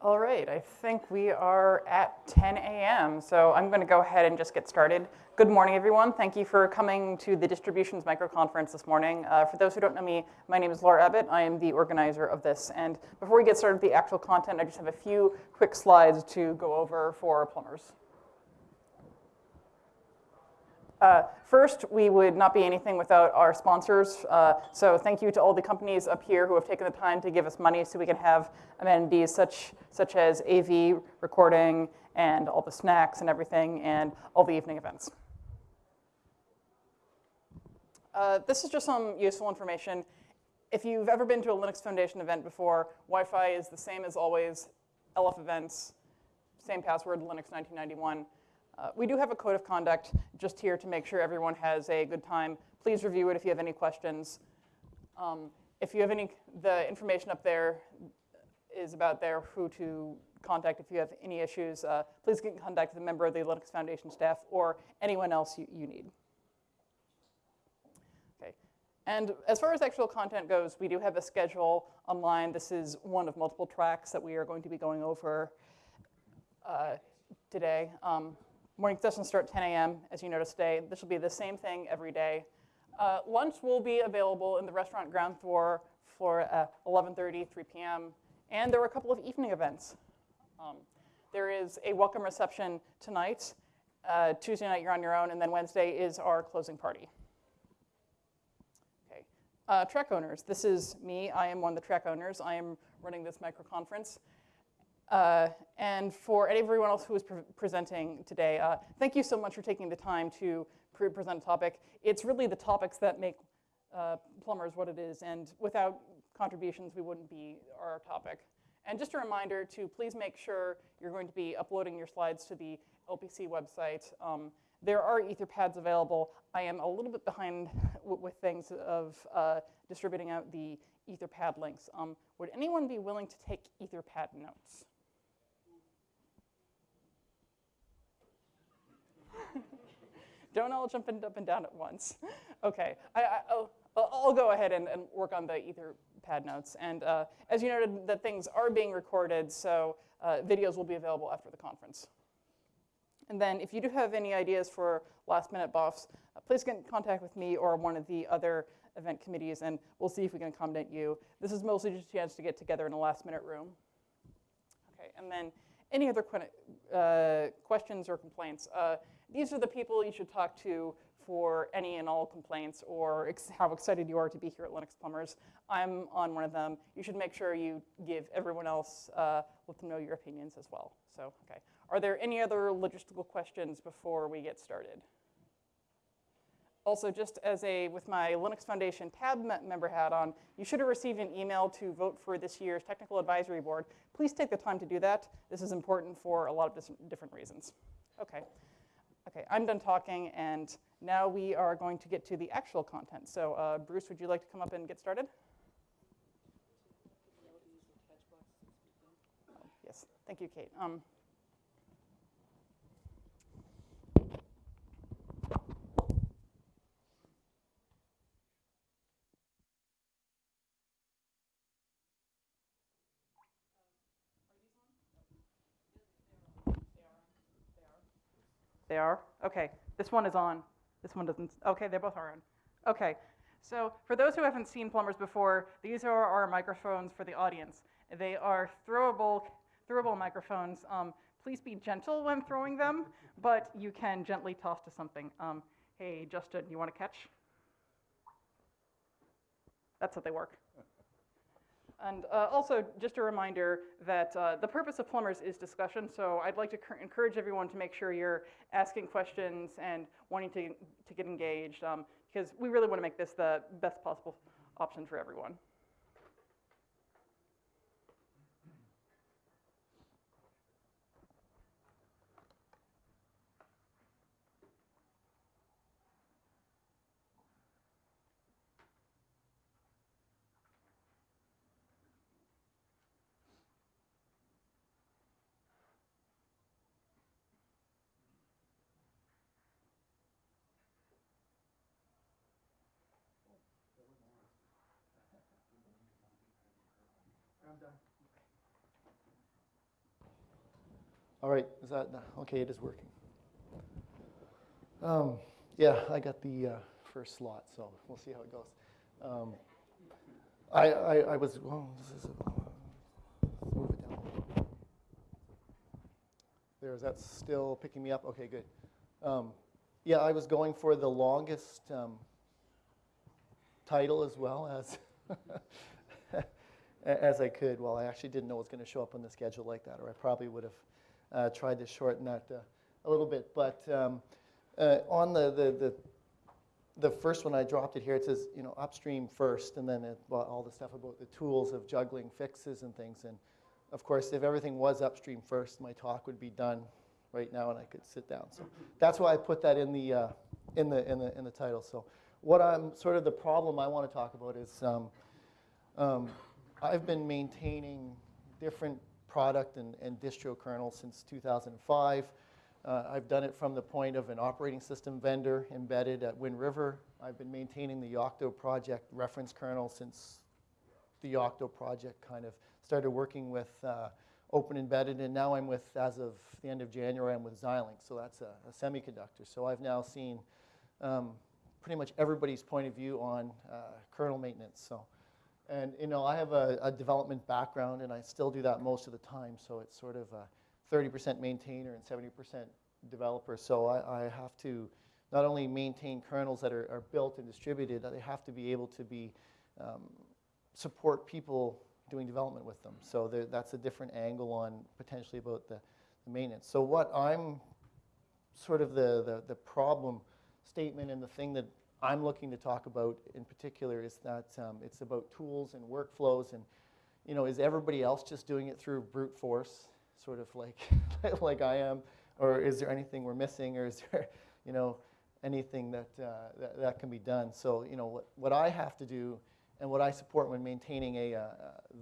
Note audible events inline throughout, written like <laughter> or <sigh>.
All right, I think we are at 10 a.m., so I'm going to go ahead and just get started. Good morning, everyone. Thank you for coming to the Distributions Microconference this morning. Uh, for those who don't know me, my name is Laura Abbott. I am the organizer of this. And before we get started with the actual content, I just have a few quick slides to go over for plumbers. Uh, first, we would not be anything without our sponsors. Uh, so thank you to all the companies up here who have taken the time to give us money so we can have amenities such, such as AV recording and all the snacks and everything and all the evening events. Uh, this is just some useful information. If you've ever been to a Linux Foundation event before, Wi-Fi is the same as always, LF events, same password, Linux 1991. Uh, we do have a code of conduct just here to make sure everyone has a good time. Please review it if you have any questions. Um, if you have any, the information up there is about there who to contact if you have any issues. Uh, please get in contact with a member of the Linux Foundation staff or anyone else you, you need. Okay. And as far as actual content goes, we do have a schedule online. This is one of multiple tracks that we are going to be going over uh, today. Um, Morning sessions start at 10 a.m., as you noticed today. This will be the same thing every day. Uh, lunch will be available in the restaurant ground floor for uh, 11.30, 3 p.m. And there are a couple of evening events. Um, there is a welcome reception tonight. Uh, Tuesday night, you're on your own. And then Wednesday is our closing party. Okay. Uh, track owners. This is me. I am one of the track owners. I am running this micro conference. Uh, and for everyone else who is pre presenting today, uh, thank you so much for taking the time to pre present a topic. It's really the topics that make uh, plumbers what it is, and without contributions, we wouldn't be our topic. And just a reminder to please make sure you're going to be uploading your slides to the LPC website. Um, there are Etherpads available. I am a little bit behind <laughs> with things of uh, distributing out the Etherpad links. Um, would anyone be willing to take Etherpad notes? Don't all jump up and down at once. <laughs> okay, I, will I'll go ahead and, and, work on the Etherpad notes. And uh, as you noted, the things are being recorded, so uh, videos will be available after the conference. And then if you do have any ideas for last minute buffs, uh, please get in contact with me or one of the other event committees and we'll see if we can accommodate you. This is mostly just a chance to get together in a last minute room. Okay, and then any other uh, questions or complaints? Uh, these are the people you should talk to for any and all complaints or ex how excited you are to be here at Linux Plumbers. I'm on one of them. You should make sure you give everyone else, uh, let them know your opinions as well. So, okay. Are there any other logistical questions before we get started? Also, just as a, with my Linux Foundation tab member hat on, you should have received an email to vote for this year's Technical Advisory Board. Please take the time to do that. This is important for a lot of different reasons. Okay. Okay, I'm done talking, and now we are going to get to the actual content. So uh, Bruce, would you like to come up and get started? Oh, yes, thank you, Kate. Um, They are? Okay, this one is on. This one doesn't, okay, they both are on. Okay, so for those who haven't seen plumbers before, these are our microphones for the audience. They are throwable, throwable microphones. Um, please be gentle when throwing them, <laughs> but you can gently toss to something. Um, hey, Justin, you want to catch? That's how they work. And uh, also, just a reminder that uh, the purpose of Plumbers is discussion, so I'd like to encourage everyone to make sure you're asking questions and wanting to, to get engaged, um, because we really want to make this the best possible option for everyone. All right, is that, okay, it is working. Um, yeah, I got the uh, first slot, so we'll see how it goes. Um, I, I, I was, well, this is a, move it down. There, is that still picking me up? Okay, good. Um, yeah, I was going for the longest um, title as well as <laughs> as I could. Well, I actually didn't know it was going to show up on the schedule like that, or I probably would have uh, tried to shorten that uh, a little bit. But um, uh, on the, the, the, the, first one, I dropped it here. It says, you know, upstream first, and then it, well, all the stuff about the tools of juggling fixes and things. And of course, if everything was upstream first, my talk would be done right now, and I could sit down. So that's why I put that in the, uh, in the, in the, in the title. So what I'm sort of the problem I want to talk about is um, um, I've been maintaining different product and, and distro kernels since 2005. Uh, I've done it from the point of an operating system vendor embedded at Wind River. I've been maintaining the Yocto project reference kernel since the Yocto project kind of started working with uh, Open Embedded, and now I'm with, as of the end of January, I'm with Xilinx, so that's a, a semiconductor. So I've now seen um, pretty much everybody's point of view on uh, kernel maintenance. So. And you know, I have a, a, development background, and I still do that most of the time. So it's sort of a 30% maintainer and 70% developer. So I, I, have to not only maintain kernels that are, are, built and distributed, they have to be able to be um, support people doing development with them. So there, that's a different angle on potentially about the, the, maintenance. So what I'm sort of the, the, the problem statement and the thing that I'm looking to talk about in particular is that um, it's about tools and workflows and, you know, is everybody else just doing it through brute force, sort of like, <laughs> like I am, or is there anything we're missing, or is there, <laughs> you know, anything that, uh, that, that, can be done? So, you know, what, what I have to do and what I support when maintaining a, uh,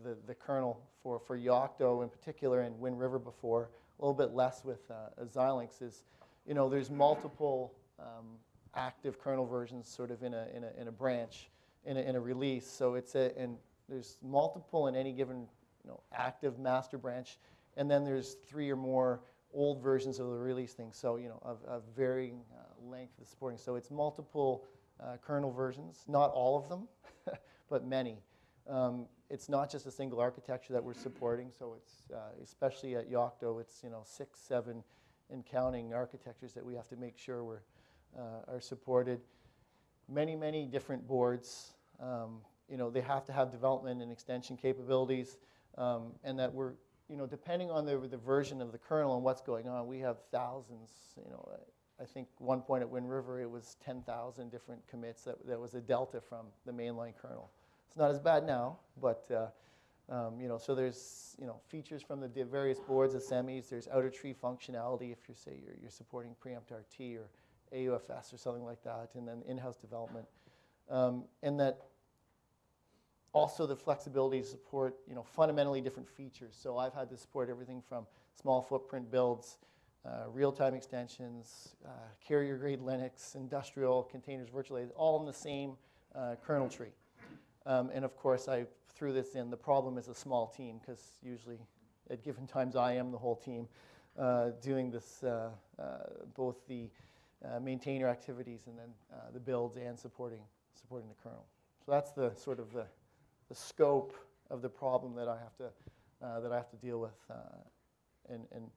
the, the kernel for, for Yocto in particular and Wind River before, a little bit less with uh, Xilinx is, you know, there's multiple um, active kernel versions sort of in a, in a, in a branch, in a, in a release. So it's a, and there's multiple in any given you know, active master branch. And then there's three or more old versions of the release thing. So, you know, of, of varying uh, length of supporting. So it's multiple uh, kernel versions, not all of them, <laughs> but many. Um, it's not just a single architecture that we're supporting. So it's, uh, especially at Yocto, it's, you know, six, seven, and counting architectures that we have to make sure we're are supported. Many, many different boards. Um, you know, they have to have development and extension capabilities, um, and that we're, you know, depending on the, the version of the kernel and what's going on, we have thousands, you know, I think one point at Wind River, it was 10,000 different commits that, that was a delta from the mainline kernel. It's not as bad now, but uh, um, you know, so there's you know features from the various boards, of semis. There's outer tree functionality if you say you're, you're supporting preempt RT or AUFS or something like that, and then in-house development. Um, and that also the flexibility to support you know, fundamentally different features. So I've had to support everything from small footprint builds, uh, real-time extensions, uh, carrier-grade Linux, industrial, containers, virtualized, all in the same uh, kernel tree. Um, and of course, I threw this in. The problem is a small team, because usually at given times I am the whole team uh, doing this, uh, uh, both the uh, maintainer activities and then uh, the builds and supporting, supporting the kernel. So that's the sort of the, the scope of the problem that I have to, uh, that I have to deal with uh, in, in,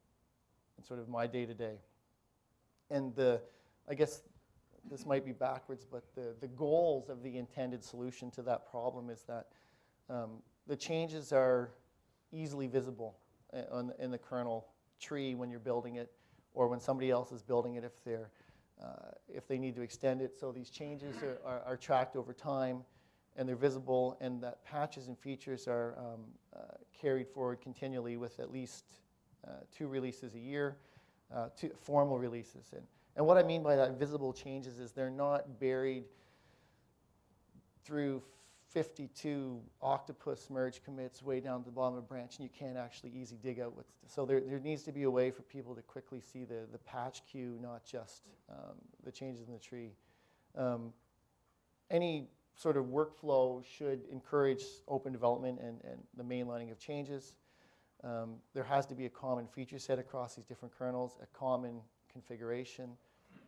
sort of my day-to-day. And the, I guess this might be backwards, but the, the goals of the intended solution to that problem is that um, the changes are easily visible uh, in the kernel tree when you're building it or when somebody else is building it if they're uh, if they need to extend it. So these changes are, are, are, tracked over time and they're visible and that patches and features are um, uh, carried forward continually with at least uh, two releases a year, uh, two formal releases. And, and what I mean by that visible changes is they're not buried through 52 octopus merge commits way down to the bottom of a branch and you can't actually easy dig out what's, so there, there needs to be a way for people to quickly see the, the patch queue, not just um, the changes in the tree. Um, any sort of workflow should encourage open development and, and the mainlining of changes. Um, there has to be a common feature set across these different kernels, a common configuration,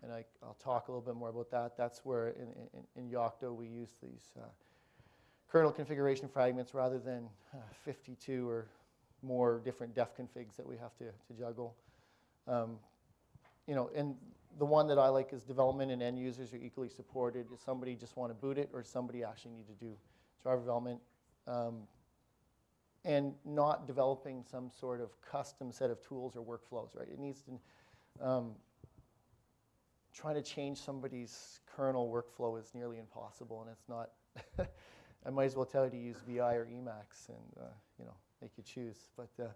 and I, will talk a little bit more about that. That's where in, in, in Yocto we use these uh, kernel configuration fragments rather than uh, 52 or more different def configs that we have to, to juggle. Um, you know, and the one that I like is development and end users are equally supported. Does somebody just want to boot it or does somebody actually need to do driver development? Um, and not developing some sort of custom set of tools or workflows, right? It needs to, um, trying to change somebody's kernel workflow is nearly impossible, and it's not, <laughs> I might as well tell you to use VI or Emacs, and, uh, you know, make you choose. But, uh,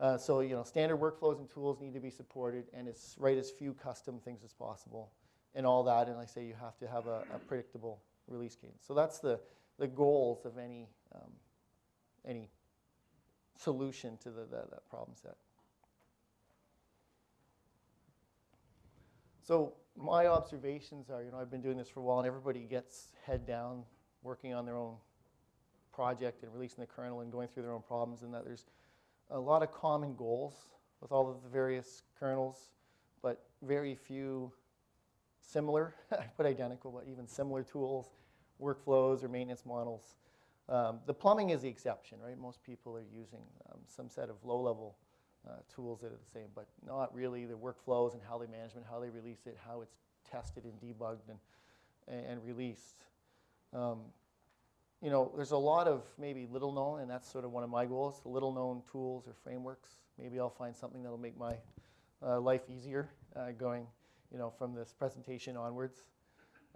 uh, so, you know, standard workflows and tools need to be supported, and it's write as few custom things as possible, and all that, and I say, you have to have a, a predictable release cadence. So that's the, the goals of any, um, any solution to the, the, that problem set. So my observations are, you know, I've been doing this for a while, and everybody gets head down working on their own project and releasing the kernel and going through their own problems, and that there's a lot of common goals with all of the various kernels, but very few similar, <laughs> I put identical, but even similar tools, workflows, or maintenance models. Um, the plumbing is the exception, right? Most people are using um, some set of low-level uh, tools that are the same, but not really the workflows and how they manage it, how they release it, how it's tested and debugged and, and released. Um, you know, there's a lot of maybe little known, and that's sort of one of my goals, little known tools or frameworks. Maybe I'll find something that'll make my uh, life easier uh, going, you know, from this presentation onwards.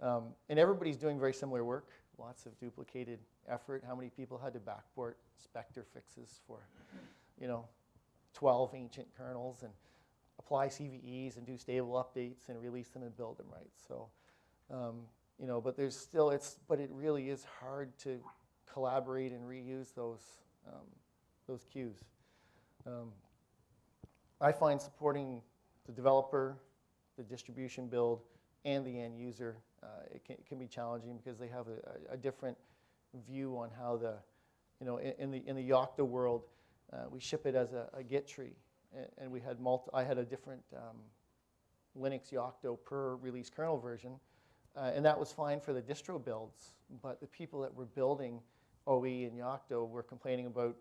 Um, and everybody's doing very similar work, lots of duplicated effort. How many people had to backport Spectre fixes for, you know, 12 ancient kernels and apply CVEs and do stable updates and release them and build them right. So, um, you know, but there's still, it's, but it really is hard to collaborate and reuse those, um, those cues. Um, I find supporting the developer, the distribution build, and the end user, uh, it, can, it, can, be challenging because they have a, a, different view on how the, you know, in, in the, in the Yocto world, uh, we ship it as a, a Git tree. And, and, we had multi, I had a different um, Linux Yocto per release kernel version. Uh, and that was fine for the distro builds, but the people that were building OE and Yocto were complaining about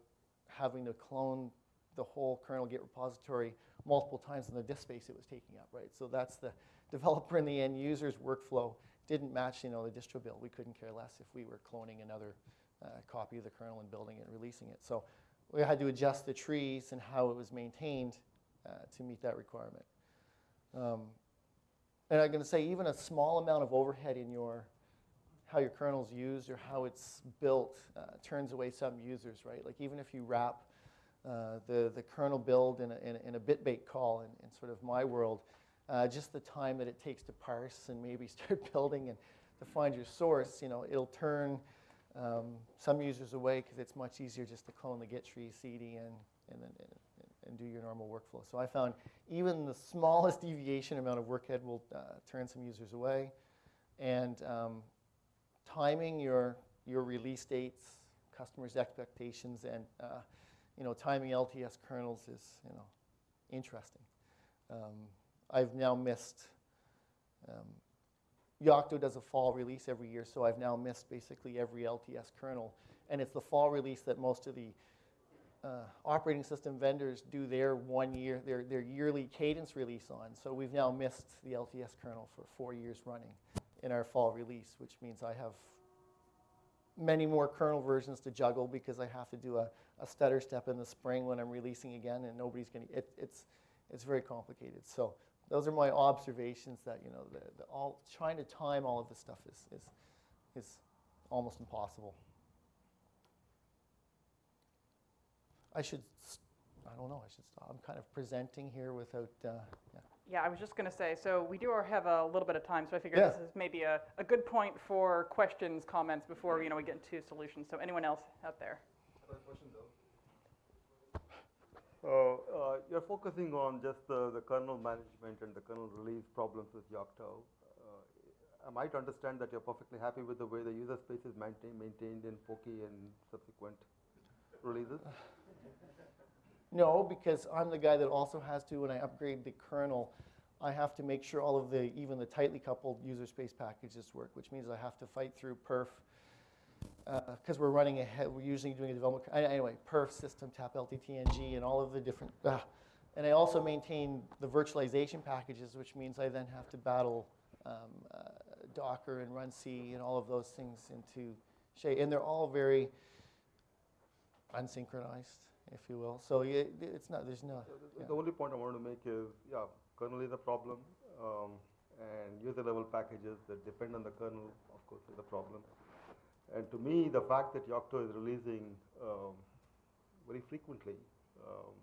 having to clone the whole kernel Git repository multiple times in the disk space it was taking up, right? So that's the <laughs> developer and the end user's workflow didn't match, you know, the distro build. We couldn't care less if we were cloning another uh, copy of the kernel and building it and releasing it. So we had to adjust the trees and how it was maintained uh, to meet that requirement. Um, and I'm going to say even a small amount of overhead in your how your kernel's used or how it's built uh, turns away some users, right? Like even if you wrap uh, the, the kernel build in a, in a, in a bitbake call in, in, sort of my world, uh, just the time that it takes to parse and maybe <laughs> start building and to find your source, you know, it'll turn um, some users away because it's much easier just to clone the git tree, cd, and, and, then, and, and do your normal workflow. So I found even the smallest <laughs> deviation amount of workhead will uh, turn some users away. And um, timing your, your release dates, customers' expectations, and uh, you know, timing LTS kernels is you know, interesting. Um, I've now missed um, Yocto does a fall release every year, so I've now missed basically every LTS kernel. And it's the fall release that most of the uh, operating system vendors do their one year, their, their yearly cadence release on. So we've now missed the LTS kernel for four years running in our fall release, which means I have many more kernel versions to juggle because I have to do a, a stutter step in the spring when I'm releasing again, and nobody's going to, it, it's, it's very complicated. So those are my observations that, you know, the, the all, trying to time all of this stuff is, is, is almost impossible. I should, I don't know, I should stop. I'm kind of presenting here without, uh, yeah. Yeah, I was just going to say, so we do have a little bit of time, so I figure Yeah. this is maybe a, a good point for questions, comments before, you know, we get into solutions. So anyone else out there? So <laughs> uh, you're focusing on just the, the kernel management and the kernel release problems with Yocto. Uh, I might understand that you're perfectly happy with the way the user space is maintain, maintained in Poky and subsequent releases? <sighs> <laughs> No, because I'm the guy that also has to, when I upgrade the kernel, I have to make sure all of the, even the tightly coupled user space packages work, which means I have to fight through perf, because we're running ahead, we're usually doing a development, anyway, perf, system, tap, LTTNG, and all of the different, ah. and I also maintain the virtualization packages, which means I then have to battle um, uh, Docker and runc and all of those things into Shay, and they're all very unsynchronized, if you will. So yeah, it's not, there's no, The- yeah. The only point I want to make is, yeah, kernel is a problem, um, and user level packages that depend on the kernel, of course, is a problem. And to me, the fact that Yocto is releasing um, very frequently um,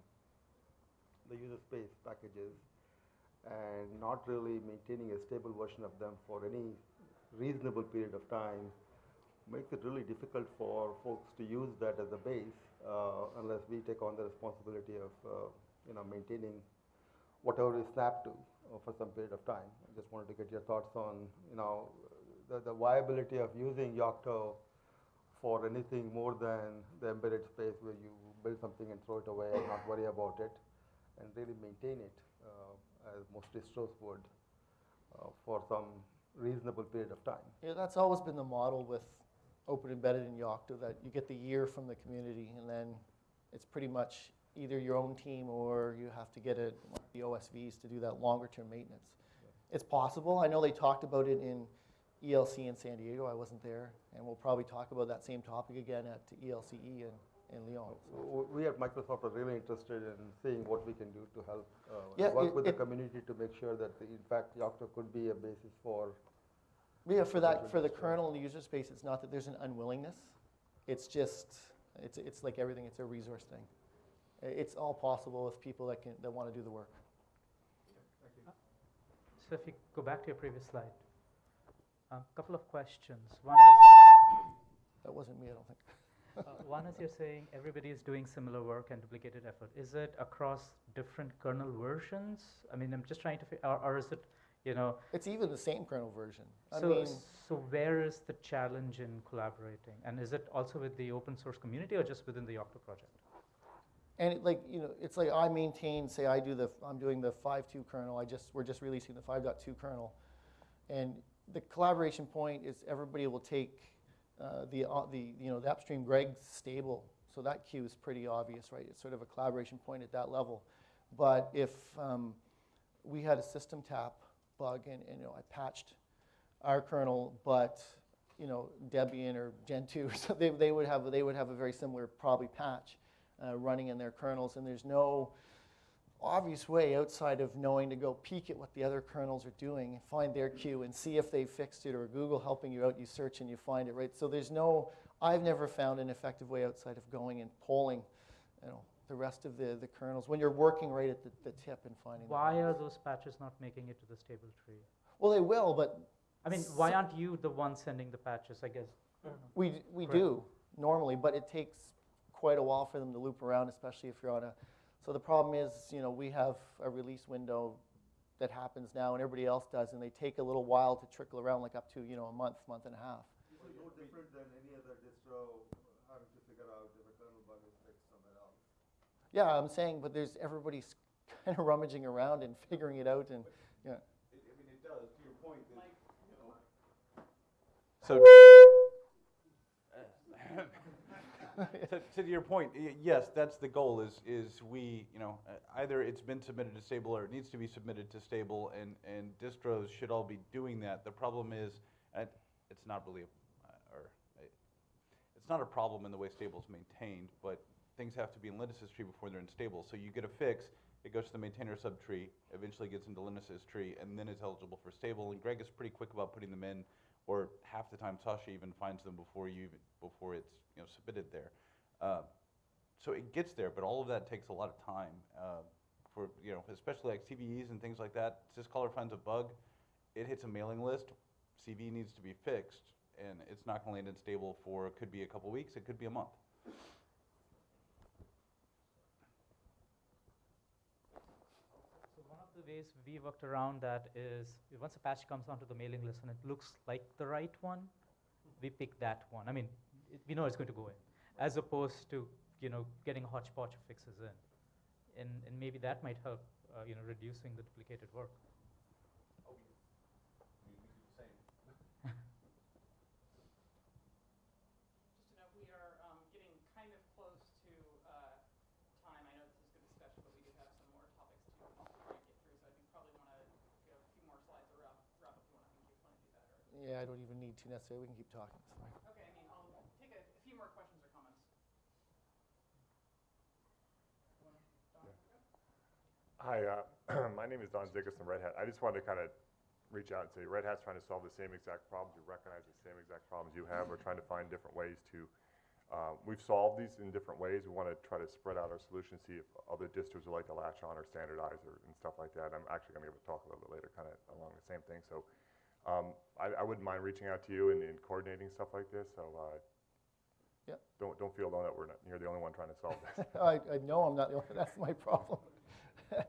the user space packages and not really maintaining a stable version of them for any reasonable period of time makes it really difficult for folks to use that as a base unless we take on the responsibility of uh, you know maintaining whatever we snap to uh, for some period of time. I just wanted to get your thoughts on you know the, the viability of using Yocto for anything more than the embedded space where you build something and throw it away and not worry about it and really maintain it uh, as most distros would uh, for some reasonable period of time. Yeah, that's always been the model with Open Embedded in Yocto, that you get the year from the community, and then it's pretty much either your own team or you have to get it, the OSVs to do that longer-term maintenance. It's possible, I know they talked about it in ELC in San Diego, I wasn't there, and we'll probably talk about that same topic again at ELCE in, in Lyon. so. We at Microsoft are really interested in seeing what we can do to help uh, Yeah, work it- with the community to make sure that, the- in fact, Yocto could be a basis for Yeah, for that, for the kernel and the user space, it's not that there's an unwillingness. It's just, it's, it's like everything, it's a resource thing. It's all possible with people that can, that want to do the work. So if you go back to your previous slide, a couple of questions. One is, That wasn't me, I don't think. <laughs> uh, one is you're saying everybody is doing similar work and duplicated effort. Is it across different kernel versions? I mean, I'm just trying to, fi- or, or is it, you know, It's even the same kernel version. I so, mean, so where is the challenge in collaborating? And is it also with the open source community or just within the Yocto project? and it, like, you know, it's like I maintain, say I do the, I'm doing the 5.2 kernel, I just, we're just releasing the 5.2 kernel. And the collaboration point is everybody will take uh, the, uh, the, you know, the upstream Greg's stable. So that queue is pretty obvious, right? It's sort of a collaboration point at that level. But if um, we had a SystemTap bug and, and, you know, I patched our kernel, but, you know, Debian or Gentoo, <laughs> so they, they would have, they would have a very similar probably patch uh, running in their kernels, and there's no obvious way outside of knowing to go peek at what the other kernels are doing and find their queue and see if they've fixed it, or Google helping you out, you search and you find it, right? So there's no, I've never found an effective way outside of going and polling, you know, the rest of the, the kernels when you're working right at the, the tip and finding. the Why are those patches not making it to the stable tree? Well, they will, but I mean, why aren't you the one sending the patches, I guess? We, we Correct. do normally, but it takes quite a while for them to loop around, especially if you're on a. So the problem is, you know, we have a release window that happens now, and everybody else does, and they take a little while to trickle around, like up to you know a month, month and a half. This is no different than any other distro having to figure out if a kernel bug is fixed somewhere else. Yeah, I'm saying, but there's everybody's <laughs> kind of rummaging around and figuring it out, and yeah. It, I mean, it does, to your point, that, you know. So, <laughs> to, to your point, yes, that's the goal, is, is we, you know, uh, either it's been submitted to stable or it needs to be submitted to stable, and, and distros should all be doing that. The problem is, uh, it's not really, a- uh, or, uh, it's not a problem in the way stable is maintained, but things have to be in Linus's tree before they're in stable. So you get a fix, it goes to the maintainer subtree, eventually gets into Linus's tree, and then is eligible for stable. And Greg is pretty quick about putting them in, or half the time Sasha even finds them before you even, before it's you know submitted there. Uh, so it gets there, but all of that takes a lot of time. Uh, for you know, especially like CVEs and things like that. Syzkaller finds a bug, it hits a mailing list. CV needs to be fixed, and it's not going to land in stable for it could be a couple weeks, it could be a month. So one of the ways we worked around that is, once a patch comes onto the mailing list and it looks like the right one, we pick that one. I mean, it, we know it's going to go in, as opposed to you know getting a hodgepodge of fixes in. and, and maybe that might help, uh, you know, reducing the duplicated work. Just to note, we are um, getting kind of close to uh, time. I know this is good discussion, but we do have some more topics to try and get through. So I think probably want to go a few more slides or wrap, wrap if you want to think you want to do that. Or, Yeah, I don't even need to necessarily, we can keep talking, it's fine. okay, I mean, I'll take a, a few more questions or comments. Wanna- Don, go? Hi, uh, <clears throat> my name is Don Zickus from Red Hat. I just wanted to kind of reach out and say, Red Hat's trying to solve the same exact problems. You recognize the same exact problems you have. We're trying to find different ways to, uh, we've solved these in different ways. We want to try to spread out our solutions, see if other distros would like to latch on or standardize or, and stuff like that. I'm actually going to give a talk a little bit later, kind of along the same thing. So um, I, I wouldn't mind reaching out to you and, and coordinating stuff like this. So uh, Yep. don't, don't feel alone that we're not, you're the only one trying to solve this. <laughs> I, I know I'm not the only, <laughs> that's my problem. <laughs>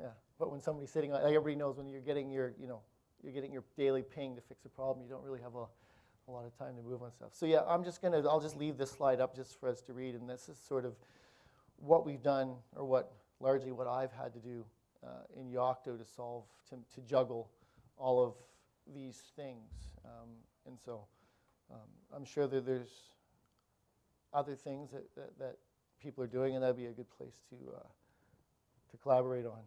Yeah, but when somebody's sitting on, like everybody knows when you're getting your, you know, you're getting your daily ping to fix a problem, you don't really have a, a lot of time to move on stuff. So yeah, I'm just gonna, I'll just leave this slide up just for us to read, and this is sort of what we've done, or what, largely what I've had to do uh, in Yocto to solve, to, to juggle all of these things. Um, And so, um, I'm sure that there's other things that, that, that people are doing, and that'd be a good place to, uh, to collaborate on.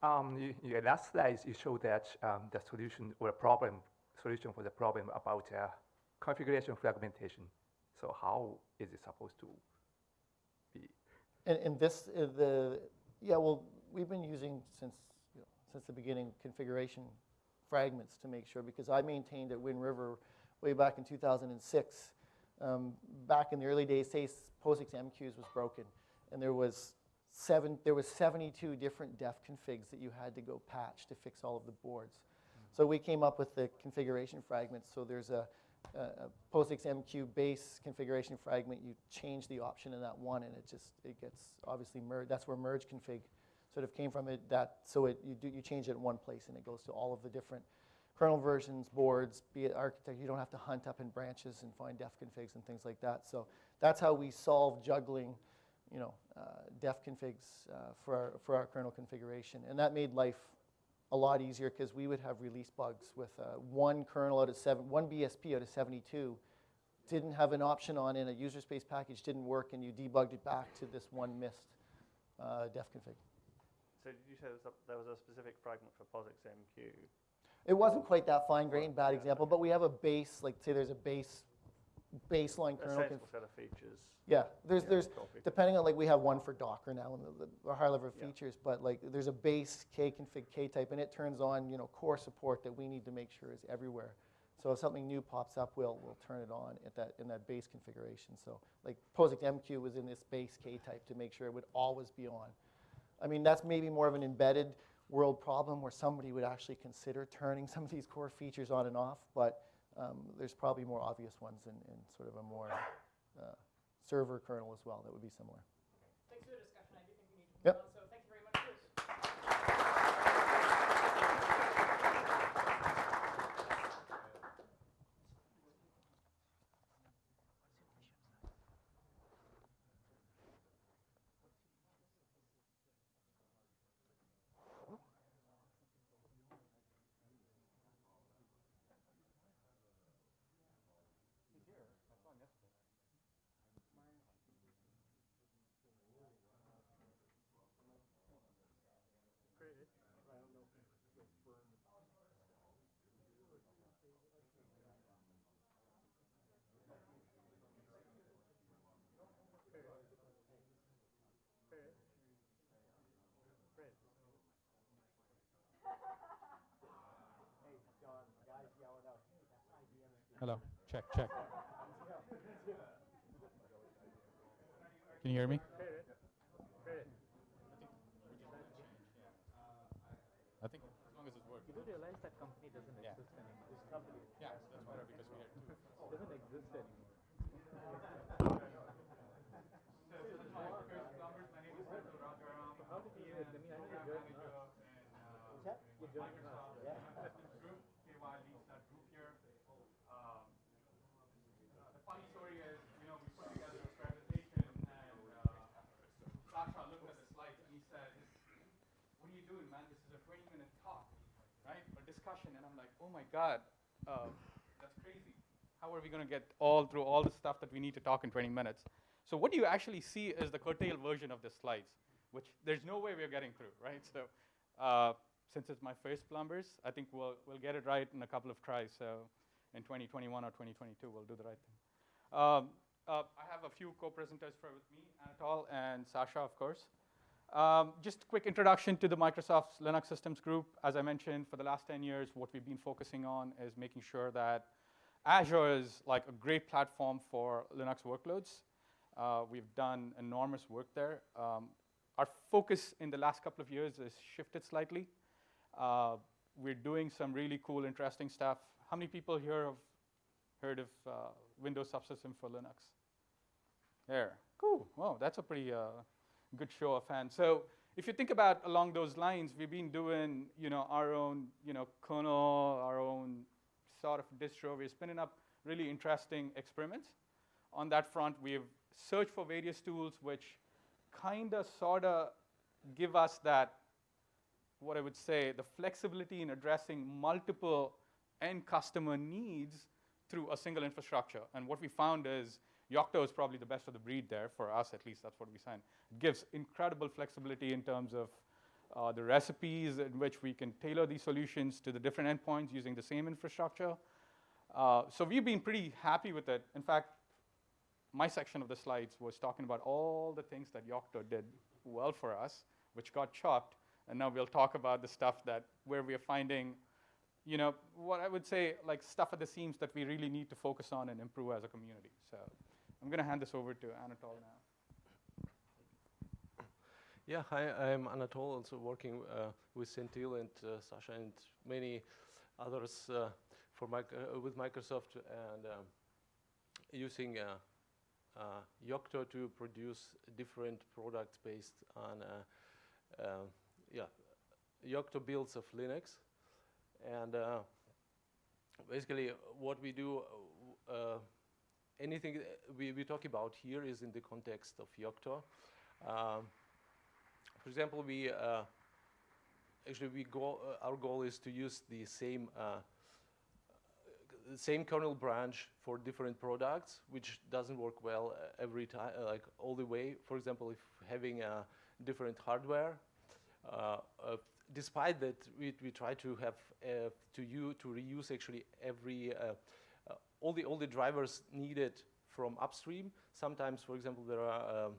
Um, you, your last slide, you showed that um, the solution or problem solution for the problem about uh, configuration fragmentation. So how is it supposed to be? And, and this, uh, the, yeah, well, we've been using since, you know, since the beginning configuration fragments to make sure, because I maintained at Wind River way back in 2006. Um, back in the early days, say POSIX MQs was broken, and there was seven, there was 72 different def configs that you had to go patch to fix all of the boards. So we came up with the configuration fragments. So there's a, a, POSIX MQ base configuration fragment. You change the option in that one, and it just it gets obviously merged. That's where merge config sort of came from. It that so it you do you change it in one place, and it goes to all of the different kernel versions, boards, be it architecture. You don't have to hunt up in branches and find def configs and things like that. So that's how we solve juggling, you know, uh, def configs uh, for our for our kernel configuration, and that made life a lot easier because we would have release bugs with uh, one kernel out of seven, one BSP out of 72 didn't have an option on in a user space package, didn't work, and you debugged it back to this one missed uh, def config. So did you say there was a, there was a specific fragment for POSIX MQ? It wasn't quite that fine grained, bad example, but we have a base, like say there's a base, baseline kernel. conf- set of features. yeah, there's, yeah, there's, depending on, like, we have one for Docker now and the, the higher level Yeah. features, but like, there's a base K config K type, and it turns on, you know, core support that we need to make sure is everywhere. So if something new pops up, we'll, we'll turn it on at that, in that base configuration. So like POSIX MQ was in this base K type to make sure it would always be on. I mean, that's maybe more of an embedded world problem where somebody would actually consider turning <laughs> some of these core features on and off, but um, there's probably more obvious ones in, in sort of a more uh, server kernel as well that would be similar. Thanks for the discussion. I do think we need to Yep. Hello, check, check. Can you hear me? I think as long as it works. You do realize that company doesn't Yeah. exist anymore. This company Yeah, that's better because we are two. doesn't exist anymore. <laughs> How did you? I mean, I know you're joining us. You joining us. group, KY leads that group here. Um, uh, the funny story is, you know, we put together a presentation and uh, Sasha looked at the slides and he said, what are you doing, man? This is a 20 minute talk, right? A discussion. And I'm like, oh my God, uh, that's crazy. How are we going to get all through all the stuff that we need to talk in 20 minutes? So what you actually see is the curtailed version of the slides, which there's no way we're getting through, right? So uh, since it's my first plumbers, I think we'll, we'll get it right in a couple of tries. So in 2021 or 2022, we'll do the right thing. Um, uh, I have a few co-presenters with me, Anatol and Sasha, of course. Um, just a quick introduction to the Microsoft Linux Systems Group. As I mentioned, for the last 10 years, what we've been focusing on is making sure that Azure is like a great platform for Linux workloads. Uh, we've done enormous work there. Um, our focus in the last couple of years has shifted slightly. Uh, we're doing some really cool, interesting stuff. How many people here have heard of uh, Windows Subsystem for Linux? There, cool. Wow, that's a pretty uh, good show of hands. So if you think about along those lines, we've been doing, you know, our own, you know, kernel, our own sort of distro. We're spinning up really interesting experiments. On that front, we've searched for various tools which kind of, sort of give us that, what I would say, the flexibility in addressing multiple end customer needs through a single infrastructure. And what we found is Yocto is probably the best of the breed there, for us at least, that's what we find. It gives incredible flexibility in terms of uh, the recipes in which we can tailor these solutions to the different endpoints using the same infrastructure. Uh, so we've been pretty happy with it. In fact, my section of the slides was talking about all the things that Yocto did well for us, which got chopped, and now we'll talk about the stuff that where we are finding, you know, what I would say like stuff at the seams that we really need to focus on and improve as a community. So I'm going to hand this over to Anatol now. Yeah, hi, I'm Anatol, also working uh, with Centil and uh, Sasha and many others uh, for uh, with Microsoft and um, using uh, uh, Yocto to produce different products based on uh, yeah, Yocto builds of Linux. And basically what we do, anything we, we talk about here is in the context of Yocto. Um, for example, we uh, actually we go. Uh, our goal is to use the same uh, same kernel branch for different products, which doesn't work well uh, every time, uh, like all the way. For example, if having uh, different hardware, uh, uh, despite that, we, we try to have uh, to you to reuse actually every all the all the drivers needed from upstream. Sometimes, for example, there are um,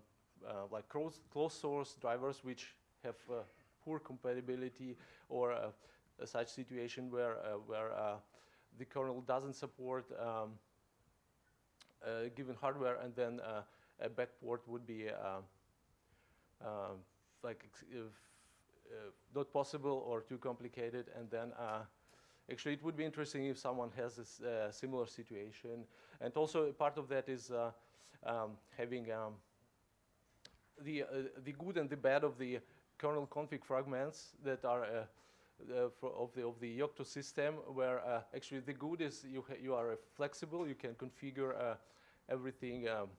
uh, like closed, source drivers which have uh, poor compatibility or uh, a such situation where, where the kernel doesn't support um, given hardware and then a backport would be um, like not possible or too complicated and then actually it would be interesting if someone has a uh, similar situation. And also part of that is uh, um, having um, the, uh, the good and the bad of the kernel config fragments that are uh, of the of the Yocto system, where uh, actually the good is you you are flexible, you can configure everything, um,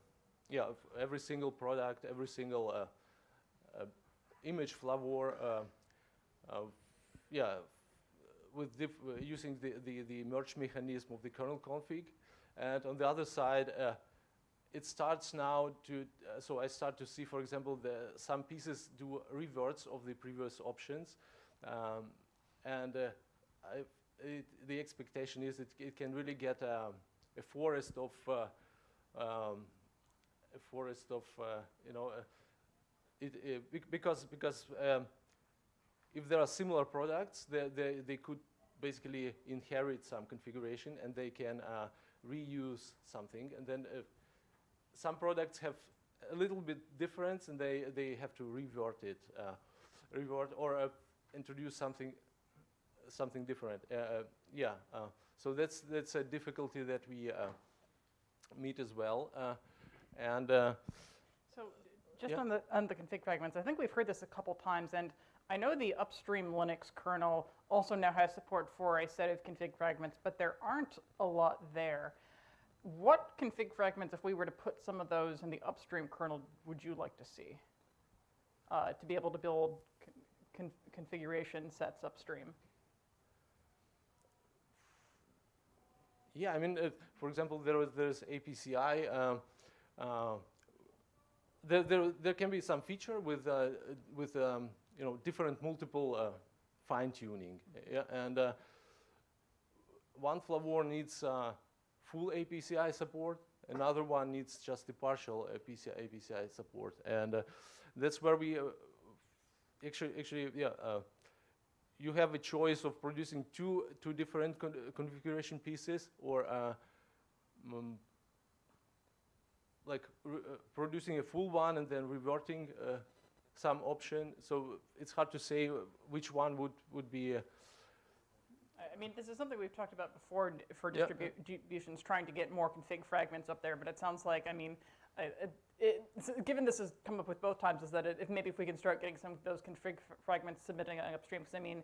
yeah, every single product, every single image flavor, yeah, with using the, the the merge mechanism of the kernel config, and on the other side it starts now to, uh, so I start to see, for example, the, some pieces do reverts of the previous options. Um, and uh, I, it, the expectation is it, it can really get um, a forest of, uh, um, a forest of, uh, you know, uh, it, it, because, because um, if there are similar products, they, they, they could basically inherit some configuration and they can uh, reuse something. And then some products have a little bit difference and they, they have to revert it, uh, revert or uh, introduce something something different. Uh, uh yeah, uh, so that's that's a difficulty that we uh, meet as well. and so just yeah. on the on the config fragments, I think we've heard this a couple times, and I know the upstream Linux kernel also now has support for a set of config fragments, but there aren't a lot there. What config fragments, if we were to put some of those in the upstream kernel, would you like to see? Uh, to be able to build con- con- configuration sets upstream. Yeah, I mean, uh, for example, there was there's ACPI. Um, uh, there, there, there can be some feature with uh, with um, you know different multiple uh, fine tuning. Yeah, and uh, one flavor needs uh, full ACPI support. Another one needs just the partial ACPI, ACPI support, and uh, that's where we uh, actually actually yeah. Uh, you have a choice of producing two two different con configuration pieces or um, like producing a full one and then reverting some option. So it's hard to say which one would would be. Uh, I mean, this is something we've talked about before for Yeah. distributions, trying to get more config fragments up there. But it sounds like, I mean, it, it, given this has come up with both times, is that it, if maybe if we can start getting some of those config fragments submitting upstream, because I mean,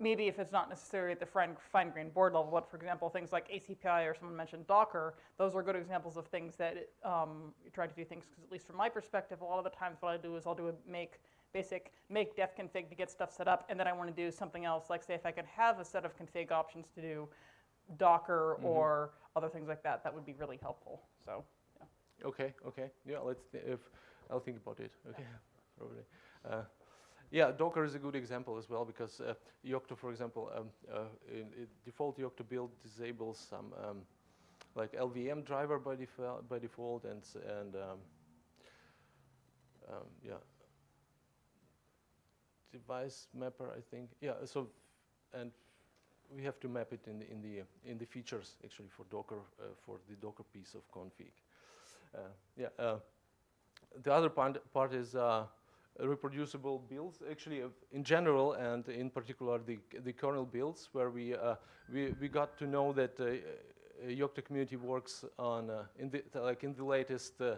maybe if it's not necessarily at the fine, fine grained board level, but for example, things like ACPI or someone mentioned Docker, those are good examples of things that um, you try to do things. Because at least from my perspective, a lot of the times what I do is I'll do a make basic make def config to get stuff set up, and then I want to do something else. Like say if I could have a set of config options to do Docker or other things like that, that would be really helpful. So. Yeah. okay, okay, yeah. Let's th if I'll think about it. Okay, <laughs> probably. Uh, yeah, Docker is a good example as well because uh, Yocto, for example, um, uh, in, in default Yocto build disables some um, like LVM driver by default, by default, and and um, um, yeah, device mapper, I think. Yeah, so and we have to map it in the in the in the features actually for Docker uh, for the Docker piece of config. Uh, yeah. Uh, the other part, part is uh, reproducible builds, actually, in general, and in particular the the kernel builds, where we uh, we we got to know that uh, uh, Yocto community works on uh, in the like in the latest uh,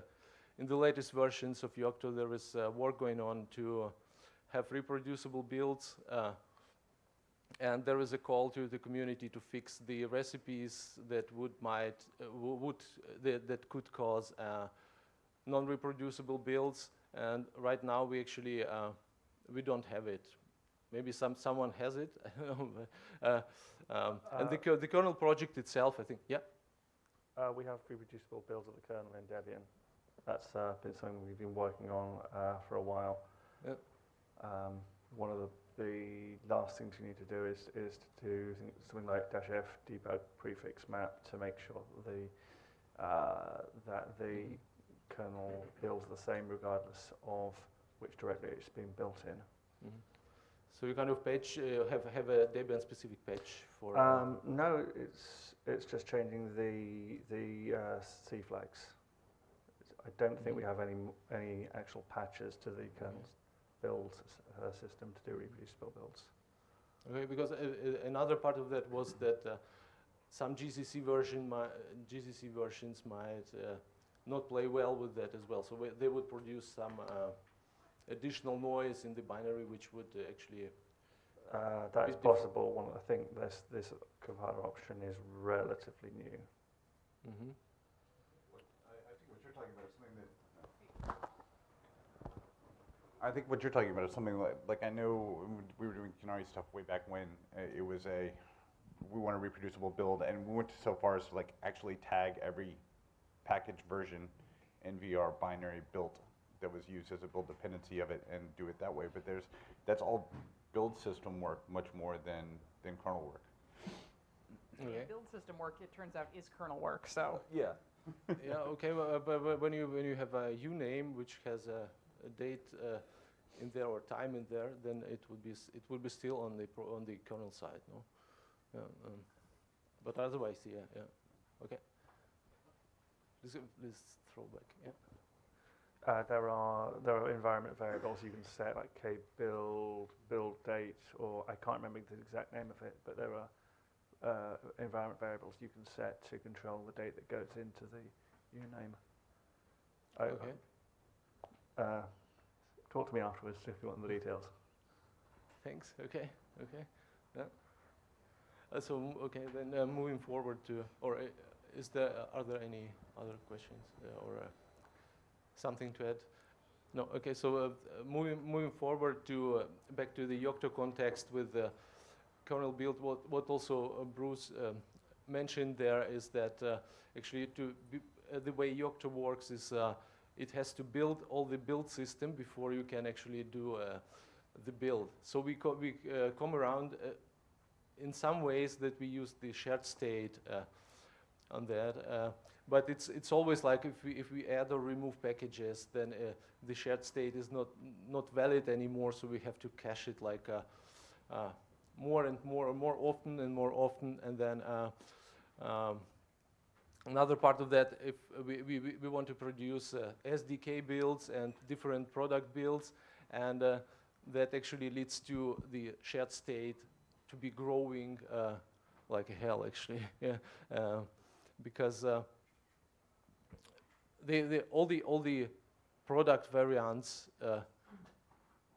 in the latest versions of Yocto, there is uh, work going on to have reproducible builds. And there is a call to the community to fix the recipes that would might would that, that could cause non-reproducible builds. And right now we actually uh, we don't have it. Maybe some someone has it. <laughs> uh, um, and the, the kernel project itself, I think. Yeah. Uh, we have reproducible builds of the kernel in Debian. That's uh, been something we've been working on uh, for a while. Yep. Um, one of the, the last things you need to do is, is to do something like dash f debug prefix map to make sure the, uh, that the kernel builds the same regardless of which directory it's been built in. Mhm. So you kind of patch uh, have have a Debian specific patch for. uh, Um, no, it's it's just changing the the uh, C flags. I don't think we have any any actual patches to the kernel build uh, system to do reproducible builds. Okay, because uh, uh, another part of that was that uh, some GCC version, GCC versions might uh, not play well with that as well. So we, they would produce some uh, additional noise in the binary, which would uh, actually. Uh, that is possible. One, I think this this compiler option is relatively new. Mm -hmm. I think what you're talking about is something that. I think what you're talking about is something like, like I know we were doing Canary stuff way back when, uh, it was a, we want a reproducible build, and we went so far as to like actually tag every package version NVR binary built that was used as a build dependency of it and do it that way. But there's, that's all build system work much more than, than kernel work. Okay. Build system work, it turns out, is kernel work. So. Yeah. <laughs> yeah. Okay. Well, uh, but, but when you when you have a uname which has a, a date uh, in there or time in there, then it would be it would be still on the pro on the kernel side, no? Yeah. Um, but otherwise, yeah, yeah. Okay. Uh, please throw back. Yeah. Uh, there are there are environment variables you can set like k build build date or I can't remember the exact name of it, but there are uh, environment variables you can set to control the date that goes into the uname. I- Okay. Uh, talk to me afterwards if you want the details. thanks. Okay, okay. Yeah. Uh, so okay, then uh, moving forward to, or uh, is there are there any other questions uh, or uh, something to add? No. Okay. So uh, moving moving forward to back to the Yocto context with the kernel build, what what also Bruce um, mentioned there is that actually to be, the way Yocto works is it has to build all the build system before you can actually do the build. So we, co- we uh, come around uh, in some ways that we use the shared state uh, on that. But it's, it's always like if we, if we add or remove packages, then uh, the shared state is not, not valid anymore, so we have to cache it like uh, uh, more and more and more often and more often, and then uh, um, Another part of that, if we, we, we- want to produce uh, SDK builds and different product builds, and that actually leads to the shared state to be growing uh, like hell, actually, <laughs> yeah, uh, because uh, all the all the product variants uh,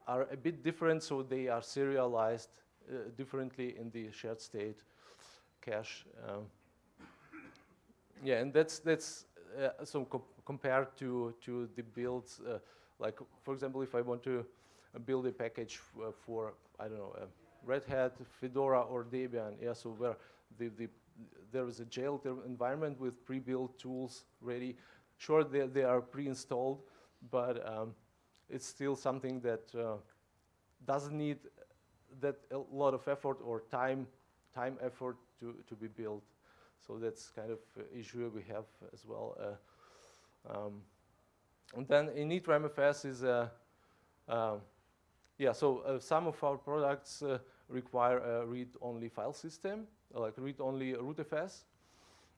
are a bit different, so they are serialized uh, differently in the shared state cache. Um, yeah, and that's that's uh, so co- compared to to the builds. Uh, like for example, if I want to build a package uh, for I don't know uh, Red Hat, Fedora, or Debian, yeah, so where the the there is a jail environment with pre-built tools ready. Sure, they they are pre-installed, but um, it's still something that uh, doesn't need that a lot of effort or time time effort to to be built. So that's kind of uh, issue we have as well. Uh, um, and then initramfs is, uh, um, yeah, so uh, some of our products uh, require a read-only file system, like read-only rootfs.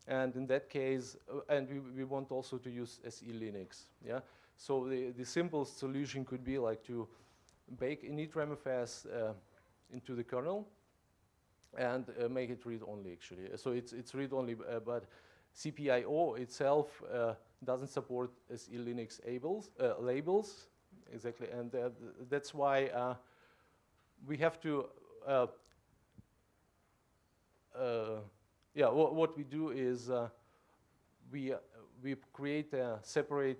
And in that case, uh, and we, we want also to use SE Linux, yeah? So the, the simple solution could be like to bake initramfs uh, into the kernel, and uh, make it read-only actually. So it's, it's read-only, uh, but CPIO itself uh, doesn't support SE Linux labels, uh, labels exactly, and uh, that's why uh, we have to, uh, uh, yeah, wha- what we do is uh, we, uh, we create a separate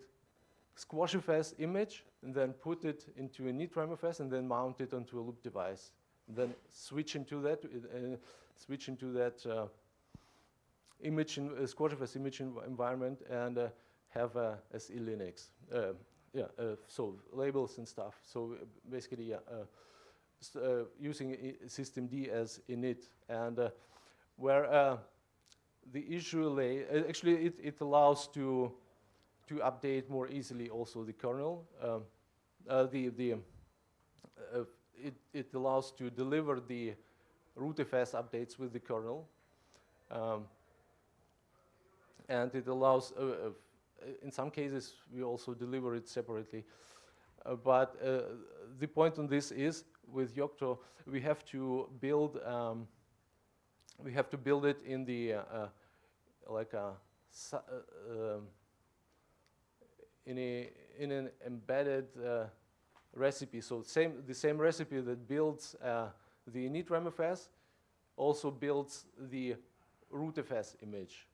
SquashFS image and then put it into an initramfs and then mount it onto a loop device then switch into that, uh, switch into that uh, image, in, uh, SquashFS image env- environment and uh, have a SE Linux. Uh, yeah, uh, so labels and stuff. So uh, basically, yeah, uh, uh, using systemd as init. And uh, where uh, the issue lay, uh, actually it, it allows to, to update more easily also the kernel. Um, uh, the, the, uh, it, it allows to deliver the rootfs updates with the kernel. Um, and it allows, uh, uh, in some cases, we also deliver it separately. But the point on this is, with Yocto, we have to build, um, we have to build it in the, uh, uh, like a, uh, um, in a, in an embedded uh, recipe. So same, the same recipe that builds the initramfs also builds the rootfs image.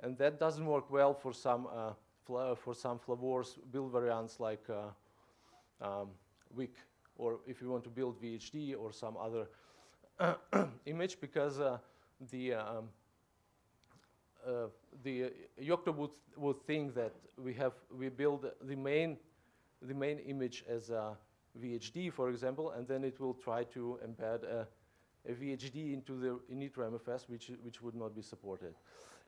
And that doesn't work well for some, for some flavors build variants like um, WIC, or if you want to build VHD or some other <clears throat> image, because uh, the um, uh, the uh, Yocto would, would think that we have we build the main the main image as a VHD, for example, and then it will try to embed a, a VHD into the initramfs, which which would not be supported.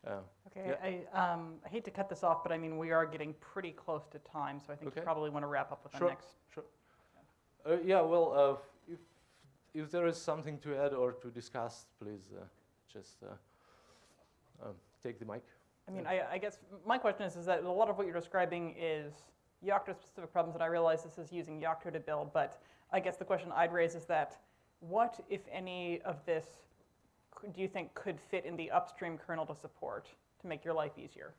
Uh, Okay, I, um, I hate to cut this off, but I mean, we are getting pretty close to time, so I think you probably want to wrap up with the Sure. next. uh, yeah, well, uh, if if there is something to add or to discuss, please uh, just uh, um, take the mic. I mean, I, I guess my question is, is that a lot of what you're describing is Yocto-specific problems, and I realize this is using Yocto to build, but I guess the question I'd raise is that what, if any, of this do you think could fit in the upstream kernel to support to make your life easier?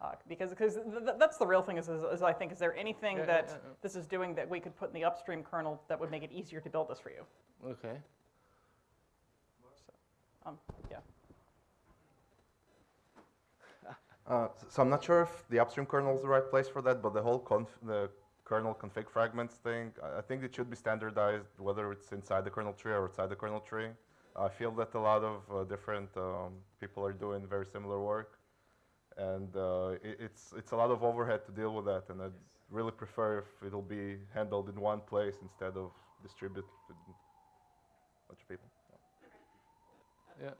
Uh, because because th- th- that's the real thing is, is, is I think, is there anything yeah, that yeah, yeah. this is doing that we could put in the upstream kernel that would make it easier to build this for you? Okay. Um, yeah. Uh, so I'm not sure if the upstream kernel is the right place for that, but the whole conf the kernel config fragments thing, I think it should be standardized, whether it's inside the kernel tree or outside the kernel tree. I feel that a lot of uh, different um, people are doing very similar work, and uh, it, it's it's a lot of overhead to deal with that, and I'd really prefer if it'll be handled in one place instead of distributed to a bunch of people. Yeah.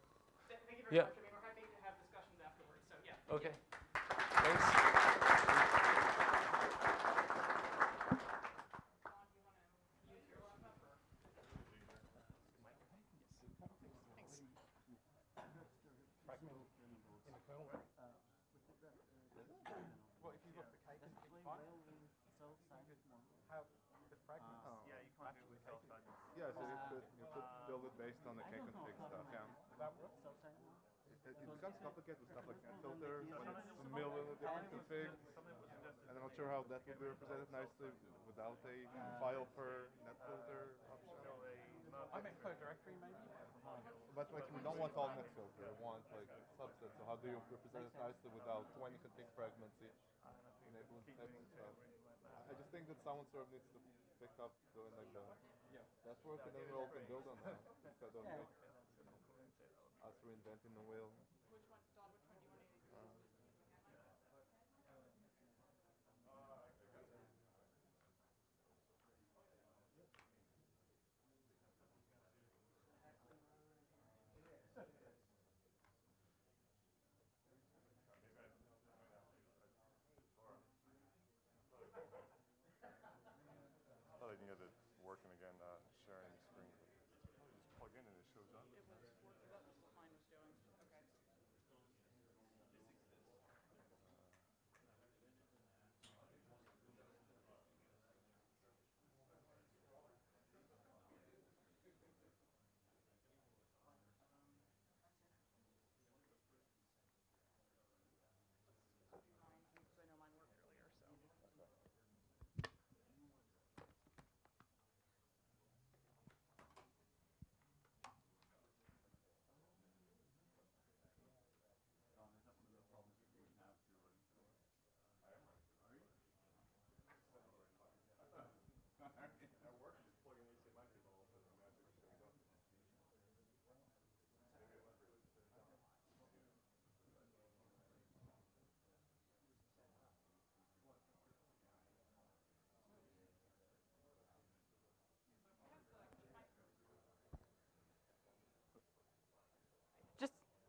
Thank you very Yeah. much. I mean, we're happy to have discussions afterwards, so yeah. Okay. Thanks. Yeah, so you could, you could build it based on the Kconfig stuff, yeah. Becomes complicated with stuff like filters, when it's a million different configs. And I'm not sure how that would be represented nicely without a file per net filter option. I meant code directory maybe? But like, we don't want all net filter, we want like subsets, so how do you represent it nicely without twenty config fragments each? Enabling stuff. I- just think that someone sort of needs to pick up doing like the network and then we all can build on that instead of like us reinventing the wheel. thought I can get it working again, uh, sharing screen. Just plug in and it shows up.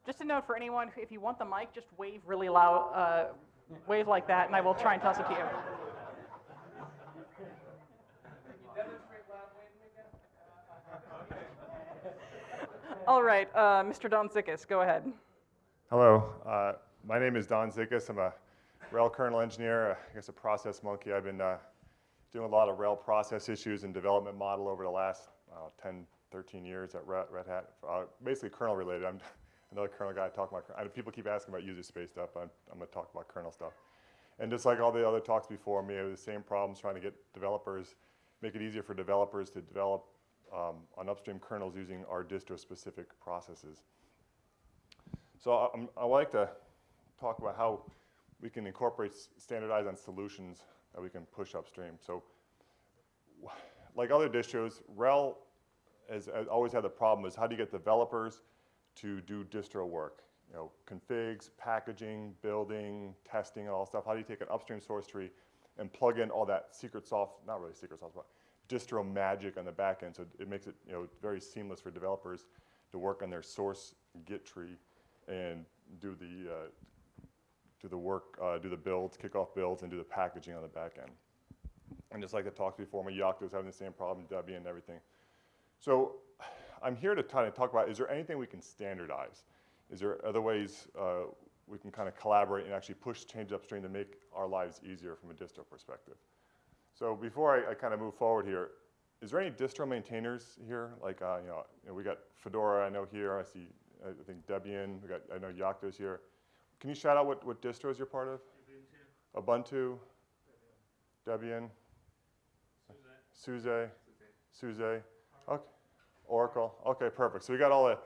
Just, just a note for anyone, if you want the mic, just wave really loud, uh, wave like that, and I will try and toss it to you. <laughs> All right, uh, Mr. Don Zickus, go ahead. Hello, uh, my name is Don Zickus. I'm a RHEL kernel engineer, uh, I guess a process monkey. I've been uh, doing a lot of RHEL process issues and development model over the last uh, 10, 13 years at Red, Red Hat. Uh, basically kernel related. I'm another kernel guy talking about, people keep asking about user space stuff. I'm, I'm gonna talk about kernel stuff. And just like all the other talks before me, I have the same problems trying to get developers, make it easier for developers to develop um, on upstream kernels using our distro-specific processes. So I, like to talk about how we can incorporate standardized on solutions that we can push upstream. So like other distros, RHEL has, has always had the problem is how do you get developers to do distro work? You know, configs, packaging, building, testing, all stuff. How do you take an upstream source tree and plug in all that secret sauce, not really secret sauce, but distro magic on the back end. So it makes it you know very seamless for developers to work on their source Git tree and do the uh, do the work, uh, do the builds, kick off builds, and do the packaging on the back end. And just like the talks before, my Yocto was having the same problem, Debian and everything. So I'm here to kind of talk about, is there anything we can standardize? Is there other ways uh, we can kind of collaborate and actually push change upstream to make our lives easier from a distro perspective? So before I, I kind of move forward here, is there any distro maintainers here? Like, uh, you, know, you know, we got Fedora, I know here, I see, I think Debian, we got, I know Yocto's here. Can you shout out what, what distros you're part of? Ubuntu, Debian, SUSE, SUSE, okay, Oracle. Okay, perfect. So we got all the,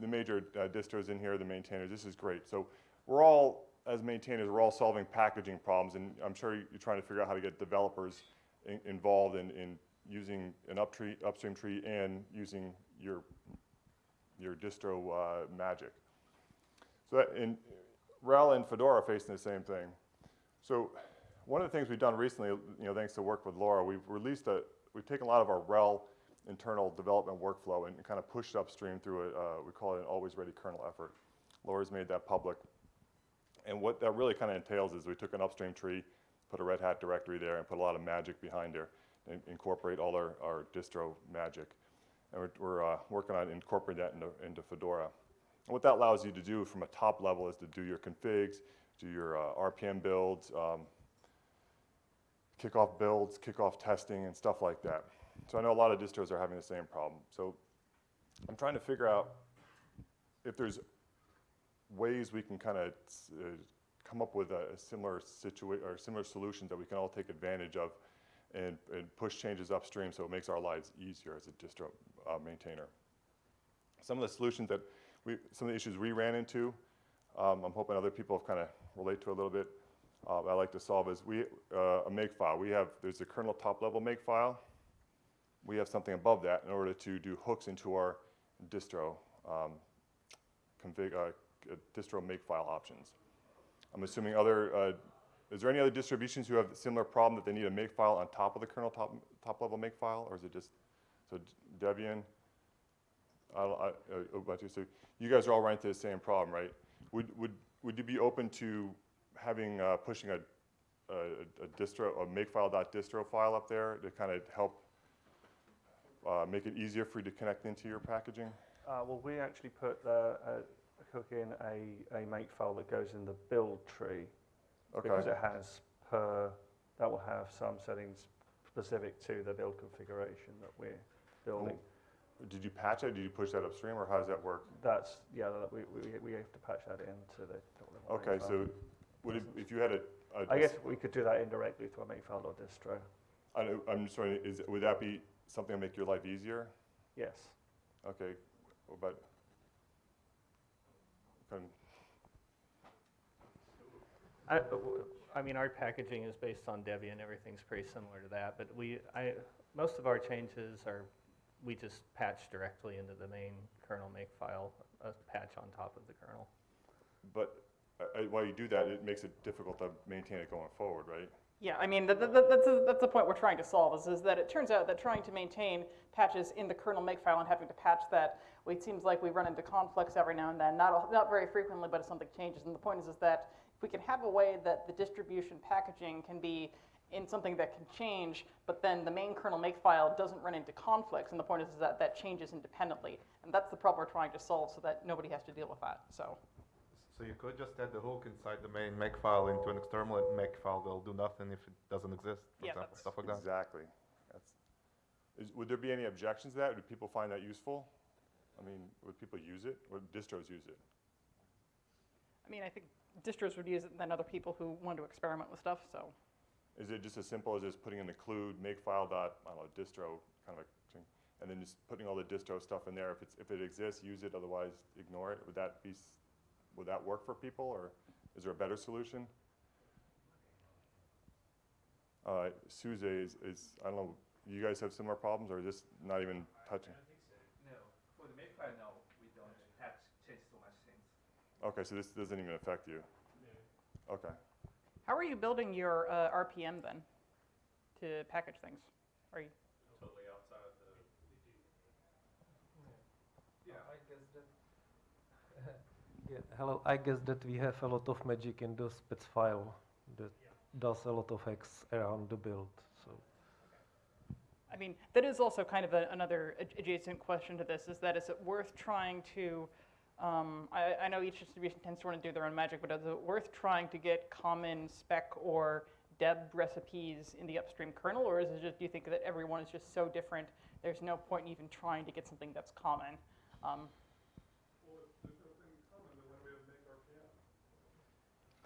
the major uh, distros in here, the maintainers. This is great. So we're all, as maintainers, we're all solving packaging problems, and I'm sure you're trying to figure out how to get developers in, involved in, in using an upstream tree and using your your distro uh, magic. So that in RHEL and Fedora facing the same thing. So one of the things we've done recently, you know, thanks to work with Laura, we've released a, we've taken a lot of our RHEL internal development workflow and kind of pushed upstream through a, uh, we call it an always ready kernel effort. Laura's made that public. And what that really kind of entails is we took an upstream tree, put a Red Hat directory there, and put a lot of magic behind there, and incorporate all our, our distro magic. And we're, we're uh, working on incorporating that into, into Fedora. And what that allows you to do from a top level is to do your configs, do your uh, RPM builds, um, kickoff builds, kickoff testing, and stuff like that. So I know a lot of distros are having the same problem. So I'm trying to figure out if there's ways we can kind of uh, come up with a, a similar situation or similar solutions that we can all take advantage of and, and, push changes upstream so it makes our lives easier as a distro uh, maintainer. Some of the solutions that we, some of the issues we ran into, um, I'm hoping other people have kind of relate to a little bit. Uh, I like to solve is we uh, a makefile. We have there's a kernel top level makefile. We have something above that in order to do hooks into our distro um, config uh, distro makefile options. I'm assuming other uh, is there any other distributions who have a similar problem that they need a makefile on top of the kernel top, top level makefile, or is it just, so Debian, I, I, uh, so you guys are all running into the same problem, right? Would, would, would you be open to having, uh, pushing a, a, a distro, a makefile.distro file up there to kind of help uh, make it easier for you to connect into your packaging? Uh, well, we actually put the, uh, hook in a, a makefile that goes in the build tree Okay. because it has per, that will have some settings specific to the build configuration that we're building. Did you patch it? Did you push that upstream, or how does that work? That's, yeah, we, we, we have to patch that into the. Okay, so would it, if you had a, a I guess we could do that indirectly through a makefile or distro. I, know- I'm just wondering, is, would that be something to make your life easier? Yes. Okay, but, can, I, I mean, our packaging is based on Debian, everything's pretty similar to that, but we, I, most of our changes are, we just patch directly into the main kernel makefile, a patch on top of the kernel. but uh, uh, while you do that, it makes it difficult to maintain it going forward, right? Yeah, I mean, th th th that's, a, that's the point we're trying to solve, is, is that it turns out that trying to maintain patches in the kernel makefile and having to patch that, well, it seems like we run into conflicts every now and then, not, not very frequently, but if something changes. And the point is, is that if we can have a way that the distribution packaging can be in something that can change, but then the main kernel makefile doesn't run into conflicts, and the point is, is that that changes independently. And that's the problem we're trying to solve so that nobody has to deal with that, so. So you could just add the hook inside the main makefile into an external makefile that'll do nothing if it doesn't exist, for Yeah, example, that's- stuff like that. Exactly. That's, is, would there be any objections to that? Would people find that useful? I mean, would people use it? Would distros use it? I mean, I think distros would use it than other people who want to experiment with stuff, so. Is it just as simple as just putting in the include makefile dot, I don't know, distro kind of a thing, and then just putting all the distro stuff in there? If it's, if it exists, use it, otherwise ignore it. Would that be, s- would that work for people, or is there a better solution? Uh, SUSE is, is, I don't know, you guys have similar problems, or is this not even touching? No, for the makefile, no, we don't have to change so much things. Okay, so this doesn't even affect you? Okay. How are you building your uh, RPM then to package things? Are you? Totally outside the. Yeah, hello. I guess that we have a lot of magic in the spec file that does a lot of hacks around the build. So I mean, that is also kind of a, another adjacent question to this, is that is it worth trying to, um, I, I know each distribution tends to want to do their own magic, but is it worth trying to get common spec or deb recipes in the upstream kernel, or is it just, do you think that everyone is just so different, there's no point in even trying to get something that's common? Um,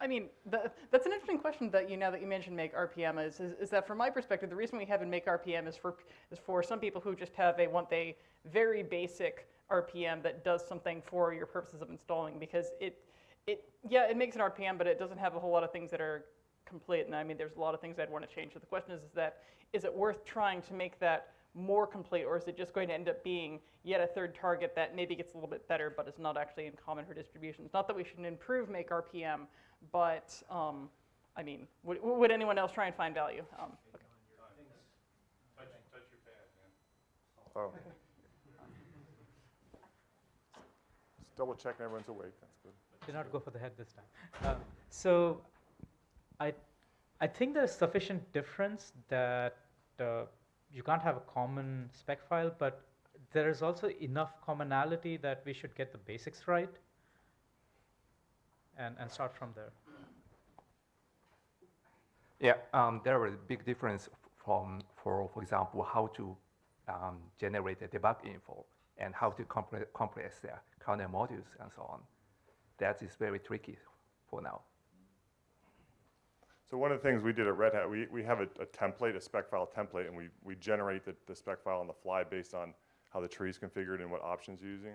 I mean, the, that's an interesting question that you now that you mentioned make RPM is, is, is that from my perspective, the reason we have in make RPM is for is for some people who just have a want a very basic RPM that does something for your purposes of installing because it it yeah it makes an RPM but it doesn't have a whole lot of things that are complete and I mean there's a lot of things I'd want to change. So the question is, is that is it worth trying to make that more complete or is it just going to end up being yet a third target that maybe gets a little bit better but is not actually in common for distributions? Not that we shouldn't improve make RPM, but um, I mean, would, would anyone else try and find value? Um, okay. Oh. Just double checking everyone's awake, that's good. Did not go for the head this time. Uh, so, I, I think there's sufficient difference that uh, you can't have a common spec file, but there is also enough commonality that we should get the basics right and, and start from there. Yeah, um, there is a big difference from, for, for example, how to um, generate the debug info and how to compre compress the kernel modules and so on. That is very tricky for now. So one of the things we did at Red Hat, we, we have a, a template, a spec file template, and we, we generate the, the spec file on the fly based on how the tree is configured and what options you're using.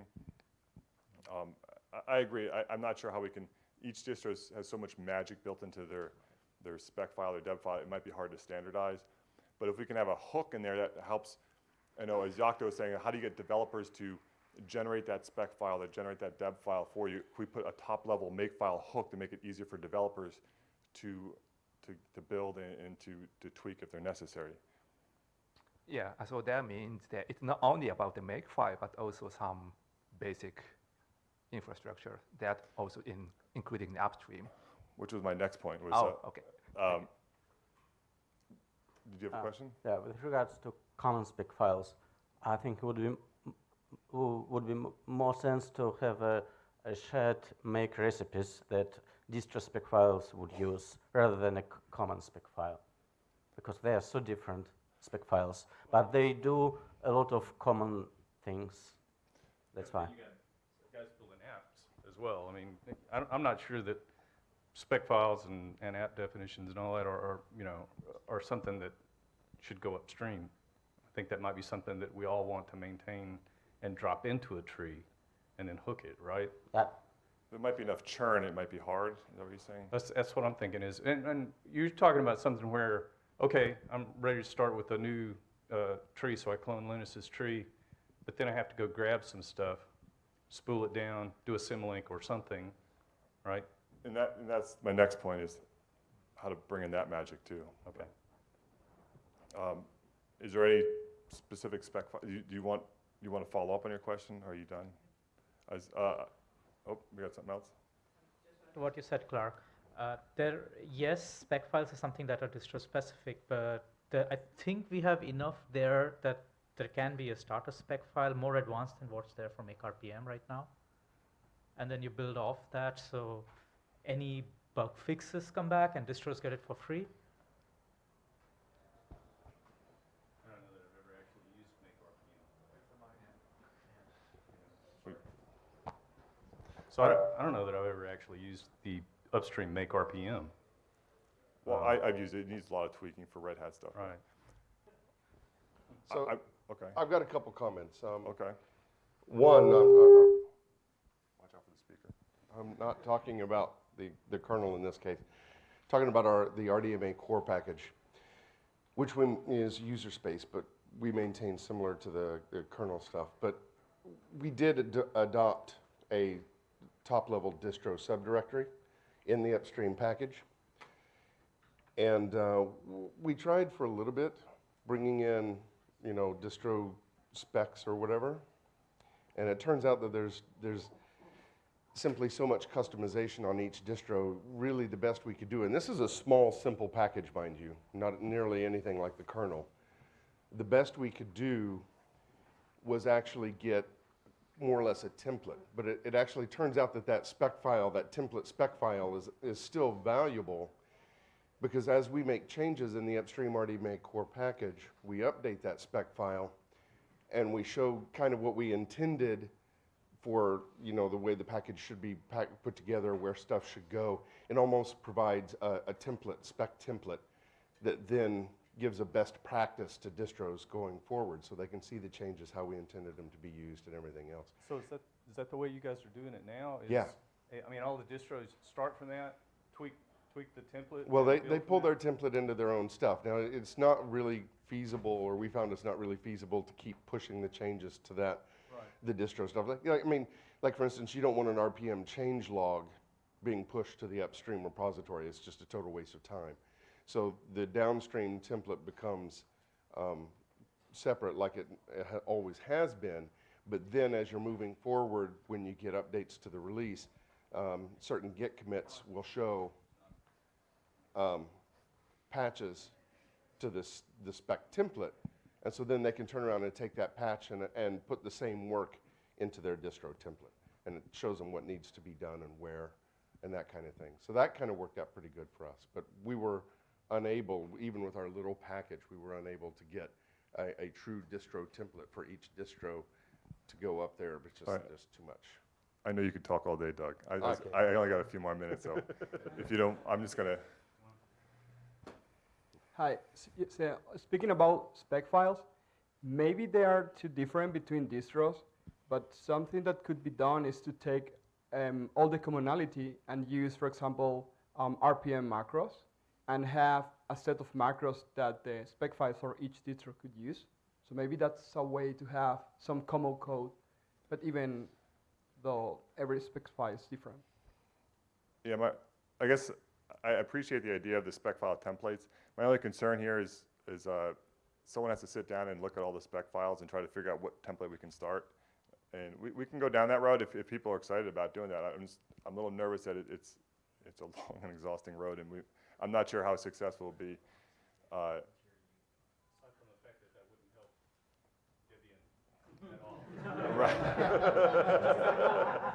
Um, I, I agree. I, I'm not sure how we can, each distro has- has so much magic built into their, their spec file, their deb file, it might be hard to standardize. But if we can have a hook in there that helps, I know as Yocto was saying, how do you get developers to generate that spec file, that generate that deb file for you? If we put a top level makefile hook to make it easier for developers to, to, to build and, and to, to tweak if they're necessary. Yeah, so that means that it's not only about the makefile, but also some basic infrastructure that also in, including the upstream. Which was my next point, was, Oh, uh, okay. um, did you have a Uh, question? Yeah, with regards to common spec files, I think it would be, would be more sense to have a, a shared make recipes that distro spec files would use rather than a common spec file. Because they are so different spec files, but they do a lot of common things. That's why. You got guys building apps as well. I mean, I, I'm not sure that spec files and, and app definitions and all that are, are, you know, are something that should go upstream. I think that might be something that we all want to maintain and drop into a tree and then hook it, right? That, There might be enough churn, it might be hard, is that what you're saying? That's, that's what I'm thinking is, and, and you're talking about something where, okay, I'm ready to start with a new uh, tree, so I clone Linus's tree, but then I have to go grab some stuff, spool it down, do a symlink or something, right? And that, and that's, my next point is how to bring in that magic too. Okay. Um, Is there any specific spec, do you, do you want, you want to follow up on your question, or are you done? As, uh, oh, we got something else? To what you said, Clark, uh, there, yes, spec files are something that are distro specific, but the, I think we have enough there that there can be a starter spec file more advanced than what's there from make RPM right now. And then you build off that, so any bug fixes come back and distros get it for free. I don't know that I've ever actually used make So I, don't- I don't know that I've ever actually used the upstream make RPM. Well, Um, I, I've used it, it needs a lot of tweaking for Red Hat stuff. Right. So I- I- Okay, I've got a couple comments. Um, okay. One, I'm, I'm- watch out for the speaker. I'm not talking about the, the kernel in this case. Talking about our, the RDMA core package, which one is user space, but we maintain similar to the, the kernel stuff. But we did ad- adopt a top-level distro subdirectory in the upstream package. And uh, we tried for a little bit, bringing in, you know, distro specs or whatever. And it turns out that there's, there's simply so much customization on each distro, really the best we could do. And this is a small, simple package, mind you, not nearly anything like the kernel. The best we could do was actually get more or less a template. But it, it actually turns out that that spec file, that template spec file is, is still valuable because as we make changes in the upstream RDMA core package, we update that spec file and we show kind of what we intended for, you know, the way the package should be pack, put together, where stuff should go. It almost provides a, a template, spec template, that then gives a best practice to distros going forward, so they can see the changes, how we intended them to be used and everything else. So is that, is that the way you guys are doing it now? Is- Yeah. I mean, all the distros start from that, tweak, the template? Well, they, they pull their template into their own stuff. Now, it's not really feasible, or we found it's not really feasible to keep pushing the changes to that, Right. the distro stuff. Like, you know, I mean, like for instance, you don't want an RPM change log being pushed to the upstream repository. It's just a total waste of time. So the downstream template becomes um, separate, like it, it ha- always has been. But then, as you're moving forward, when you get updates to the release, um, certain Git commits will show um, patches to this the spec template, and so then they can turn around and take that patch and, and put the same work into their distro template, and it shows them what needs to be done and where, and that kind of thing. So that kind of worked out pretty good for us. But we were unable, even with our little package, we were unable to get a, a true distro template for each distro to go up there. It's just, right. just too much. I know you could talk all day, Doug. I, just- Okay. I only got a few more minutes, so <laughs> if you don't, I'm just gonna, Hi, so speaking about spec files, maybe they are too different between distros, but something that could be done is to take um, all the commonality and use, for example, um, RPM macros and have a set of macros that the spec files for each distro could use. So maybe that's a way to have some common code, but even though every spec file is different. yeah, my, I guess I appreciate the idea of the spec file templates. My only concern here is, is, uh, someone has to sit down and look at all the spec files and try to figure out what template we can start. And we, we can go down that road if, if people are excited about doing that. I'm just, I'm a little nervous that it, it's, it's a <laughs> long and exhausting road and we, I'm not sure how successful it'll be. Uh, <laughs> <laughs>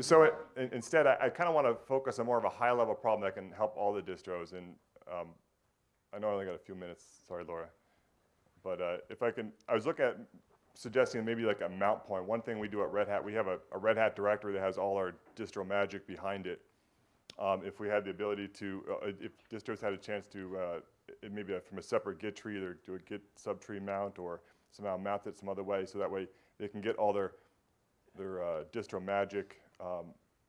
So it, in- instead, I, I kind of want to focus on more of a high-level problem that can help all the distros. And um, I know I only got a few minutes. Sorry, Laura. But uh, if I can, I was looking at suggesting maybe like a mount point. One thing we do at Red Hat, we have a, a Red Hat directory that has all our distro magic behind it. Um, if we had the ability to, uh, if distros had a chance to, uh, maybe from a separate Git tree, either do a Git subtree mount or somehow mount it some other way, so that way they can get all their their uh, distro magic um,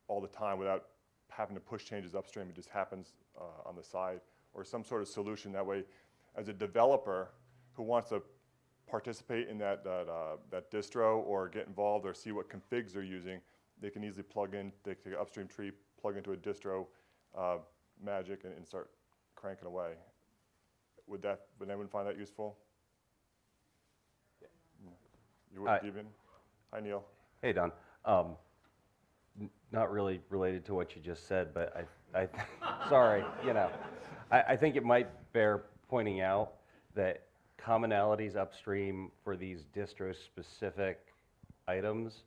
all the time without having to push changes upstream. It just happens uh, on the side, or some sort of solution. That way, as a developer who wants to participate in that that, uh, that distro or get involved or see what configs they're using, they can easily plug in, they take an upstream tree, plug into a distro uh, magic, and, and start cranking away. Would that would anyone find that useful? You would, Hi. Deepan? Hi, Neil. Hey, Don. Um, n- not really related to what you just said, but I, I, <laughs> sorry, you know, I, I think it might bear pointing out that commonalities upstream for these distro-specific items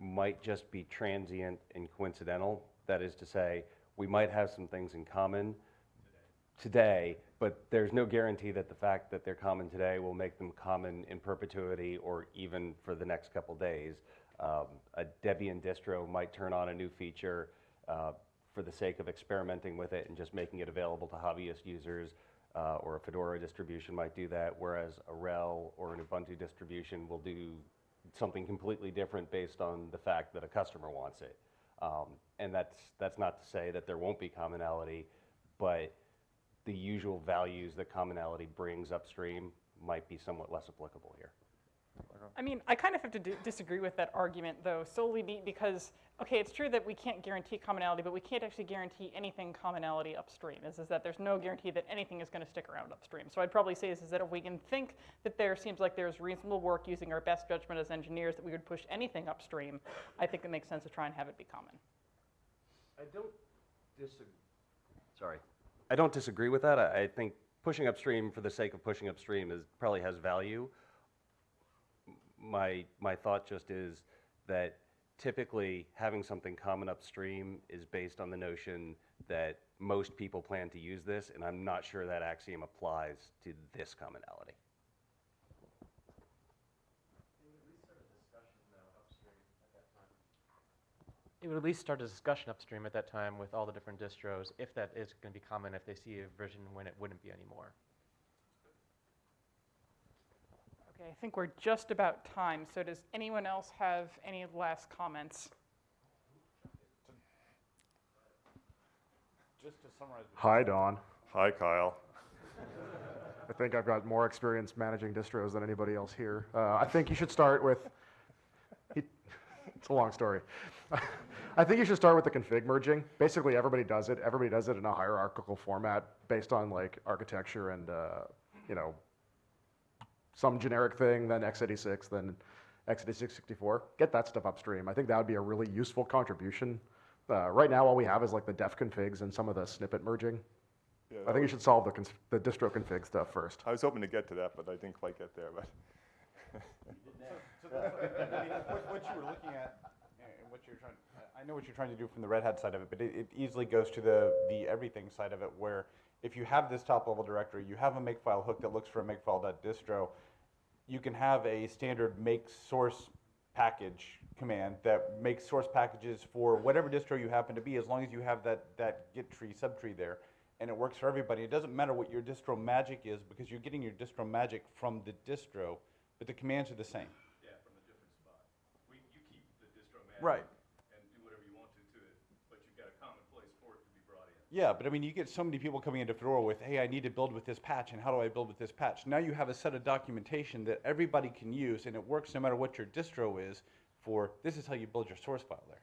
might just be transient and coincidental. That is to say, we might have some things in common today, but there's no guarantee that the fact that they're common today will make them common in perpetuity or even for the next couple days. Um, a Debian distro might turn on a new feature uh, for the sake of experimenting with it and just making it available to hobbyist users, uh, or a Fedora distribution might do that, whereas a RHEL or an Ubuntu distribution will do something completely different based on the fact that a customer wants it. Um, and that's, that's not to say that there won't be commonality, but the usual values that commonality brings upstream might be somewhat less applicable here. Uh, I mean, I kind of have to d- disagree with that argument, though, solely be- because, okay, it's true that we can't guarantee commonality, but we can't actually guarantee anything commonality upstream. Is, is that there's no guarantee that anything is going to stick around upstream. So I'd probably say is, is that if we can think that there seems like there's reasonable work using our best judgment as engineers that we would push anything upstream, I think it makes sense to try and have it be common. I don't disagree. Sorry. I don't disagree with that. I, I think pushing upstream for the sake of pushing upstream is probably has value my my thought just is that typically having something common upstream is based on the notion that most people plan to use this, and I'm not sure that axiom applies to this commonality. It would at least start a discussion upstream at that time with all the different distros, if that is going to be common, if they see a version when it wouldn't be anymore. Okay, I think we're just about time. So does anyone else have any last comments? Just to summarize. Hi, Don. Hi, Kyle. <laughs> I think I've got more experience managing distros than anybody else here. Uh, I think you should start with, <laughs> he, it's a long story. <laughs> I think you should start with the config merging. Basically, everybody does it. Everybody does it in a hierarchical format based on like architecture and, uh, you know, some generic thing, then x86, then x86 64. Get that stuff upstream. I think that would be a really useful contribution. Uh, right now, all we have is like the def configs and some of the snippet merging. Yeah, I that think you should solve the, cons- the distro config stuff first. I was hoping to get to that, but I didn't quite get there, but. So that's, I mean, what, what you were looking at, and what you're trying, I know what you're trying to do from the Red Hat side of it, but it, it easily goes to the, the everything side of it, where if you have this top level directory, you have a makefile hook that looks for a makefile.distro, you can have a standard make source package command that makes source packages for whatever distro you happen to be, as long as you have that, that git tree, subtree there, and it works for everybody. It doesn't matter what your distro magic is, because you're getting your distro magic from the distro, but the commands are the same. Yeah, from a different spot. We, you keep the distro magic. Right. And do whatever you want to to it, but you've got a common place for it to be brought in. Yeah, but I mean, you get so many people coming into Fedora with, hey, I need to build with this patch, and how do I build with this patch? Now you have a set of documentation that everybody can use, and it works no matter what your distro is for, this is how you build your source file there.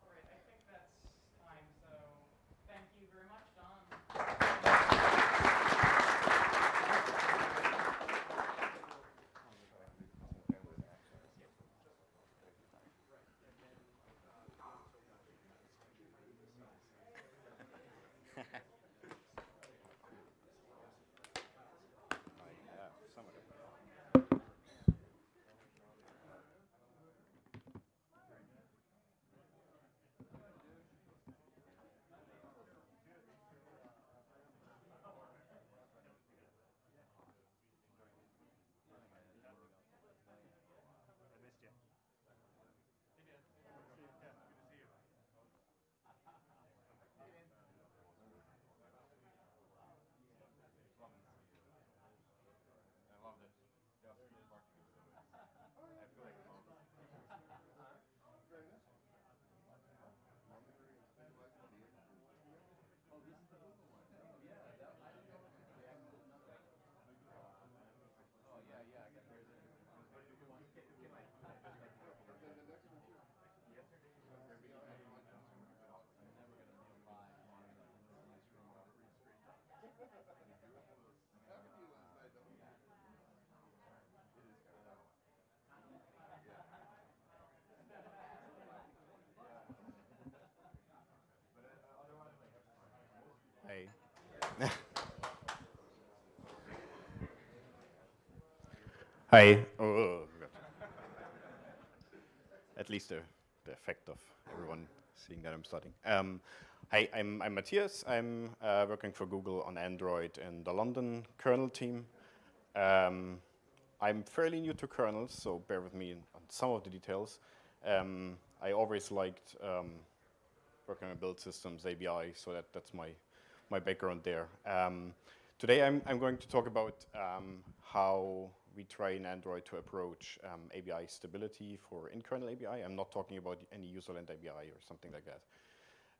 All right, I think that's time. So thank you very much, Don. Hey. Hi. Oh, At least the, the effect of everyone seeing that I'm starting. Um, hi, I'm, I'm Matthias. I'm uh, working for Google on Android in the London kernel team. Um, I'm fairly new to kernels, so bear with me on some of the details. Um, I always liked um, working on build systems, ABI, so that, that's my, my background there. Um, today I'm, I'm going to talk about um, how we try in Android to approach um, ABI stability for in-kernel ABI. I'm not talking about any userland ABI or something like that.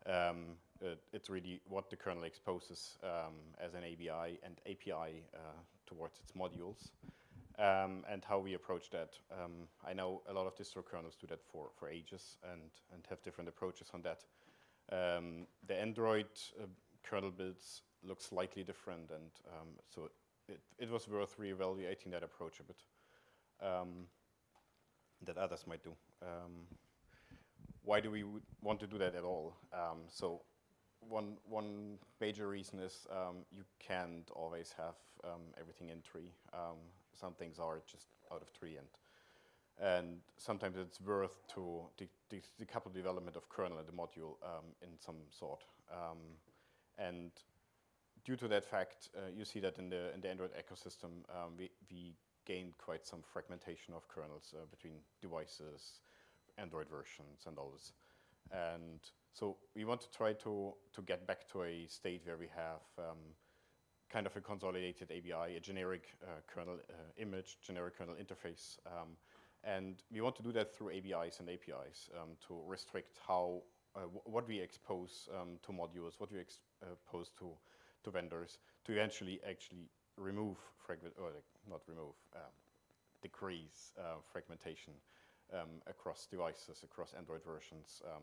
Um, it, it's really what the kernel exposes um, as an ABI and API uh, towards its modules. Um, and how we approach that. Um, I know a lot of distro kernels do that for, for ages and, and have different approaches on that. Um, the Android uh, kernel builds look slightly different, and so it, it was worth reevaluating that approach a bit um, that others might do. Um, why do we want to do that at all? Um, so one, one major reason is um, you can't always have um, everything in tree. Some things are just out of tree and and sometimes it's worth to de de decouple development of kernel and the module um, in some sort. Um, and due to that fact, uh, you see that in the in the Android ecosystem, um, we we gained quite some fragmentation of kernels uh, between devices, Android versions and all this. And so we want to try to, to get back to a state where we have um, kind of a consolidated ABI, a generic uh, kernel uh, image, generic kernel interface. Um, and we want to do that through ABIs and APIs um, to restrict how, uh, what we expose um, to modules, what we expose to, to vendors, to eventually actually remove fragment, or like not remove, um, decrease uh, fragmentation um, across devices, across Android versions, um,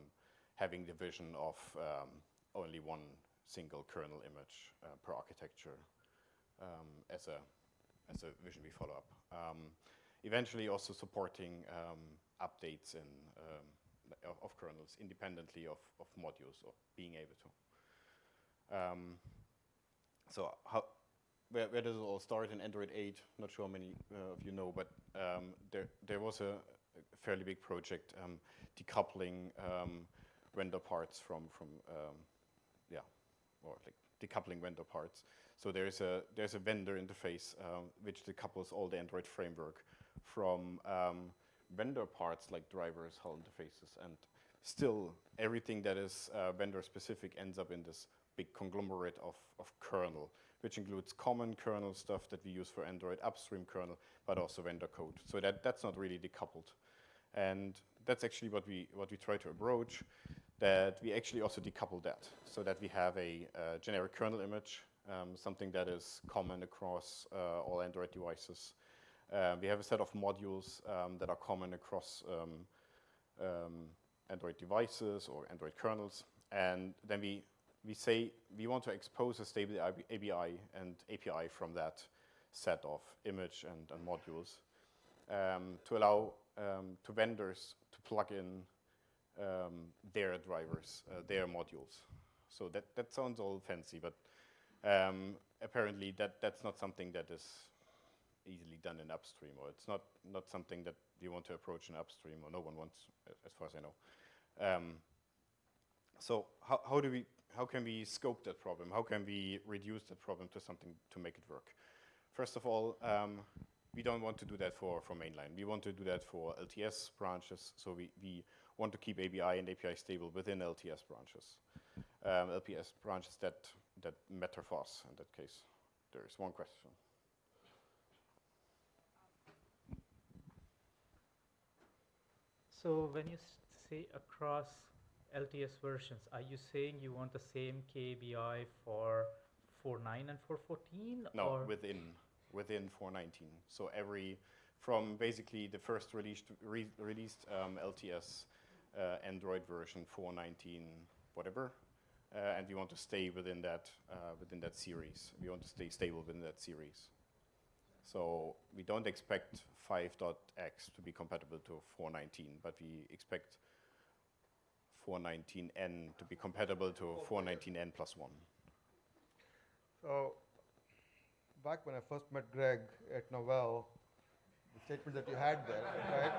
having the vision of um, only one single kernel image uh, per architecture um, as, a, as a vision we follow up. Um, eventually also supporting um, updates in, of, of, kernels independently of, of modules, of being able to. So how, where, where, does it all start in Android 8? Not sure how many uh, of you know, but um, there, there was a, fairly big project um, decoupling um, vendor parts from, from yeah, or like decoupling vendor parts. So there's a, there's a vendor interface um, which decouples all the Android framework from um, vendor parts like drivers, HAL interfaces, and still everything that is uh, vendor specific ends up in this big conglomerate of, of kernel, which includes common kernel stuff that we use for Android upstream kernel, but also vendor code. So that, that's not really decoupled. And that's actually what we, what we try to approach that we actually also decouple that so that we have a generic kernel image, um, something that is common across uh, all Android devices. Uh, we have a set of modules um, that are common across um, um Android devices or Android kernels. And then we, we say we want to expose a stable ABI and API from that set of image and, and modules um, to allow um, to vendors to plug in um, their drivers, uh, their modules. So that, that sounds all fancy, but um, apparently that, that's not something that is easily done in upstream, or it's not, not something that you want to approach in upstream, or no one wants, as far as I know. Um, so how, how do we, how can we scope that problem? How can we reduce that problem to something to make it work? First of all, um, we don't want to do that for, for mainline. We want to do that for LTS branches, so we, we want to keep ABI and API stable within LTS branches. Um, LTS branches that, that matter for us in that case. There is one question. So when you say across LTS versions, are you saying you want the same KBI for 4.9 and 4.14? No, within within 4.19. So every from basically the first released re released um, LTS uh, Android version 4.19 whatever, uh, and we want to stay within that uh, within that series. We want to stay stable within that series. So we don't expect 5.x to be compatible to 4.19, but we expect 419n to be compatible to 419n plus 1. So back when I first met Greg at Novell, the statement that you had there, right?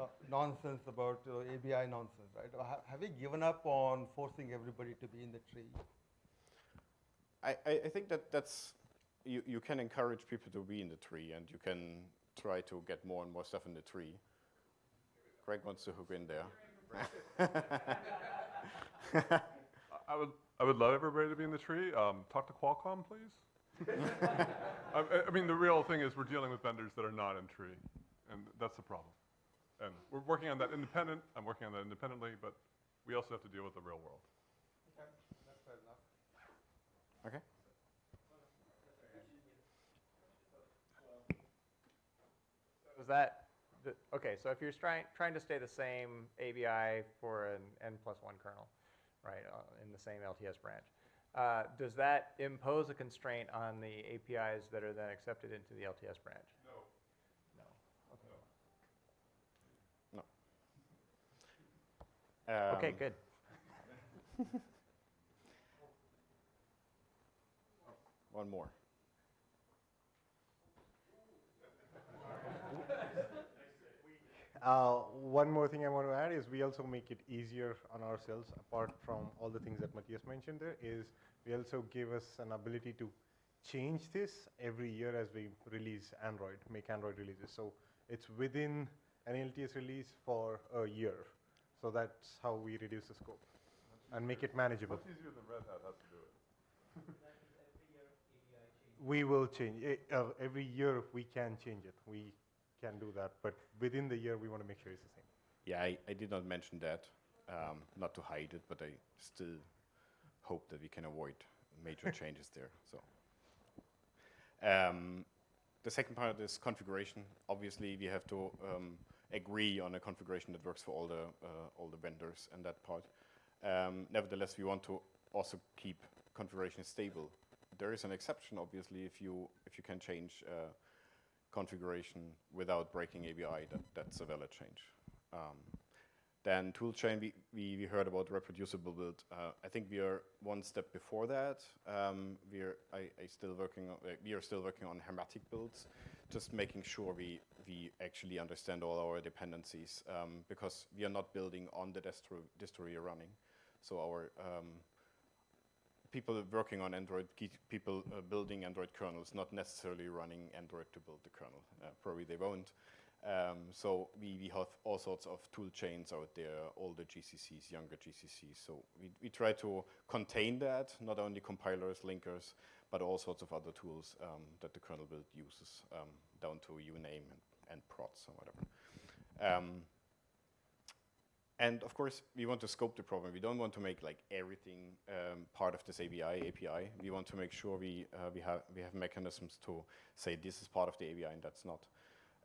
uh, nonsense about uh, ABI nonsense, right? Ha have you given up on forcing everybody to be in the tree? I, I, think that that's, you, you can encourage people to be in the tree and you can try to get more and more stuff in the tree. Greg wants to hook in there. <laughs> I would, I would love everybody to be in the tree. Um, talk to Qualcomm, please. <laughs> I, I mean, the real thing is we're dealing with vendors that are not in tree, and that's the problem. And we're working on that independent. I'm working on that independently, but we also have to deal with the real world. Okay, that's fair enough. Okay. So is that, the, okay, so if you're trying, trying to stay the same ABI for an N plus one kernel, right, uh, in the same LTS branch, uh, does that impose a constraint on the APIs that are then accepted into the LTS branch? No, no, Um, okay, good. <laughs> One more. Uh, one more thing I want to add is we also make it easier on ourselves, apart from all the things that Matthias mentioned there, is we also give us an ability to change this every year as we release Android, make Android releases. So it's within an LTS release for a year. So that's how we reduce the scope and make it manageable. Much easier than Red Hat has to do it. We will change, it, uh, every year we can change it, we can do that, but within the year, we want to make sure it's the same. Yeah, I, I did not mention that, um, not to hide it, but I still hope that we can avoid major <laughs> changes there, so. Um, the second part is configuration. Obviously, we have to um, agree on a configuration that works for all the, uh, all the vendors and that part. Um, nevertheless, we want to also keep configuration stable. There is an exception, obviously, if you, if you can change uh, configuration without breaking ABI, that, that's a valid change. Um, then toolchain, we, we, we heard about reproducible build. Uh, I think we are one step before that. Um, we are I, I still working on, uh, we are still working on hermetic builds, just making sure we we actually understand all our dependencies um, because we are not building on the distro distro we are running. So our um, people working on Android, people uh, building Android kernels, not necessarily running Android to build the kernel. Uh, probably they won't. Um, so we, we have all sorts of tool chains out there, older GCCs, younger GCCs. So we, we try to contain that, not only compilers, linkers, but all sorts of other tools um, that the kernel build uses, um, down to uname and, and or whatever. And of course, we want to scope the problem. We don't want to make like everything um, part of this ABI API. We want to make sure we uh, we have we have mechanisms to say this is part of the ABI and that's not.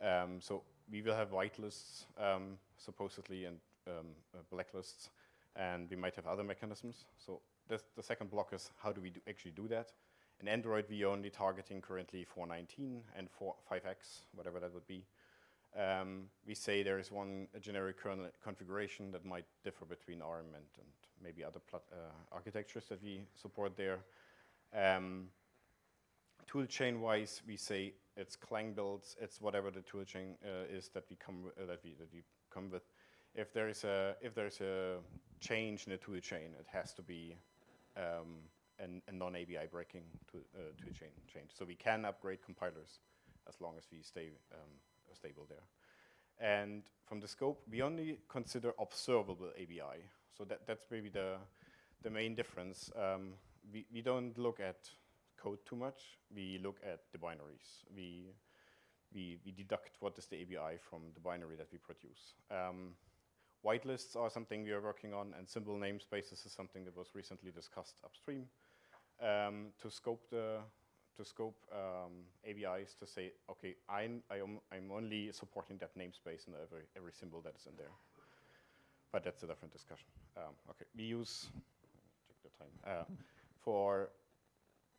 Um, so we will have whitelists um, supposedly and um, uh, blacklists, and we might have other mechanisms. So the second block is how do we do actually do that? In Android, we are only targeting currently 419 and 4, 5x, whatever that would be. Um, we say there is one generic kernel configuration that might differ between ARM and, and maybe other uh, architectures that we support there. Um, toolchain wise, we say it's Clang builds, it's whatever the toolchain uh, is that we come uh, that we that we come with. If there is a if there is a change in the toolchain, it has to be um, an, a non-ABI breaking tool, uh, toolchain change. So we can upgrade compilers as long as we stay um, stable there. And from the scope, we only consider observable ABI. So that, that's maybe the, the main difference. Um, we, we don't look at code too much. We look at the binaries. We, we, we deduct what is the ABI from the binary that we produce. Um, whitelists are something we are working on, and symbol namespaces is something that was recently discussed upstream um, to scope the to scope um, ABIs to say, okay, I'm, I am, I'm only supporting that namespace and every, every symbol that is in there. But that's a different discussion. Um, okay, we use, check the time, uh, for,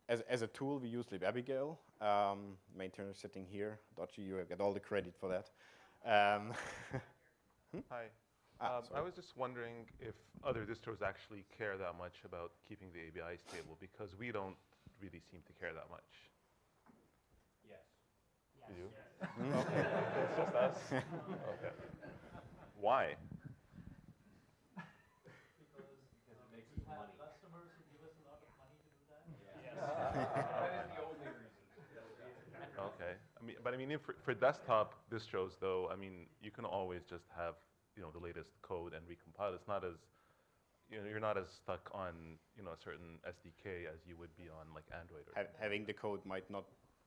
as, as a tool, we use libabigail. Um, maintainer sitting here, Dodji, you get all the credit for that. Um, <laughs> hmm? Hi. Ah, um, I was just wondering if other distros actually care that much about keeping the ABI stable because we don't really seem to care that much. Yes. You do? okay. <laughs> okay, it's just us. Okay. Why? Because, because it makes us money. Customers who give us a lot of money to do that? Yes. <laughs> that is the only reason. Okay. I mean, but I mean, for, for desktop distros, though, I mean, you can always just have you know the latest code and recompile. It's not as you know, you're not as stuck on you know a certain SDK as you would be on like Android. Or ha having the code might not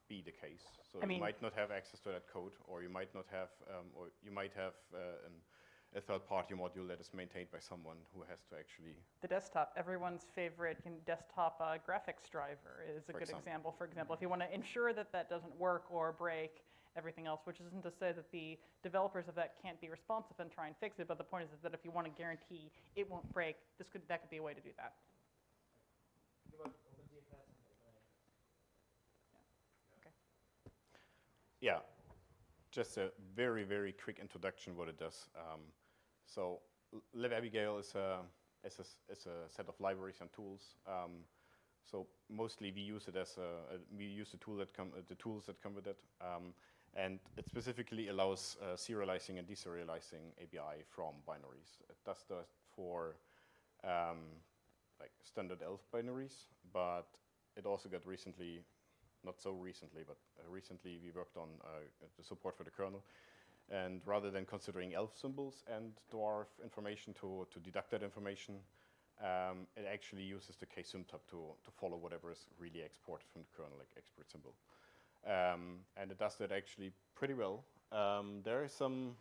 be the case. So I you mean- might not have access to that code, or you might not have, um, or you might have uh, an, a third-party module that is maintained by someone who has to actually. The desktop, everyone's favorite you know, desktop uh, graphics driver is a good example. example. For example, if you want to ensure that that doesn't work or break everything else, which isn't to say that the developers of that can't be responsive and try and fix it, but the point is that if you want to guarantee it won't break, this could that could be a way to do that. Yeah, just a very, very quick introduction what it does. Um, so L- libabigail is a, is, a, s- is a set of libraries and tools. Um, so mostly we use it as a, a- we use the tool that come, uh, the tools that come with it. Um, and it specifically allows uh, serializing and deserializing ABI from binaries. It does that for um, like standard ELF binaries, but it also got recently, not so recently, but uh, recently we worked on uh, the support for the kernel. And rather than considering ELF symbols and dwarf information to, to deduct that information, um, it actually uses the ksymtab to, to follow whatever is really exported from the kernel, like export symbol. Um, and it does that actually pretty well. Um, there are some,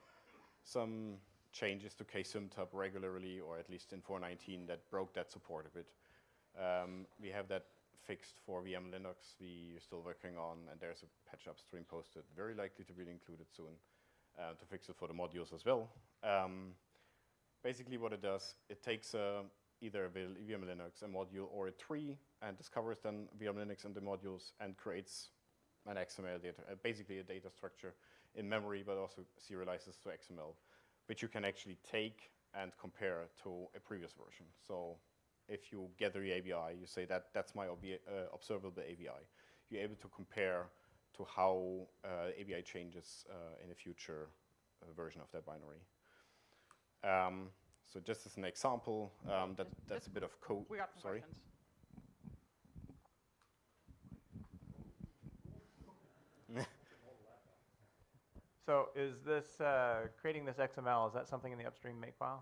some changes to ksymtab regularly, or at least in 4.19, that broke that support a bit. Um, we have that fixed for vmlinux. We are still working on, and there's a patch upstream posted, very likely to be included soon, uh, to fix it for the modules as well. Um, basically what it does, it takes uh, either a vmlinux, a module, or a tree, and discovers then vmlinux and the modules, and creates an XML data, uh, basically a data structure in memory, but also serializes to XML, which you can actually take and compare to a previous version. So if you gather the ABI, you say that that's my uh, observable ABI. You're able to compare to how uh, ABI changes uh, in a future uh, version of that binary. Um, so just as an example, um, that, that's a bit of code. We got some Sorry. questions. So is this, uh, creating this XML, is that something in the upstream makefile?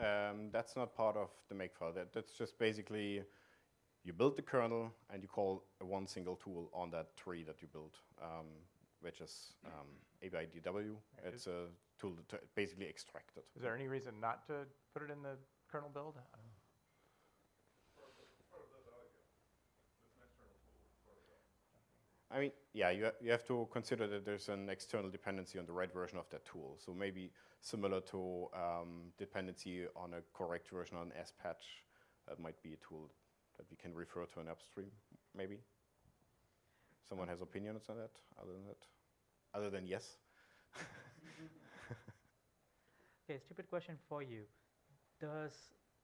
Um, that's not part of the makefile. That, that's just basically you build the kernel and you call one single tool on that tree that you built, um, which is um, ABIDW. It's a tool to basically extract it. Is there any reason not to put it in the kernel build? I mean, yeah, you, ha you have to consider that there's an external dependency on the right version of that tool. So maybe similar to um, dependency on a correct version on S-patch, that might be a tool that we can refer to an upstream, maybe. Someone has opinions on that, other than that? Other than yes? <laughs> Okay, stupid question for you. Does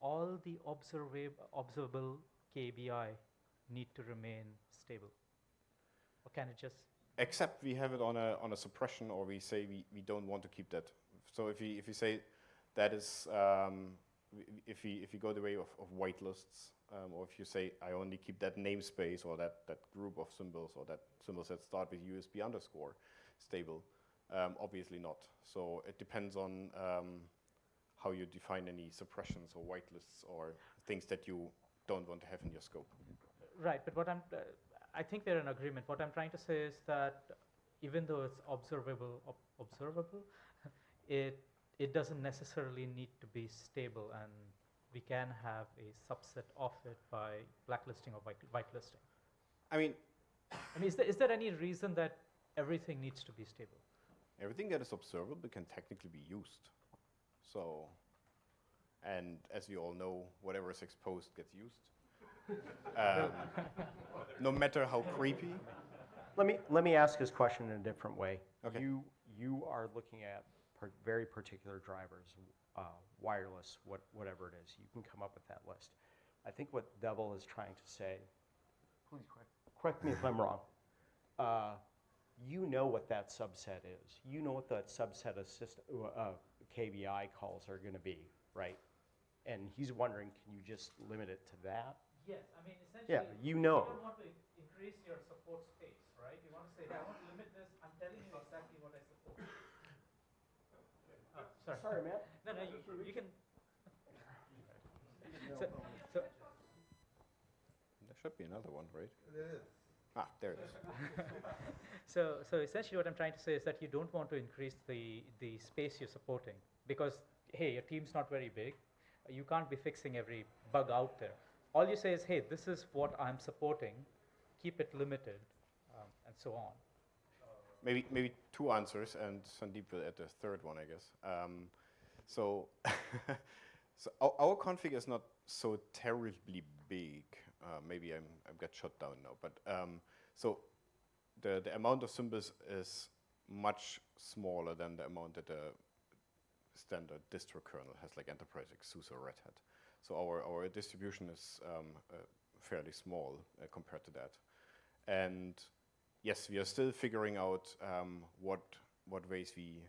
all the observa- observable KBI need to remain stable? Or can it just Except we have it on a, on a suppression or we say we, we don't want to keep that. So if we, if we say that is, um, if we, if we go the way of, of whitelists, um, or if you say I only keep that namespace or that, that group of symbols or that symbols that start with USB underscore stable, um, obviously not. So it depends on um, how you define any suppressions or whitelists or things that you don't want to have in your scope. Right, but what I'm, uh, I think we're in agreement. What I'm trying to say is that even though it's observable, ob- observable, <laughs> it it doesn't necessarily need to be stable, and we can have a subset of it by blacklisting or white, whitelisting. I mean, I mean, is there, is there any reason that everything needs to be stable? Everything that is observable can technically be used. So, and as we all know, whatever is exposed gets used. Um, no matter how creepy. Let me, let me ask this question in a different way. Okay. You, you are looking at par- very particular drivers, uh, wireless, what, whatever it is. You can come up with that list. I think what Devil is trying to say, please correct, correct me if I'm wrong. Uh, you know what that subset is. You know what that subset of system, uh, KBI calls are going to be, right? And he's wondering, can you just limit it to that? Yes, I mean, Yeah, you know. You don't want to increase your support space, right? You want to say, hey, I want to limit this. I'm telling you exactly what I support. Oh, sorry. Sorry, man. <laughs> No, no, you, you can. <laughs> so, so There should be another one, right? There is. Ah, there it is. <laughs> so, so essentially, what I'm trying to say is that you don't want to increase the the space you're supporting because hey, your team's not very big. You can't be fixing every bug out there. All you say is, hey, this is what I'm supporting. Keep it limited, um, and so on. Maybe maybe two answers, and Sandeep will add the third one, I guess. Um, so, <laughs> so our, our config is not so terribly big. Uh, maybe I'm I've got shut down now, but um, so the the amount of symbols is much smaller than the amount that the standard distro kernel has, like Enterprise, like SUSE or Red Hat. So our our distribution is um, uh, fairly small uh, compared to that, and yes, we are still figuring out um, what what ways we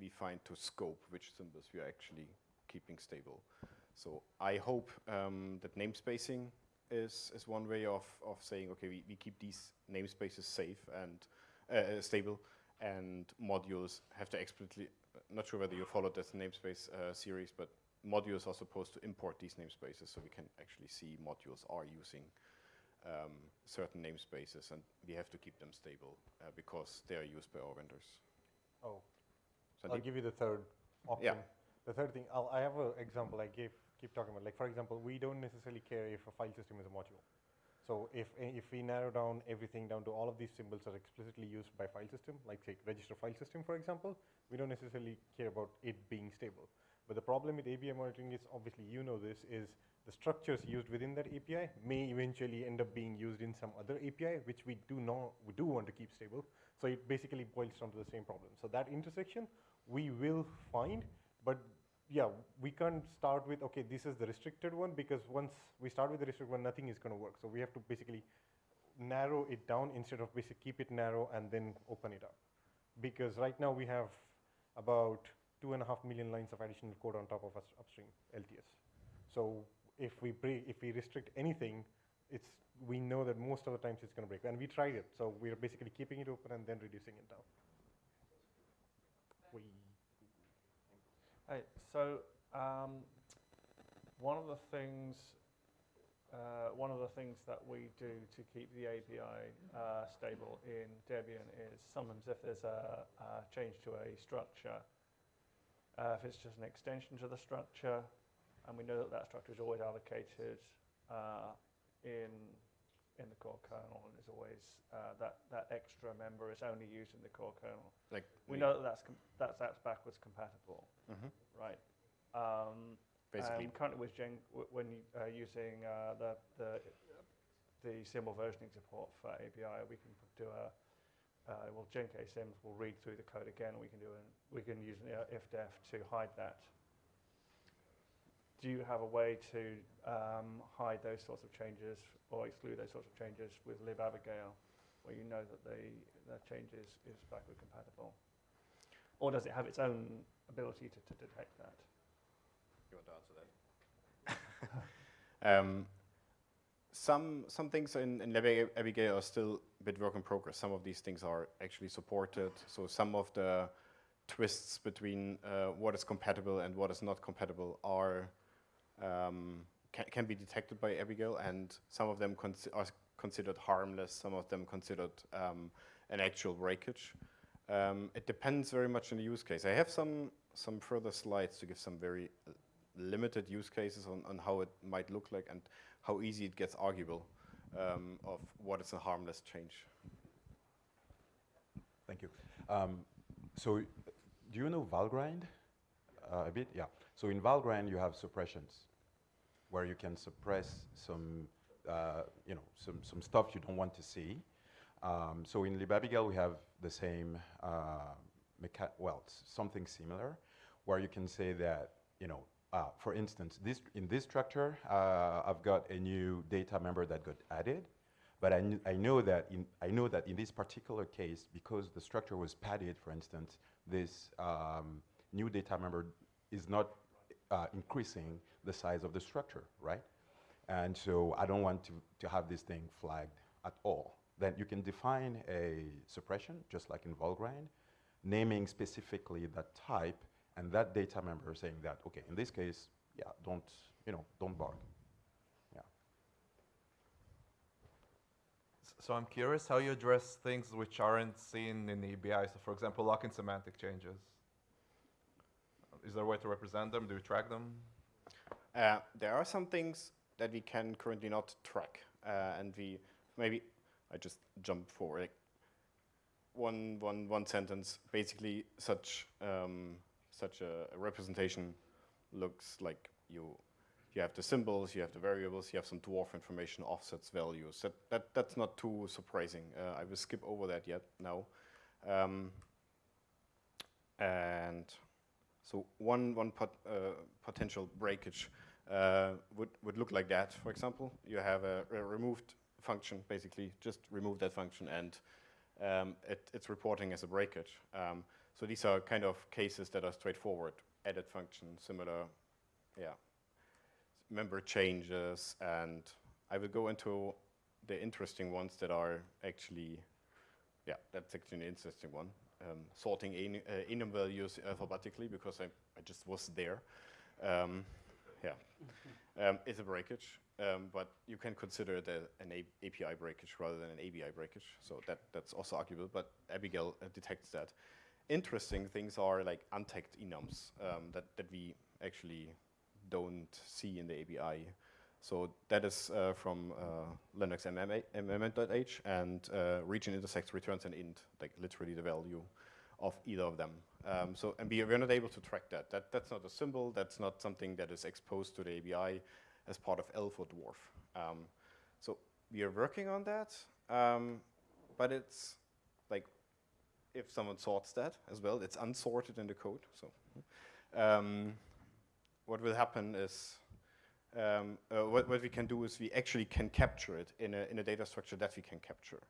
we find to scope which symbols we are actually keeping stable. So I hope um, that namespacing is is one way of of saying okay, we, we keep these namespaces safe and uh, stable, and modules have to explicitly, not sure whether you followed this namespace uh, series, but modules are supposed to import these namespaces so we can actually see modules are using um, certain namespaces and we have to keep them stable uh, because they are used by our vendors. Oh, So I'll give you the third option. Yeah. The third thing, I'll, I have an example I gave, keep talking about. Like, for example, we don't necessarily care if a file system is a module. So if, if we narrow down everything down to all of these symbols are explicitly used by file system, like say register file system, for example, we don't necessarily care about it being stable. But the problem with API monitoring is, obviously you know this, is the structures used within that API may eventually end up being used in some other API, which we do know, we do want to keep stable. So it basically boils down to the same problem. So that intersection we will find, but yeah, we can't start with, okay, this is the restricted one, because once we start with the restricted one, nothing is going to work. So we have to basically narrow it down instead of basically keep it narrow and then open it up. Because right now we have about two and a half million lines of additional code on top of us upstream LTS. So if we if we restrict anything, it's we know that most of the times it's going to break, and we tried it. So we're basically keeping it open and then reducing it down. We Hey, so um, one of the things, uh, one of the things that we do to keep the API uh, stable in Debian is sometimes if there's a, a change to a structure, uh, if it's just an extension to the structure, and we know that that structure is always allocated uh, in in the core kernel, and is always uh, that that extra member is only used in the core kernel. Like we know that that's com- that's that's backwards compatible, Mhm. right? Um, Basically- um, currently with Gen, when uh, using uh, the the the symbol versioning support for API, we can do a uh, well, genksyms will read through the code again. We can do an, we can use an ifdef to hide that. Do you have a way to um, hide those sorts of changes or exclude those sorts of changes with libabigail, where you know that the the change is, is backward compatible, or does it have its own ability to, to detect that? You want to answer that? <laughs> um, some some things in, in libabigail are still a bit work in progress. Some of these things are actually supported. So some of the twists between uh, what is compatible and what is not compatible are um, can, can be detected by Abigail, and some of them are considered harmless. Some of them considered um, an actual breakage. Um, it depends very much on the use case. I have some some further slides to give some very uh, limited use cases on, on how it might look like and how easy it gets arguable um, of what is a harmless change. Thank you. Um, so, do you know Valgrind uh, a bit? Yeah. So in Valgrind, you have suppressions, where you can suppress some, uh, you know, some, some stuff you don't want to see. Um, so in libabigail, we have the same, uh, well, something similar, where you can say that, you know, uh, for instance, this, in this structure, uh, I've got a new data member that got added, but I, kn- I know that in I know that in this particular case, because the structure was padded, for instance, this um, new data member is not uh, increasing the size of the structure, right? And so I don't want to, to have this thing flagged at all. Then you can define a suppression, just like in Valgrind, naming specifically that type and that data member saying that, okay, in this case, yeah, don't, you know, don't bark. Yeah. So I'm curious how you address things which aren't seen in the ABI. So for example, locking semantic changes. Is there a way to represent them? Do you track them? Uh, there are some things that we can currently not track, uh, and we maybe I just jump forward. Like one, one, one sentence. Basically, such um, such a, a representation looks like you you have the symbols, you have the variables, you have some dwarf information, offsets, values. That that that's not too surprising. Uh, I will skip over that yet now. Um, and so one, one pot, uh, potential breakage uh, would, would look like that, for example. You have a, a removed function, basically, just remove that function and um, it, it's reporting as a breakage. Um, so these are kind of cases that are straightforward. Edit function, similar, yeah, member changes, and I will go into the interesting ones that are actually, yeah, that's actually an interesting one. um, sorting en- uh, enum values alphabetically because I, I just was there. Um, yeah, <laughs> um, it's a breakage, um, but you can consider it a, an a- API breakage rather than an ABI breakage. So that, that's also arguable, but Abigail uh, detects that. Interesting things are like untagged enums um, that, that we actually don't see in the ABI. So that is uh, from uh, Linux mm.h and uh, region intersect returns an int, like literally the value of either of them. Um, so and we, we're not able to track that. that. That's not a symbol. That's not something that is exposed to the ABI as part of ELF or Dwarf. Um, so we are working on that, um, but it's if someone sorts that as well, it's unsorted in the code. So um, what will happen is um, uh, what, what we can do is we actually can capture it in a, in a data structure that we can capture.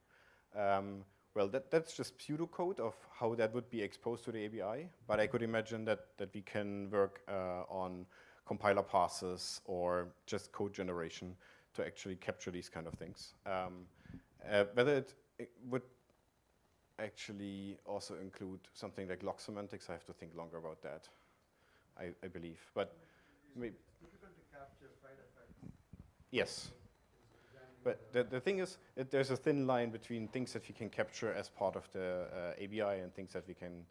Um, well, that, that's just pseudocode of how that would be exposed to the ABI, but I could imagine that, that we can work uh, on compiler passes or just code generation to actually capture these kind of things. Um, uh, whether it, it would actually also include something like log semantics, I have to think longer about that, I, I believe. But maybe Yes. But the, the thing is, that there's a thin line between things that we can capture as part of the uh, ABI and things that we can,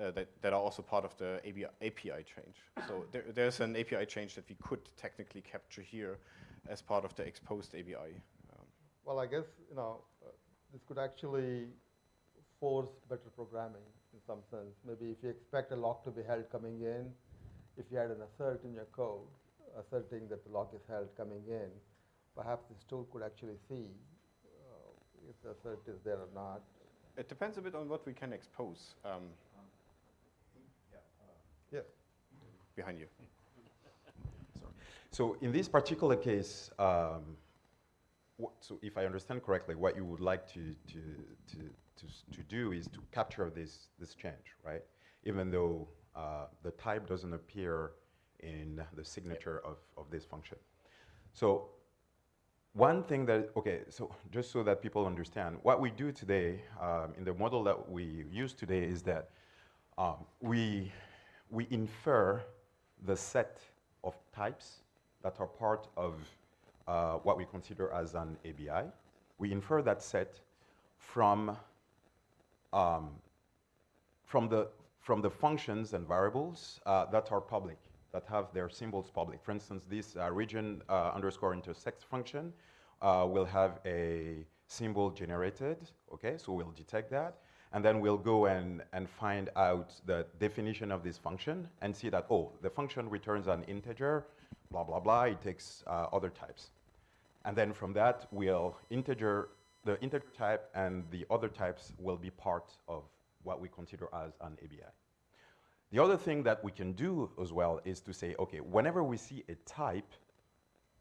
uh, that, that are also part of the ABI, API change. So there, there's an API change that we could technically capture here as part of the exposed ABI. Um, Well, I guess, you know, uh, this could actually force better programming in some sense. Maybe if you expect a lock to be held coming in, if you had an assert in your code, asserting that the lock is held coming in, perhaps this tool could actually see uh, if the assert is there or not. it depends a bit on what we can expose. Um, Yes. Behind you. So in this particular case, um, wha- so if I understand correctly, what you would like to, to, to, to, to do is to capture this, this change, right? Even though uh, the type doesn't appear in the signature of, of this function. So one thing that, okay, so just so that people understand, what we do today um, in the model that we use today is that um, we, we infer the set of types that are part of uh, what we consider as an ABI. We infer that set from, um, from, the, from the functions and variables uh, that are public, that have their symbols public. For instance, this uh, region uh, underscore intersect function uh, will have a symbol generated, okay, so we'll detect that. And then we'll go and, and find out the definition of this function and see that, oh, the function returns an integer, blah, blah, blah, it takes uh, other types. And then from that, we'll integer, the integer type and the other types will be part of what we consider as an ABI. The other thing that we can do as well is to say, okay, whenever we see a type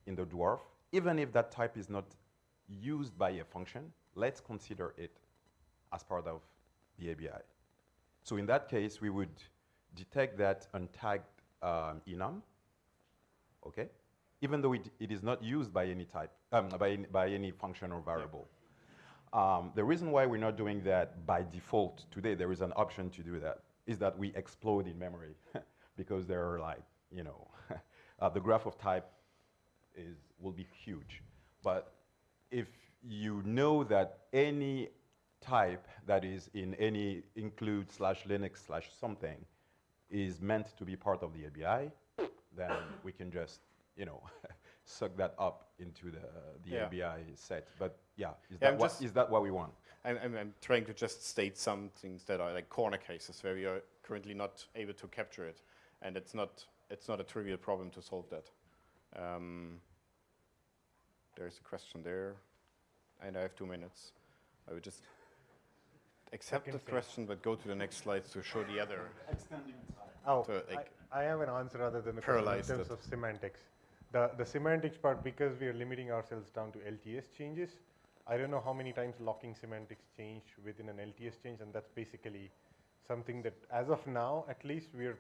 in the dwarf, even if that type is not used by a function, let's consider it as part of the ABI. So in that case, we would detect that untagged um, enum, okay? Even though it, it is not used by any type, um, by, by any function or variable. Um, the reason why we're not doing that by default today, there is an option to do that, is that we explode in memory <laughs> because there are like, you know, <laughs> uh, the graph of type is, will be huge. But if you know that any type that is in any include slash Linux slash something is meant to be part of the ABI, then we can just, you know, <laughs> suck that up into the, the Yeah. ABI set. But yeah, is, Yeah, that I'm what, just- is that what we want? I'm, I'm, I'm trying to just state some things that are like corner cases where we are currently not able to capture it, and it's not it's not a trivial problem to solve that. Um, there's a question there, and I have two minutes. I would just accept the question, but go to the next slides to show the other. Oh, to, like, I, I have an answer other than the question in terms it. of semantics. The, the semantics part, because we are limiting ourselves down to LTS changes, I don't know how many times locking semantics change within an LTS change, and that's basically something that, as of now, at least, we're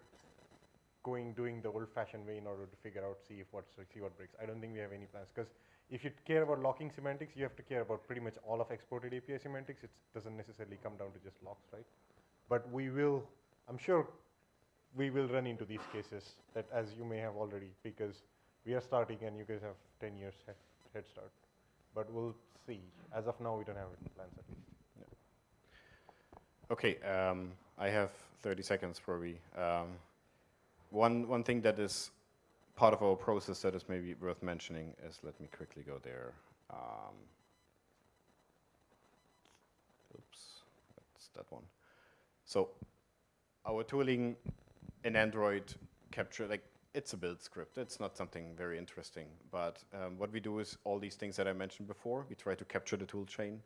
going doing the old-fashioned way in order to figure out, see if what see what breaks. I don't think we have any plans because if you care about locking semantics, you have to care about pretty much all of exported API semantics. It doesn't necessarily come down to just locks, right? But we will, I'm sure we will run into these cases that as you may have already because we are starting and you guys have 10 years head, head start. But we'll see. As of now, we don't have any plans at least. Okay, um, I have 30 seconds probably. Um, one, one thing that is part of our process that is maybe worth mentioning is, let me quickly go there. Um, oops, that's that one. So our tooling in Android capture, like it's a build script. It's not something very interesting. But um, what we do is all these things that I mentioned before. We try to capture the tool chain,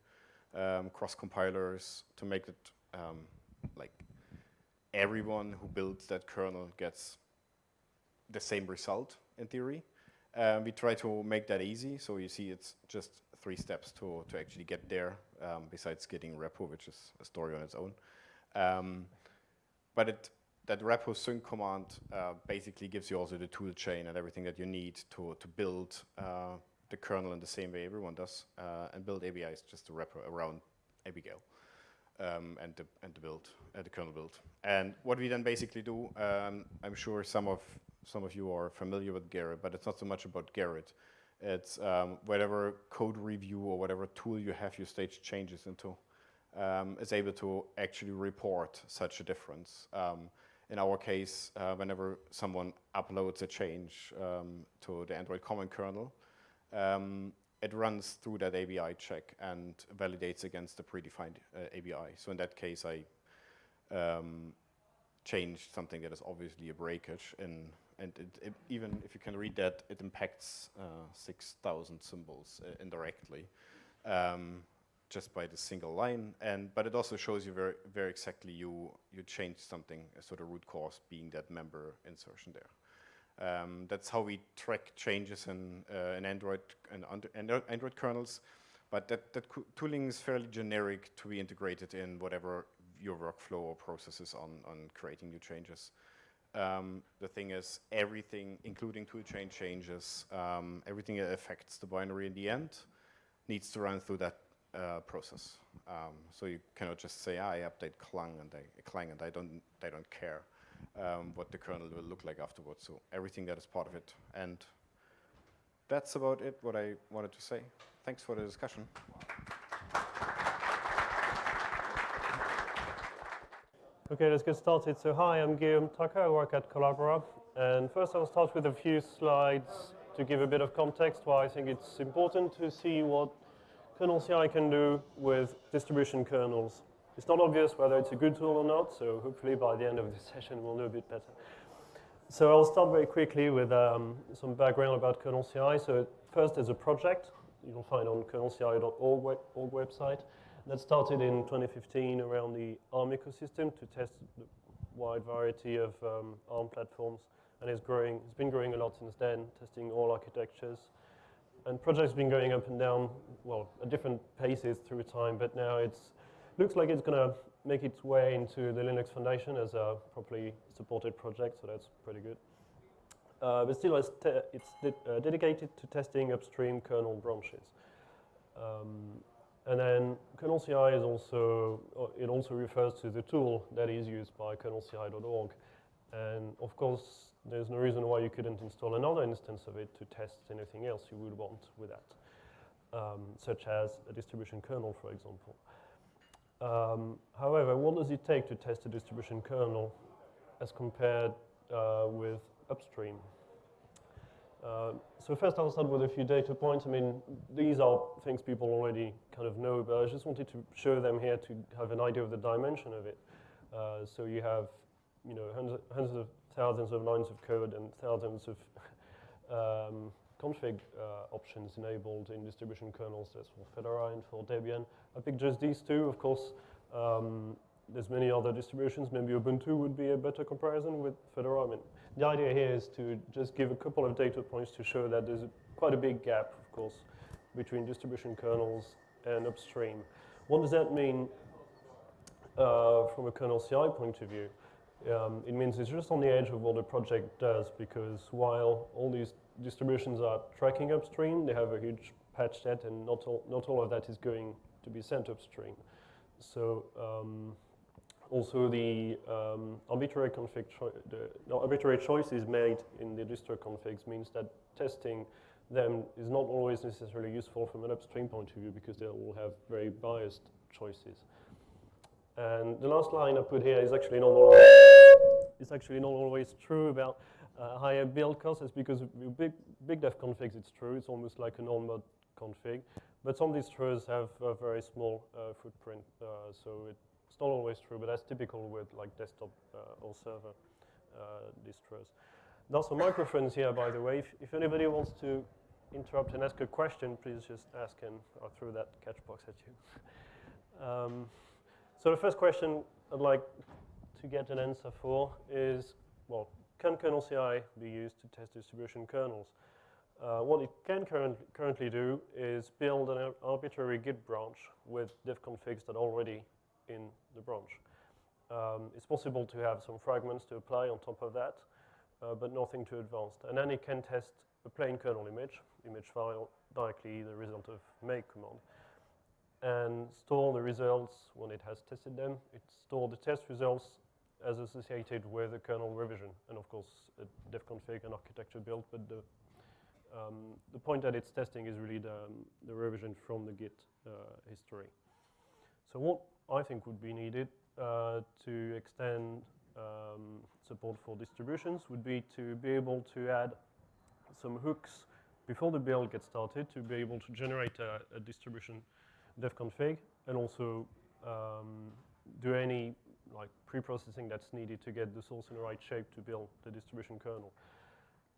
um, cross compilers to make it um, like everyone who builds that kernel gets the same result in theory. Um, we try to make that easy. So you see it's just three steps to, to actually get there um, besides getting repo, which is a story on its own. Um, but it, that repo sync command uh, basically gives you also the tool chain and everything that you need to, to build uh, the kernel in the same way everyone does uh, and build ABIs just to wrap around Abigail um, and, the, and the build, uh, the kernel build. And what we then basically do, um, I'm sure some of, some of you are familiar with Gerrit, but it's not so much about Gerrit. It's um, whatever code review or whatever tool you have your stage changes into um, is able to actually report such a difference. Um, in our case, uh, whenever someone uploads a change um, to the Android common kernel, um, it runs through that ABI check and validates against the predefined uh, ABI. So in that case, I um, changed something that is obviously a breakage, in, and it, it, even if you can read that, it impacts uh, 6,000 symbols uh, indirectly. Just by the single line, and but it also shows you very, very exactly you you changed something, so the root cause being that member insertion there. Um, that's how we track changes in, uh, in Android and under, Android kernels, but that, that tooling is fairly generic to be integrated in whatever your workflow or process is on, on creating new changes. Um, the thing is, everything, including toolchain changes, um, everything that affects the binary in the end, needs to run through that uh, process. Um, so you cannot just say, ah, I update Clang and I, Clang and I don't, I don't care um, what the kernel will look like afterwards. So everything that is part of it. And that's about it, what I wanted to say. Thanks for the discussion. Okay, let's get started. So hi, I'm Guillaume Tucker. I work at Collabora. And first I'll start with a few slides to give a bit of context why I think it's important to see what kernel CI can do with distribution kernels. It's not obvious whether it's a good tool or not, so hopefully by the end of this <laughs> session we'll know a bit better. So I'll start very quickly with um, some background about kernel CI. So first there's a project you'll find on kernelci.org web, website that started in 2015 around the ARM ecosystem to test the wide variety of um, ARM platforms and it's growing, it's been growing a lot since then, testing all architectures and project's been going up and down, well, at different paces through time, but now it looks like it's going to make its way into the Linux Foundation as a properly supported project, so that's pretty good. Uh, but still, it's, it's de uh, dedicated to testing upstream kernel branches. Um, and then kernel CI is also, uh, it also refers to the tool that is used by kernelci.org. And of course, there's no reason why you couldn't install another instance of it to test anything else you would want with that, um, such as a distribution kernel, for example. Um, however, what does it take to test a distribution kernel as compared uh, with upstream? Uh, so first I'll start with a few data points. I mean, these are things people already kind of know, but I just wanted to show them here to have an idea of the dimension of it. Uh, so you have, you know, hundreds, hundreds of thousands of lines of code and thousands of <laughs> um, config uh, options enabled in distribution kernels. That's for Fedora and for Debian. I picked just these two. Of course, um, there's many other distributions. Maybe Ubuntu would be a better comparison with Fedora. I mean, the idea here is to just give a couple of data points to show that there's a, quite a big gap, of course, between distribution kernels and upstream. What does that mean uh, from a kernel CI point of view? Um, it means it's just on the edge of what the project does because while all these distributions are tracking upstream, they have a huge patch set and not all, not all of that is going to be sent upstream. So um, also the um, arbitrary config, the, no, arbitrary choices made in the distro configs means that testing them is not always necessarily useful from an upstream point of view because they all have very biased choices. And the last line I put here is actually not always, it's actually not always true about uh, higher build costs. It's because with big, big defconfigs, it's true. It's almost like a non-mod config. But some distros have a very small uh, footprint, uh, so it's not always true, but that's typical with like desktop uh, or server uh, distros. There's some microphones here, by the way. If, if anybody wants to interrupt and ask a question, please just ask and I'll throw that catch box at you. <laughs> um, so the first question I'd like to get an answer for is, well, can kernel CI be used to test distribution kernels? Uh, what it can current, currently do is build an arbitrary Git branch with defconfigs that are already in the branch. Um, it's possible to have some fragments to apply on top of that, uh, but nothing too advanced. And then it can test a plain kernel image, image file, directly the result of make command, and store the results when it has tested them. It stores the test results as associated with the kernel revision, and of course a defconfig and architecture build, but the um, the point that it's testing is really the, um, the revision from the Git uh, history. So what I think would be needed uh, to extend um, support for distributions would be to be able to add some hooks before the build gets started to be able to generate a, a distribution defconfig and also um, do any like pre-processing that's needed to get the source in the right shape to build the distribution kernel.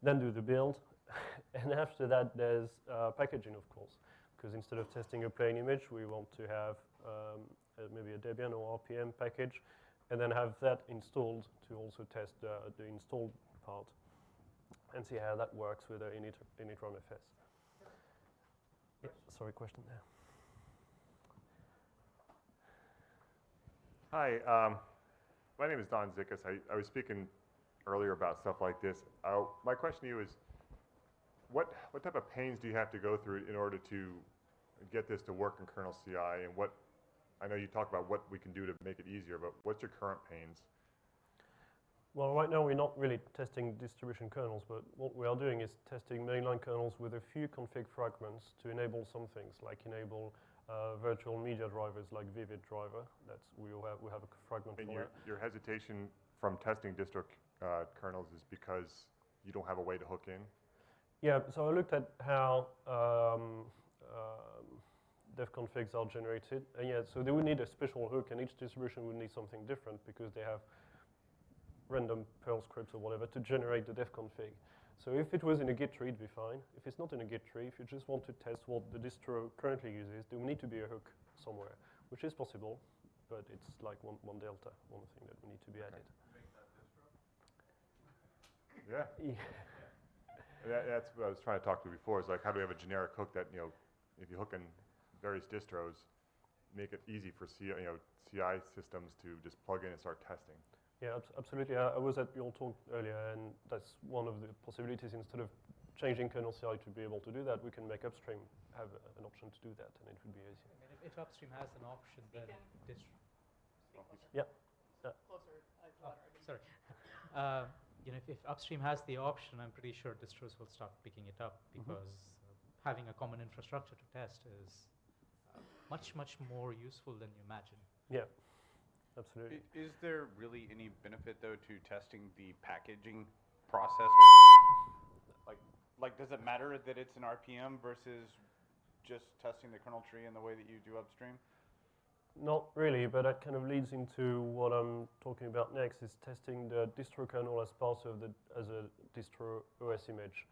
Then do the build, <laughs> and after that, there's uh, packaging, of course, because instead of testing a plain image, we want to have um, maybe a Debian or RPM package, and then have that installed to also test uh, the installed part and see how that works with the init, initramfs. Yeah, sorry, question there. Hi, um, my name is Don Zickus. I, I was speaking earlier about stuff like this. Uh, my question to you is, what, what type of pains do you have to go through in order to get this to work in kernel CI? And what, I know you talk about what we can do to make it easier, but what's your current pains? Well, right now we're not really testing distribution kernels, but what we are doing is testing mainline kernels with a few config fragments to enable some things, like enable uh, virtual media drivers like Vivid driver. That's we have we have a fragment And for your, your hesitation from testing distro uh, kernels is because you don't have a way to hook in? Yeah, so I looked at how um, um, defconfigs are generated, and yeah, so they would need a special hook, and each distribution would need something different because they have random Perl scripts or whatever to generate the defconfig. So if it was in a Git tree, it'd be fine. If it's not in a Git tree, if you just want to test what the distro currently uses, there will need to be a hook somewhere, which is possible, but it's like one, one delta, one thing that will need to be added. Yeah. Yeah. That, that's what I was trying to talk to you before, is like, how do we have a generic hook that, you know, if you hook in various distros, make it easy for CI, you know, CI systems to just plug in and start testing? Yeah, abs- absolutely. I, I was at your talk earlier, and that's one of the possibilities. Instead of changing kernel CI to be able to do that, we can make upstream have a- an option to do that, and it would be easier. I mean, if, if upstream has an option, then distro. Yeah. yeah. Closer. Oh, sorry. <laughs> Uh, you know, if, if upstream has the option, I'm pretty sure distros will start picking it up Mhm. because uh, having a common infrastructure to test is uh, much, much more useful than you imagine. Yeah, absolutely. I- Is there really any benefit though to testing the packaging process? Like, like, does it matter that it's an RPM versus just testing the kernel tree in the way that you do upstream? Not really, but that kind of leads into what I'm talking about next, is testing the distro kernel as part of the, as a distro OS image.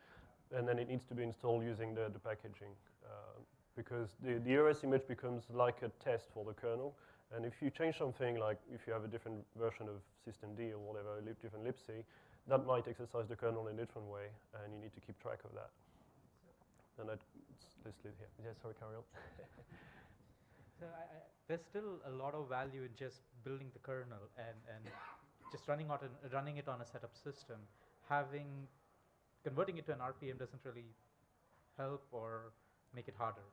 And then it needs to be installed using the, the packaging. Uh, because the, the OS image becomes like a test for the kernel. And if you change something, like if you have a different version of systemd or whatever, a lib, different libc, that might exercise the kernel in a different way, and you need to keep track of that. And that's listed here. Yeah, sorry, carry on. <laughs> So I, I, there's still a lot of value in just building the kernel and, and just running, out an, running it on a setup system. Having converting it to an RPM doesn't really help or make it harder.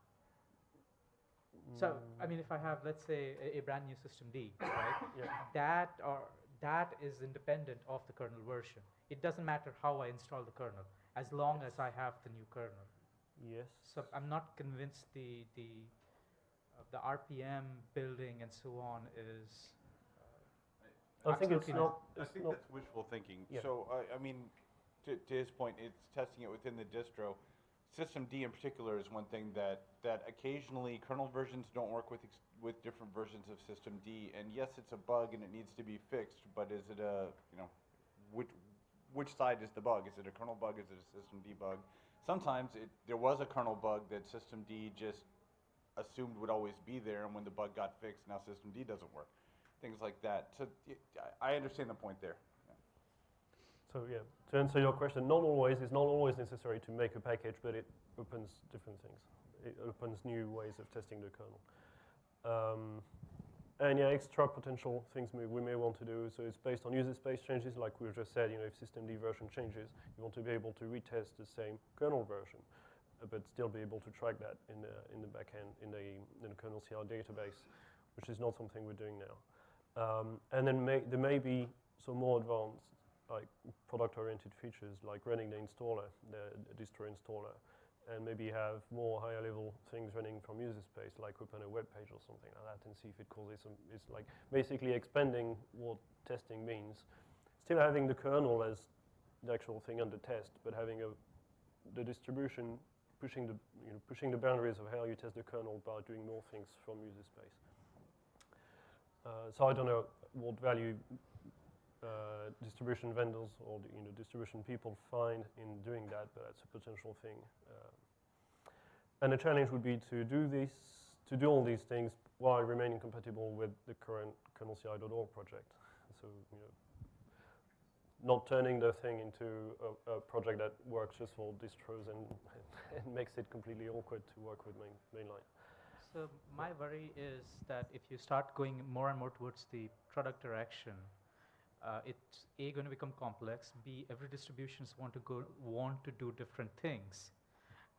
So, I mean, if I have, let's say, a, a brand new systemd, <coughs> right? Yeah. That or that is independent of the kernel version. It doesn't matter how I install the kernel, as long as I have the new kernel. Yes. So I'm not convinced the the uh, the RPM building and so on is. I think it's not- I it's think not- that's wishful thinking. Yeah. So, I, I mean, to, to his point, it's testing it within the distro. systemd in particular is one thing that, that occasionally kernel versions don't work with, with different versions of System D. And yes, it's a bug and it needs to be fixed, but is it a, you know, which, which side is the bug? Is it a kernel bug? Is it a systemd bug? Sometimes it, there was a kernel bug that systemd just assumed would always be there, and when the bug got fixed, now systemd doesn't work. Things like that. So I understand the point there. So yeah, to answer your question, not always, is not always necessary to make a package, but it opens different things. It opens new ways of testing the kernel. Um, and yeah, extra potential things we, we may want to do. So it's based on user space changes, like we just said. You know, if systemd version changes, you want to be able to retest the same kernel version, uh, but still be able to track that in the in the backend in the in the kernel CI database, which is not something we're doing now. Um, and then may, there may be some more advanced like product-oriented features like running the installer, the, the distro installer, and maybe have more higher level things running from user space, like open a web page or something like that, and see if it causes some. It's like basically expanding what testing means, still having the kernel as the actual thing under test, but having a the distribution pushing the you know pushing the boundaries of how you test the kernel by doing more things from user space. Uh, so I don't know what value uh, distribution vendors or the, you know distribution people find in doing that, but that's a potential thing. Uh, and the challenge would be to do this, to do all these things while remaining compatible with the current kernelci.org project. So you know, not turning the thing into a, a project that works just for distros and, <laughs> and makes it completely awkward to work with main, mainline. So my worry is that if you start going more and more towards the product direction, uh, it's a going to become complex. B every distributions want to go want to do different things.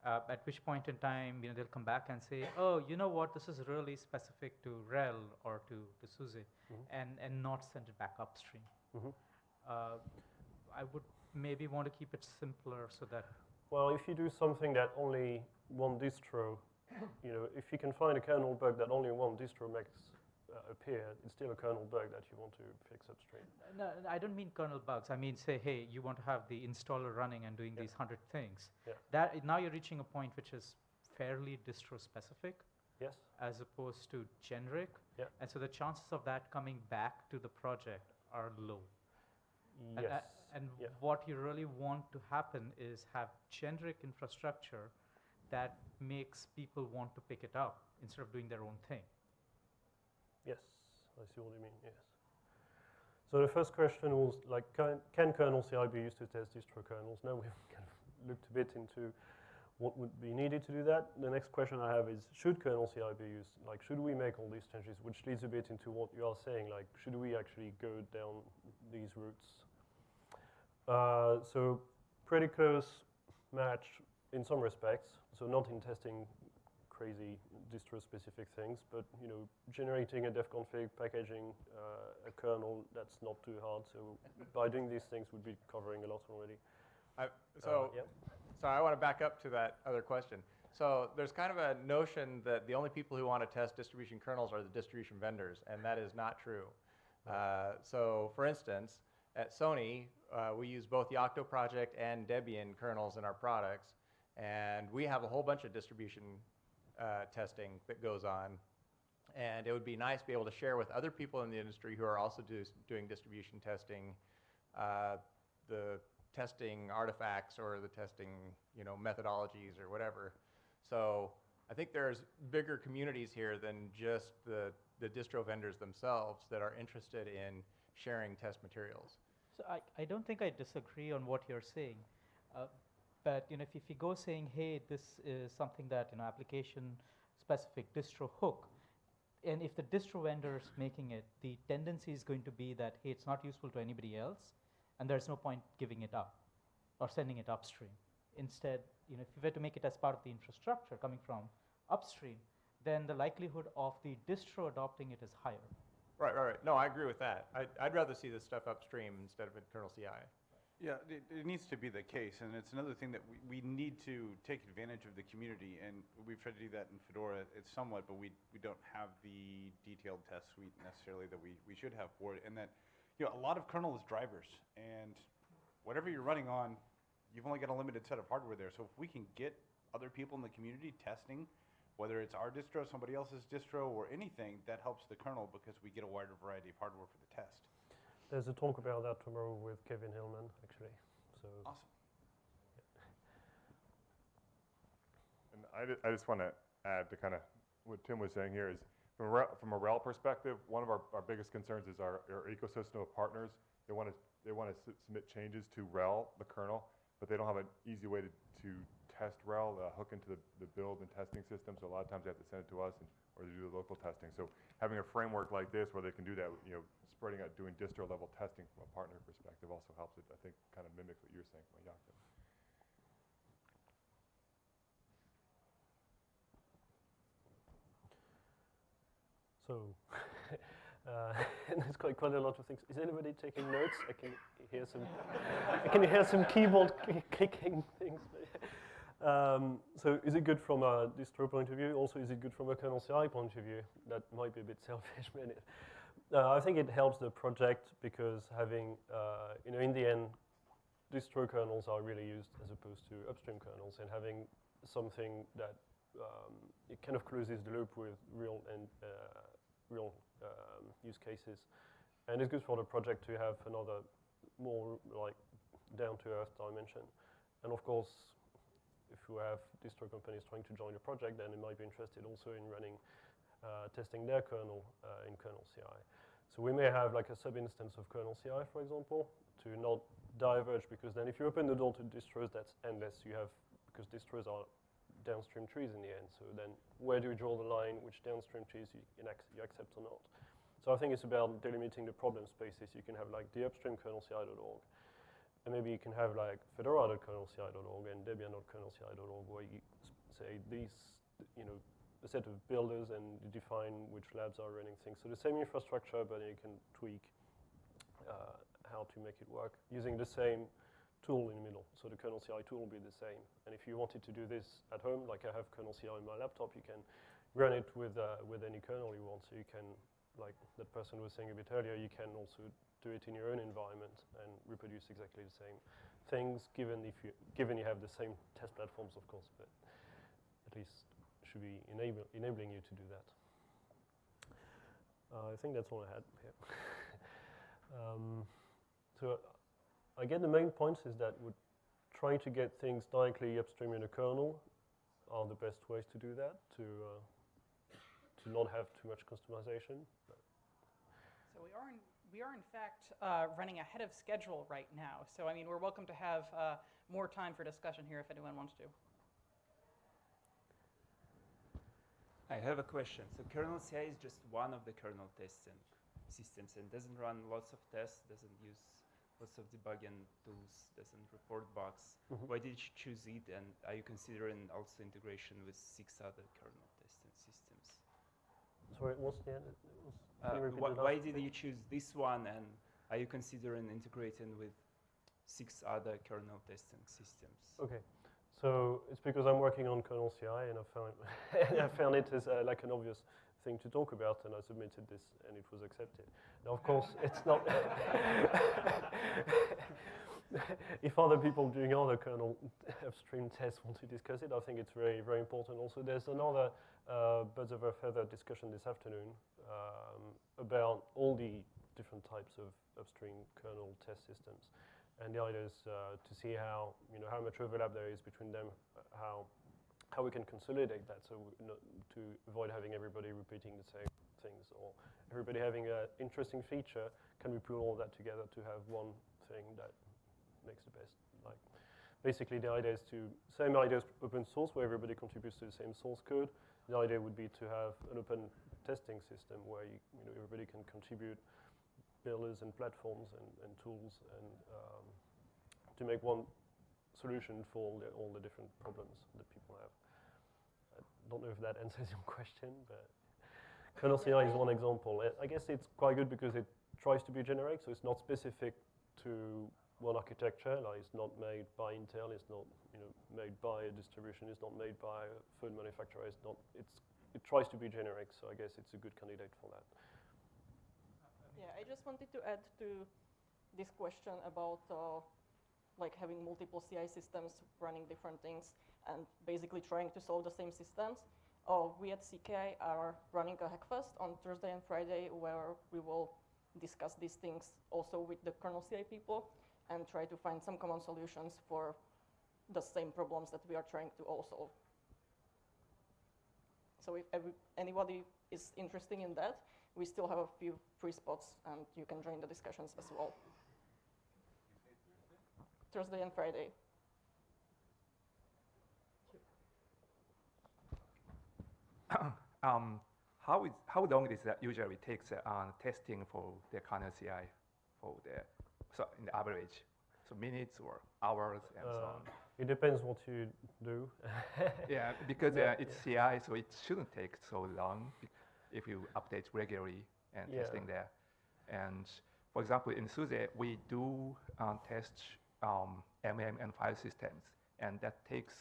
Uh, at which point in time, you know, they'll come back and say, "Oh, you know what? This is really specific to RHEL or to to SUSE," Mhm. and and not send it back upstream. Mhm. Uh, I would maybe want to keep it simpler so that Well, if you do something that only one distro, you know, if you can find a kernel bug that only one distro makes uh, appear, it's still a kernel bug that you want to fix upstream. No, I don't mean kernel bugs. I mean, say, hey, you want to have the installer running and doing these hundred things. Yeah. That now you're reaching a point which is fairly distro specific. Yes. As opposed to generic. Yeah. And so the chances of that coming back to the project are low. And, Yes. uh, and what you really want to happen is have generic infrastructure that makes people want to pick it up instead of doing their own thing. Yes, I see what you mean, yes. So the first question was like, can, can kernel CI be used to test distro kernels? Now we've <laughs> kind of looked a bit into what would be needed to do that. The next question I have is, should kernel CI be used? Like, should we make all these changes? Which leads a bit into what you are saying, like, should we actually go down these routes? Uh, so pretty close match in some respects. So not in testing crazy distro-specific things, but you know, generating a defconfig, packaging uh, a kernel, that's not too hard. So <laughs> by doing these things, we'd be covering a lot already. I, Uh, so, yep. so I want to back up to that other question. So there's kind of a notion that the only people who want to test distribution kernels are the distribution vendors, and that is not true. Uh, so for instance, at Sony, uh, we use both the Yocto project and Debian kernels in our products, and we have a whole bunch of distribution uh, testing that goes on. And it would be nice to be able to share with other people in the industry who are also do, doing distribution testing, uh, the testing artifacts or the testing, you know, methodologies or whatever. So I think there's bigger communities here than just the, the distro vendors themselves that are interested in sharing test materials. So I, I don't think I disagree on what you're saying. Uh, but you know, if, if you go saying, hey, this is something that, you know, application specific distro hook, and if the distro vendor is making it, the tendency is going to be that, hey, it's not useful to anybody else, and there's no point giving it up or sending it upstream. Instead, you know, if you were to make it as part of the infrastructure coming from upstream, then the likelihood of the distro adopting it is higher. Right, right, right. No, I agree with that. I'd, I'd rather see this stuff upstream instead of in kernel CI. Yeah, it, it needs to be the case, and it's another thing that we, we need to take advantage of the community, and we've tried to do that in Fedora. It's somewhat, but we, we don't have the detailed test suite necessarily that we, we should have for it, and that, you know, a lot of kernel is drivers, and whatever you're running on, you've only got a limited set of hardware there. So if we can get other people in the community testing, whether it's our distro, somebody else's distro, or anything, that helps the kernel because we get a wider variety of hardware for the test. There's a talk about that tomorrow with Kevin Hilman, actually. So Awesome. And I, ju- I just want to add to kind of what Tim was saying here is from a, rel- from a RHEL perspective, one of our, our biggest concerns is our, our ecosystem of partners. They want to they want to submit changes to RHEL, the kernel, but they don't have an easy way to, to test RHEL, uh, hook into the, the build and testing system. So a lot of times they have to send it to us and, or they do the local testing. So having a framework like this where they can do that, you know, spreading out, doing distro level testing from a partner perspective also helps it. I think kind of mimics what you were saying Jakob. So, <laughs> uh, <laughs> there's quite, quite a lot of things. Is anybody taking notes? I can hear some, I can hear some keyboard clicking things. <laughs> Um, so is it good from a distro point of view? Also, is it good from a kernel CI point of view? That might be a bit <laughs> selfish, but it, uh, I think it helps the project because having, uh, you know, in the end, distro kernels are really used as opposed to upstream kernels, and having something that um, it kind of closes the loop with real and uh, real um, use cases, and it's good for the project to have another more like down-to-earth dimension. And of course, if you have distro companies trying to join the project, then they might be interested also in running uh, testing their kernel uh, in kernel CI. So we may have like a sub-instance of kernel CI, for example, to not diverge, because then if you open the door to distros, that's endless. You have, because distros are downstream trees in the end, so then where do you draw the line, which downstream trees you, you accept or not? So I think it's about delimiting the problem spaces. You can have like the upstream kernel CI.org, and maybe you can have like fedora.kernelci.org and debian.kernelci.org where you say these, you know, a set of builders and you define which labs are running things. So the same infrastructure, but you can tweak uh, how to make it work using the same tool in the middle. So the kernel CI tool will be the same. And if you wanted to do this at home, like I have kernel CI on my laptop, you can run it with, uh, with any kernel you want. So you can, like that person was saying a bit earlier, you can also do it in your own environment and reproduce exactly the same things, given, if you, given you have the same test platforms, of course, but at least should be enable, enabling you to do that. Uh, I think that's all I had here. <laughs> um, so I get the main points is that trying to get things directly upstream in a kernel are the best ways to do that, to, uh, to not have too much customization. So we are in, we are in fact uh, running ahead of schedule right now. So I mean, we're welcome to have uh, more time for discussion here if anyone wants to. I have a question. So kernel CI is just one of the kernel testing systems and doesn't run lots of tests, doesn't use lots of debugging tools, doesn't report bugs. Mhm. Why did you choose it and are you considering also integration with six other kernel testing systems? Sorry, what's the end? Uh, you repeat wh- the why did you choose this one and are you considering integrating with six other kernel testing systems? Okay, so it's because I'm working on kernel CI and I found, <laughs> and I found it as uh, like an obvious thing to talk about and I submitted this and it was accepted. Now, of course, it's not. <laughs> <laughs> if other people doing other kernel upstream tests want to discuss it, I think it's very, very important. Also, there's another uh, birds of a feather discussion this afternoon um, about all the different types of upstream kernel test systems. And the idea is uh, to see how, you know, how much overlap there is between them, uh, how, how we can consolidate that so to avoid having everybody repeating the same things or everybody having an interesting feature. Can we pull all that together to have one thing that makes the best? Like, basically, the idea is to same idea as open source, where everybody contributes to the same source code. The idea would be to have an open testing system where you, you know, everybody can contribute builders and platforms and, and tools and um, to make one solution for all the, all the different problems that people have. I don't know if that <laughs> answers your question, but kernel CI is one example. I- I guess it's quite good because it tries to be generic, so it's not specific to one architecture. Like it's not made by Intel, it's not you know made by a distribution, it's not made by a food manufacturer. It's not. It's it tries to be generic, so I guess it's a good candidate for that. Yeah, I just wanted to add to this question about uh, like having multiple CI systems running different things and basically trying to solve the same systems. Uh, we at CKI are running a Hackfest on Thursday and Friday where we will discuss these things also with the kernel CI people and try to find some common solutions for the same problems that we are trying to all solve. So if anybody is interested in that, we still have a few free spots and you can join the discussions as well. Thursday and Friday. <coughs> um, how, is, how long does that usually takes uh, testing for the kernel CI for the, so in the average? So minutes or hours and so Uh, on? It depends what you do. <laughs> yeah, because Yeah, uh, it's CI, so it shouldn't take so long if you update regularly and Yeah. testing there. And for example, in SUSE, we do um, test um, MM and file systems, and that takes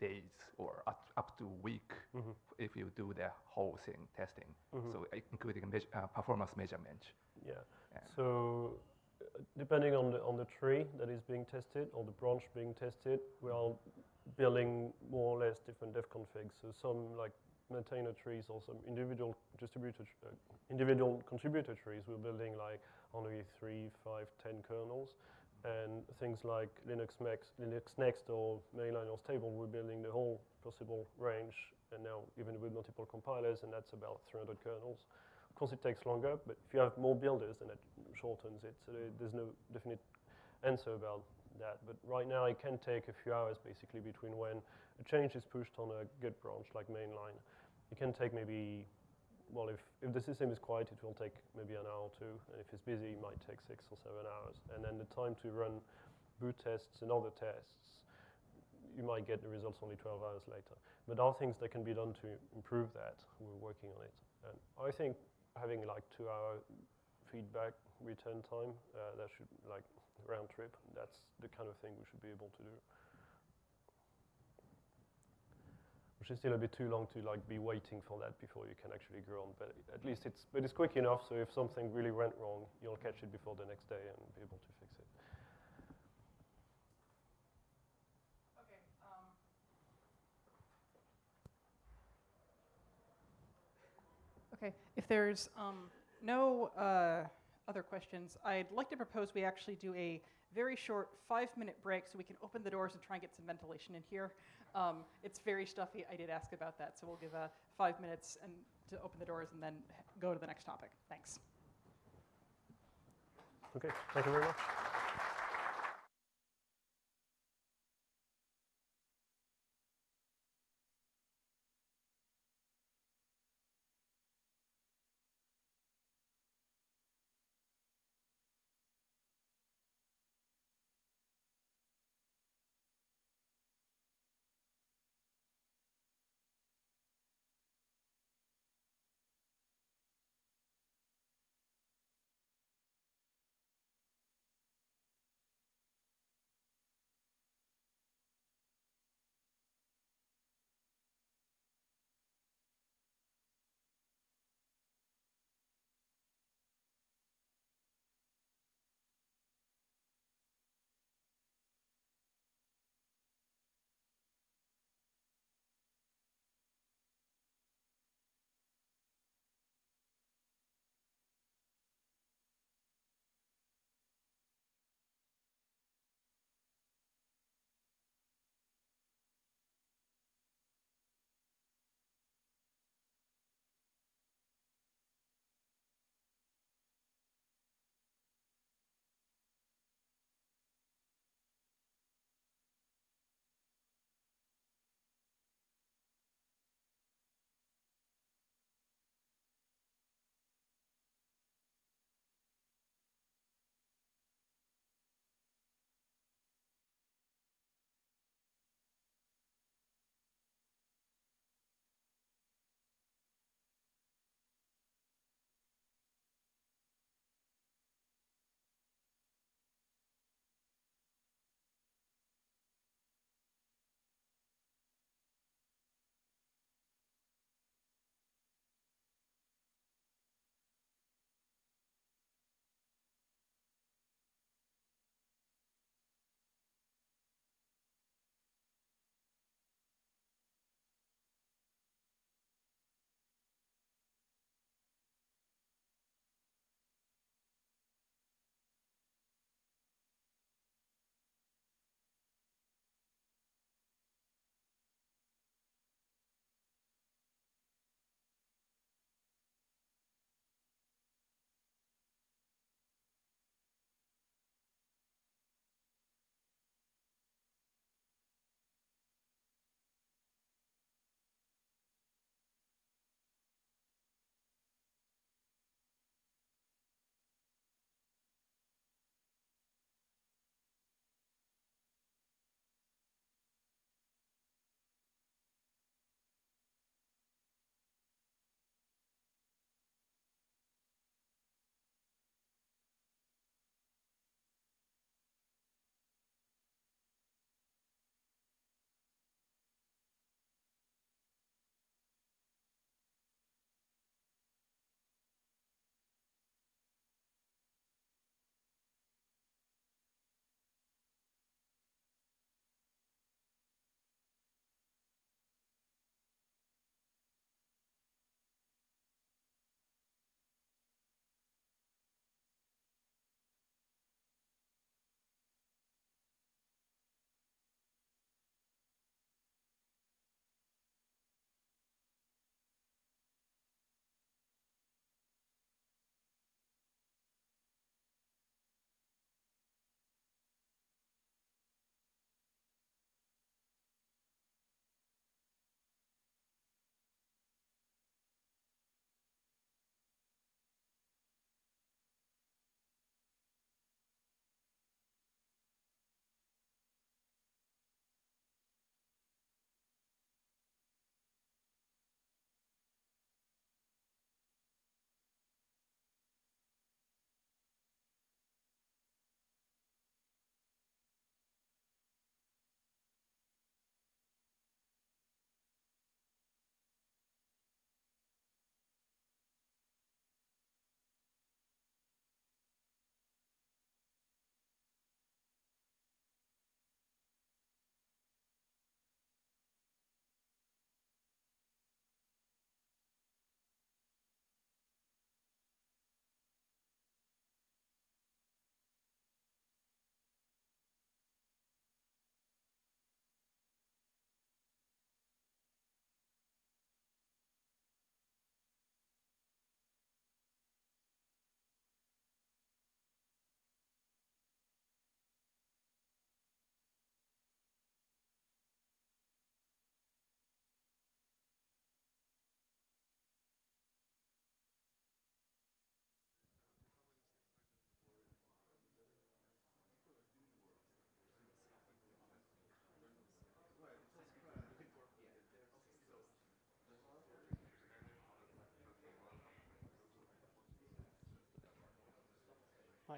days or up, to week Mhm. if you do the whole thing testing, Mhm. so uh, including meas- uh, performance measurement. Yeah. Yeah. So depending on the on the tree that is being tested or the branch being tested, we are building more or less different defconfigs. So some like maintainer trees or some individual distributor uh, individual contributor trees, we're building like only three, five, ten kernels. And things like Linux Next, Linux Next or mainline or stable, we're building the whole possible range, and now even with multiple compilers, and that's about 300 kernels. Course, it takes longer, but if you have more builders, then it shortens it. So there's no definite answer about that. But right now, it can take a few hours, basically, between when a change is pushed on a Git branch, like mainline. It can take maybe, well, if, if the system is quiet, it will take maybe an hour or two. And if it's busy, it might take six or seven hours. And then the time to run boot tests and other tests, you might get the results only 12 hours later. But there are things that can be done to improve that. We're working on it. And I think having like two hour feedback return time, uh, that should like round trip, that's the kind of thing we should be able to do. Which is still a bit too long to like be waiting for that before you can actually go on. But at least it's, but it's quick enough. So if something really went wrong, you'll catch it before the next day and be able to fix it. Okay, if there's um, no uh, other questions, I'd like to propose we actually do a very short five-minute break so we can open the doors and try and get some ventilation in here. Um, it's very stuffy. I did ask about that, so we'll give uh, five minutes and to open the doors and then go to the next topic. Thanks. Okay, thank you very much.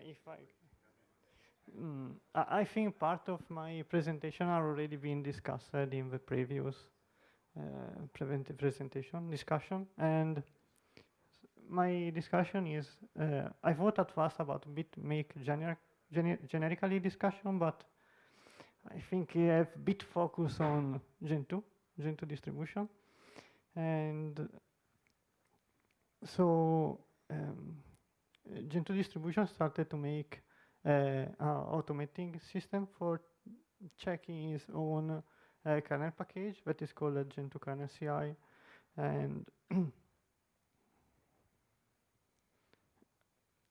If I, Mm, I I think part of my presentation are already been discussed in the previous uh, presentation discussion, and my discussion is uh, I thought at first about bit make generic gener- generically discussion, but I think I have bit focus on Gentoo, Gen 2 distribution, and so um, Gentoo distribution started to make uh, uh, automating system for checking its own uh, kernel package that is called a Gentoo kernel CI. And <clears throat>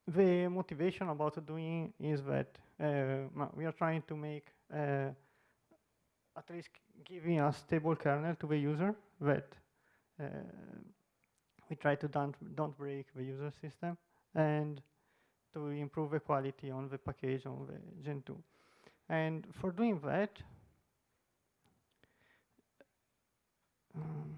the motivation about doing is that uh, we are trying to make at least giving a stable kernel to the user that uh, we try to don't, don't break the user system and to improve the quality on the package on the Gentoo. And for doing that, um,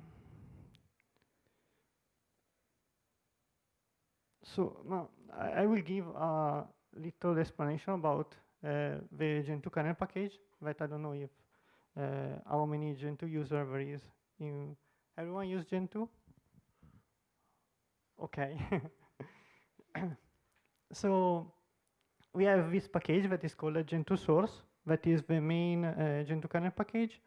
so now I, I will give a little explanation about uh, the Gentoo kernel package that I don't know if uh, how many Gentoo user there is in everyone use Gentoo? Okay. <laughs> so we have this package that is called Gentoo source, that is the main uh, Gentoo kernel package.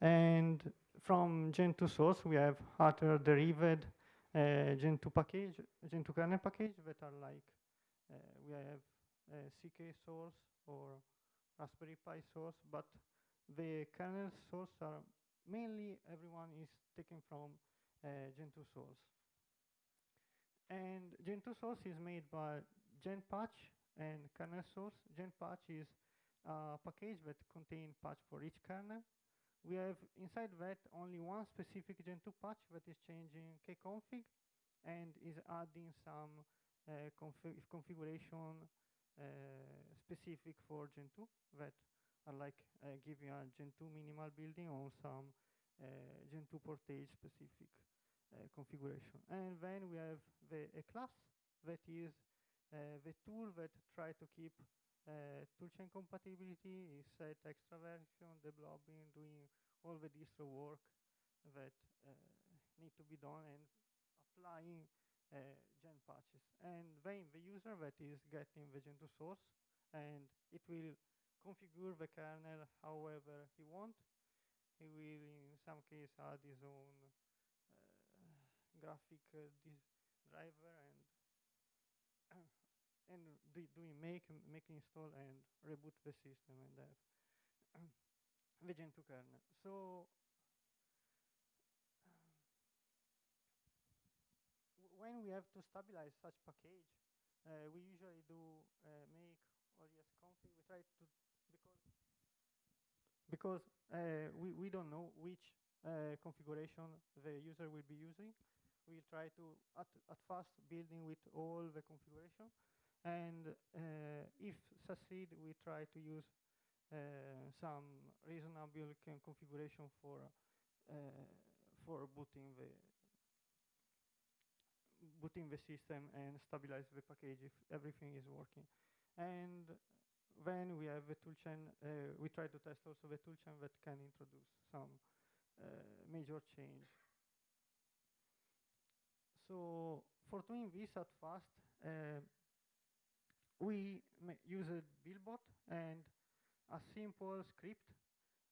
And from Gentoo source, we have other derived uh, Gentoo package, Gentoo kernel package that are like, uh, we have uh, CK source or Raspberry Pi source, but the kernel source are mainly everyone is taken from uh, Gentoo source. And Gentoo source is made by GenPatch and kernel source. GenPatch is a package that contains patch for each kernel. We have inside that only one specific Gentoo patch that is changing kconfig and is adding some uh, config configuration uh, specific for Gentoo that are like uh, giving a Gentoo minimal building or some uh, Gentoo portage specific configuration. And then we have the a class that is uh, the tool that try to keep uh, toolchain compatibility, set extra version, developing, doing all the distro work that uh, need to be done and applying uh, gen patches. And then the user that is getting the Gentoo source and it will configure the kernel however he want. He will in some case add his own graphic driver and <clears throat> and do, doing make make install and reboot the system and have the Gentoo kernel. So when we have to stabilize such package, uh, we usually do uh, make OS config. We try to because because uh, we we don't know which uh, configuration the user will be using. We try to at at first building with all the configuration, and uh, if succeed, we try to use uh, some reasonable configuration for uh, for booting the booting the system and stabilize the package if everything is working. And then we have the toolchain. Uh, we try to test also the toolchain that can introduce some uh, major change. So for doing this at fast, uh, we use a Buildbot and a simple script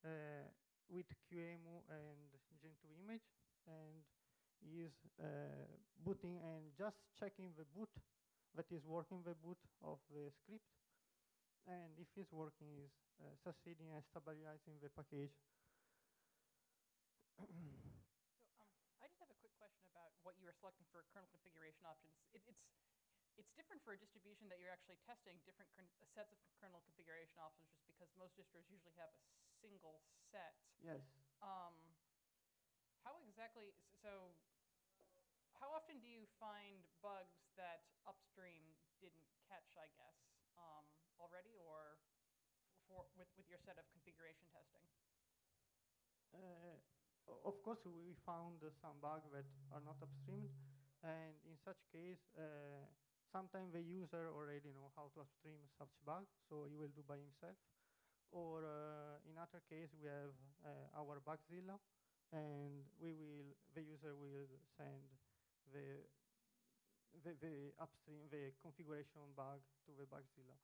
uh, with QEMU and Gentoo image and is uh, booting and just checking the boot that is working the boot of the script and if it's working is succeeding and stabilizing the package. <clears throat> so um, I just have a quick question about what you are selecting for kernel configuration options. It, it's it's different for a distribution that you're actually testing different sets of kernel configuration options just because most distros usually have a single set. Yes. Um, how exactly, so how often do you find bugs that upstream didn't catch, I guess, um, already or for, with, with your set of configuration testing? Uh, of course, we found some bugs that are not upstreamed, and in such case, uh, sometimes the user already know how to upstream such bug, so he will do by himself. Or uh, in other case, we have uh, our Bugzilla, and we will the user will send the the, the upstream the configuration bug to the Bugzilla.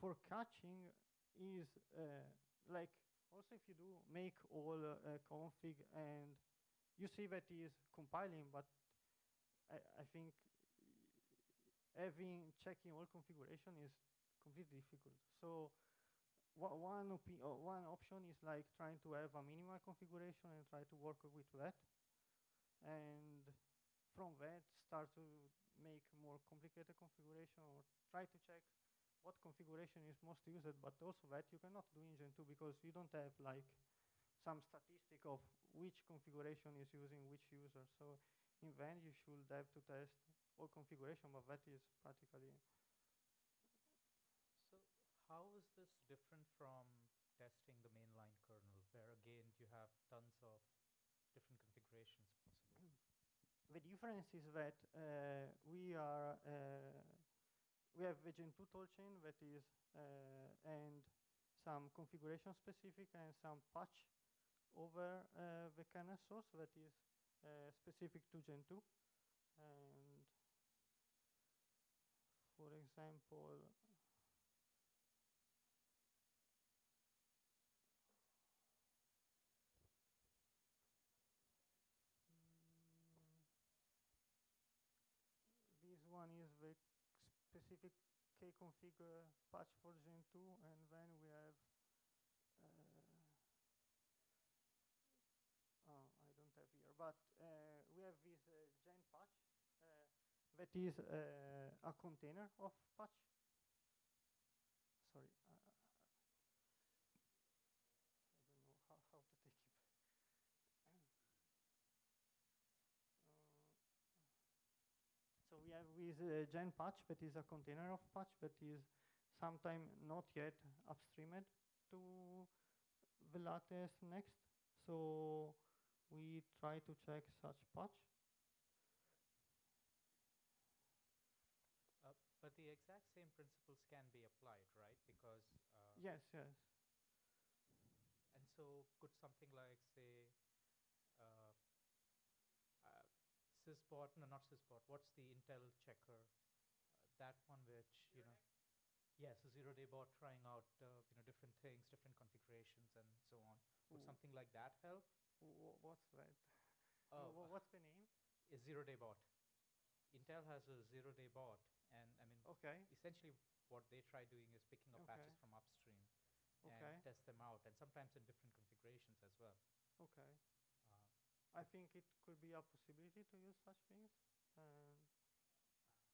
For catching is uh, like also if you do make all uh, config and you see that is compiling, but I, I think having checking all configuration is completely difficult. So one, uh, one option is like trying to have a minimal configuration and try to work with that. And from that, start to make more complicated configuration or try to check what configuration is most used, but also that you cannot do in Gentoo because you don't have like some statistic of which configuration is using which user. So in the you should have to test all configuration, but that is practically So how is this different from testing the mainline kernel, where again you have tons of different configurations possible? <clears throat> the difference is that uh, we are uh, we have the Gentoo toolchain that is uh, and some configuration specific and some patch over uh, the kernel source that is uh, specific to Gentoo and for example this one is the specific kconfig uh, patch for Gentoo, and then we have, uh, oh, I don't have here, but uh, we have this Gen patch that is a container of patch. Sorry, uh, I don't know how, how to take it. Uh, so we have with uh, Gen patch that is a container of patch that is sometime not yet upstreamed to the latest next. So we try to check such patch. Uh, but the exact same principles can be applied, right? Because uh, Yes, yes. And so could something like say uh, uh, syzbot, no, not syzbot. What's the Intel checker? Uh, that one which you know, yes, a zero-day bot trying out uh, you know different things, different configurations, and so on. Would Ooh. something like that help? Wh- what's that? <laughs> Oh, Wha- what's the name? A zero-day bot. Intel has a zero-day bot, and I mean, Okay. essentially what they try doing is picking up patches from upstream Okay. and test them out, and sometimes in different configurations as well. Okay. I think it could be a possibility to use such things. Um,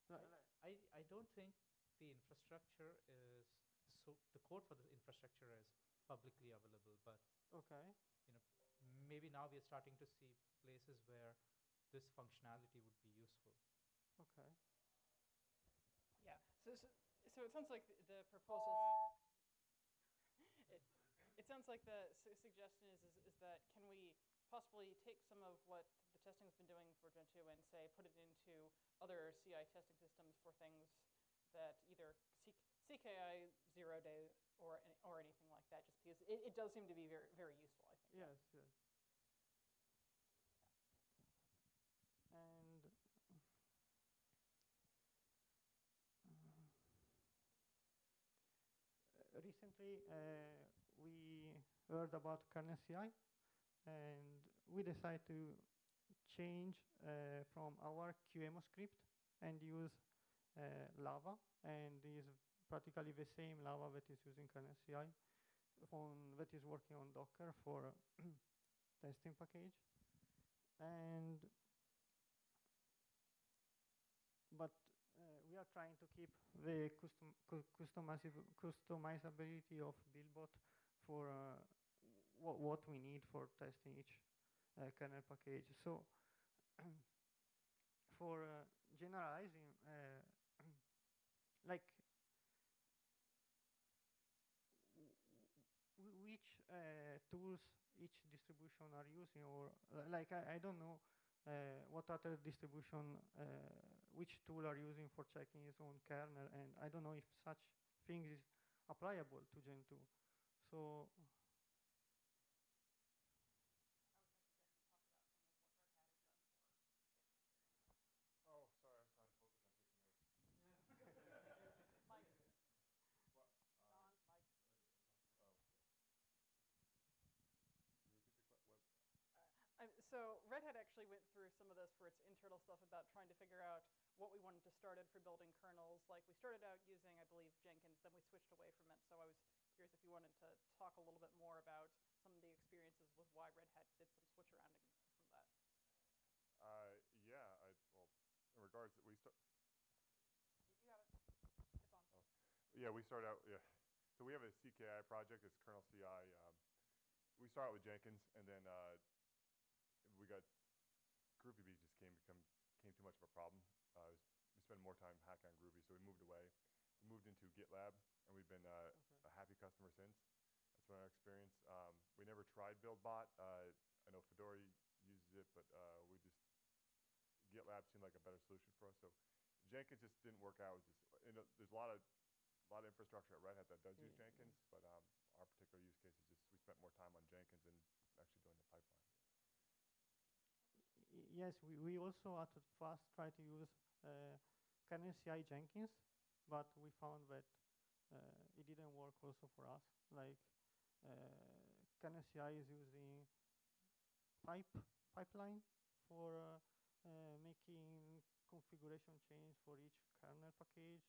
like- I, I don't think the infrastructure is so the code for the infrastructure is publicly available, but okay. you know maybe now we are starting to see places where this functionality would be useful. Okay. Yeah. So, so, so it sounds like the, the proposal. It, it sounds like the su- suggestion is, is is that can we possibly take some of what the testing's been doing for Gentoo and say put it into other CI testing systems for things that either C- CKI zero day or or anything like that, just because it, it does seem to be very very useful. I think. Yes, yes. And uh, recently uh, we heard about kernel CI, and we decide to change uh, from our QEMU script and use uh, Lava, and is practically the same Lava that is using kernel CI, on, that is working on Docker for <clears throat> testing package. And but uh, we are trying to keep the custom cu- customizability of Buildbot for uh, wha- what we need for testing each uh, kernel package. So <clears throat> for uh, generalizing, uh, <clears throat> like which uh, tools each distribution are using, or uh, like I, I don't know what other distribution which tool are using for checking its own kernel, and I don't know if such thing is applicable to Gentoo. So Oh, sorry, I was trying to focus on taking notes. Mike. What? Don, Mike. Oh. Can you repeat the que- what? Um, so Red Hat actually went through some of this for its internal stuff about trying to figure out what we wanted to start in for building kernels. Like we started out using, I believe, Jenkins, then we switched away from it. So I was curious if you wanted to talk a little bit more about some of the experiences with why Red Hat did some switch around from that. Uh, yeah, I, well, in regards, we start, You got it. It's on. Oh. Yeah, we start out, yeah. So we have a CKI project, it's kernel CI. Um, we start out with Jenkins, and then uh, got, GroovyB just came, become, came too much of a problem. Uh, was- we spend more time hacking on Groovy, so we moved away. We moved into GitLab, and we've been uh, a happy customer since. That's been our experience. Um, we never tried BuildBot. Uh, I know Fedora uses it, but uh, we just, GitLab seemed like a better solution for us. So Jenkins just didn't work out. It just, you know, there's a lot of, a lot of infrastructure at Red Hat that does use Jenkins, but um, our particular use case is just we spent more time on Jenkins and actually doing the pipeline. Yes, we, we also at first tried to use uh, kernel CI Jenkins, but we found that uh, it didn't work also for us. Like uh, kernel CI is using pipe pipeline for uh, uh, making configuration change for each kernel package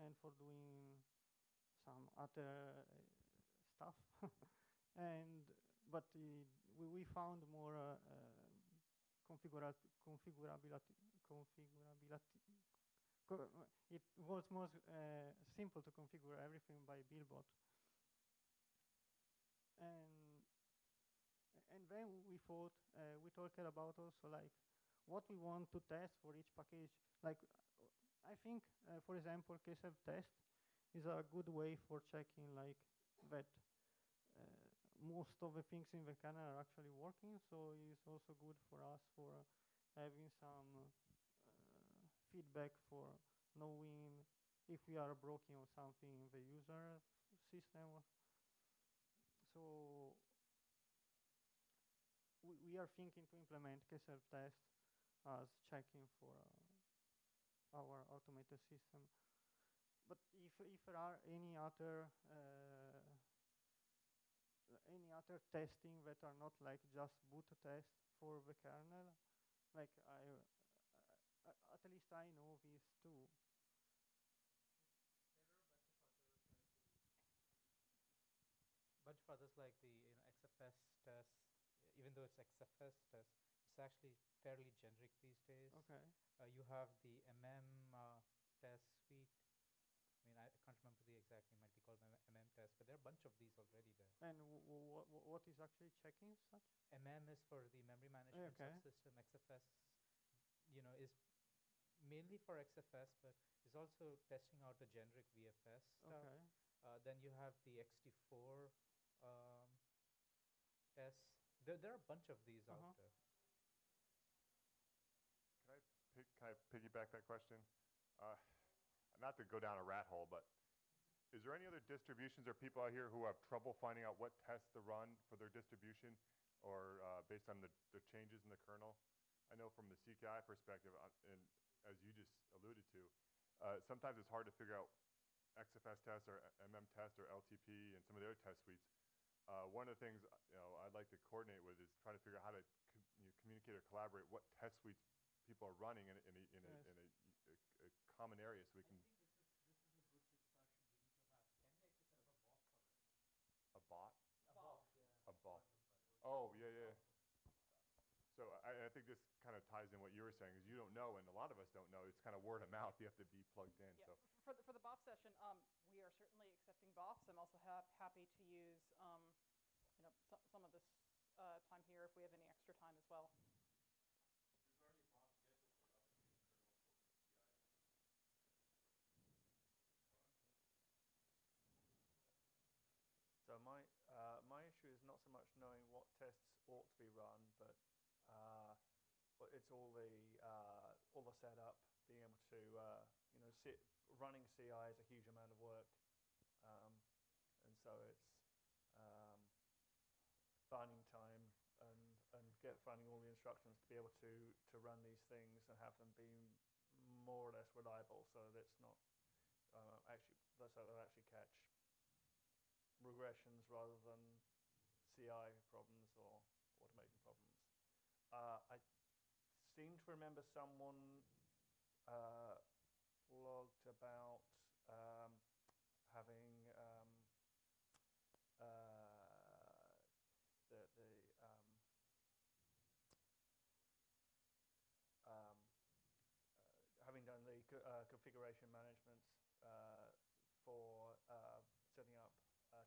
and for doing some other uh, stuff. <laughs> and but we, we found more uh, configurability co it was more uh, simple to configure everything by Buildbot. And and then we thought uh, we talked about also like what we want to test for each package. Like I think, uh, for example, KSF test is a good way for checking like that most of the things in the kernel are actually working. So it's also good for us for uh, having some uh, feedback for knowing if we are broken or something in the user system. So we, we are thinking to implement KSF test as checking for uh, our automated system. But if, if there are any other uh, any other testing that are not like just boot test for the kernel, like I, uh, at least I know these two. bunch of others like the you know, XFS test, even though it's XFS test, it's actually fairly generic these days. Okay. Uh, you have the MM uh, test suite. I mean, remember the exact name. Might be called MM test, but there are a bunch of these already there. And w- w- w- what is actually checking such? MM is for the memory management okay. subsystem. XFS, you know, is mainly for XFS, but is also testing out the generic VFS stuff. Okay. Uh, then you have the ext4 um, tests. There, there are a bunch of these Uh-huh. out there. Can I, can I piggyback that question? Uh, not to go down a rat hole, but is there any other distributions or people out here who have trouble finding out what tests to run for their distribution or uh, based on the, the changes in the kernel? I know from the CKI perspective, uh, and as you just alluded to, uh, sometimes it's hard to figure out XFS tests or MM tests or LTP and some of the other test suites. Uh, one of the things you know I'd like to coordinate with is trying to figure out how to co- you know, communicate or collaborate what test suites people are running in in a, in a, in a, a, a common area so we can. A bot? A bot, A bot. Oh, yeah, yeah. So I, I think this kind of ties in what you were saying, is you don't know, and a lot of us don't know. It's kind of word of mouth. You have to be plugged in. Yeah, So for the, for the BOF session, um, we are certainly accepting BOFs. I'm also hap happy to use, um, you know, so, some of this uh, time here if we have any extra time as well. So my uh, my issue is not so much knowing what tests ought to be run, but uh, but it's all the uh, all the setup being able to, uh, you know, sit, running CI is a huge amount of work, um, and so it's um, finding time and and get finding all the instructions to be able to to run these things and have them be more or less reliable, so that it's not uh, actually so they'll actually catch regressions rather than CI problems or automation problems. Uh, I seem to remember someone uh, blogged about um, having um, uh, the, the um, um, uh, having done the co uh, configuration management uh, for uh, setting up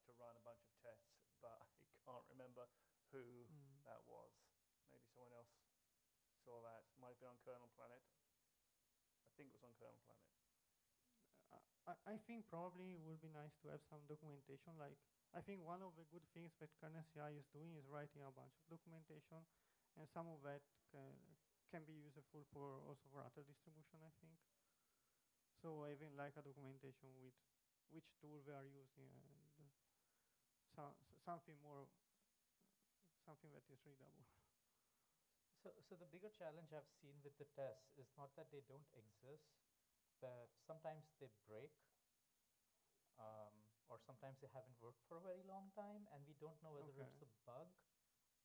to run a bunch of tests, but <laughs> I can't remember who Mm. that was. Maybe someone else saw that. Might on Kernel Planet. I think it was on Kernel Planet. I, I think probably it would be nice to have some documentation. Like, I think one of the good things that kernel CI is doing is writing a bunch of documentation, and some of that can, can be useful for also for other distribution, I think. So even like a documentation with which tool they are using and uh, so something more, something that is readable. So, so the bigger challenge I've seen with the tests is not that they don't exist, but sometimes they break, um, or sometimes they haven't worked for a very long time, and we don't know whether Okay. it's a bug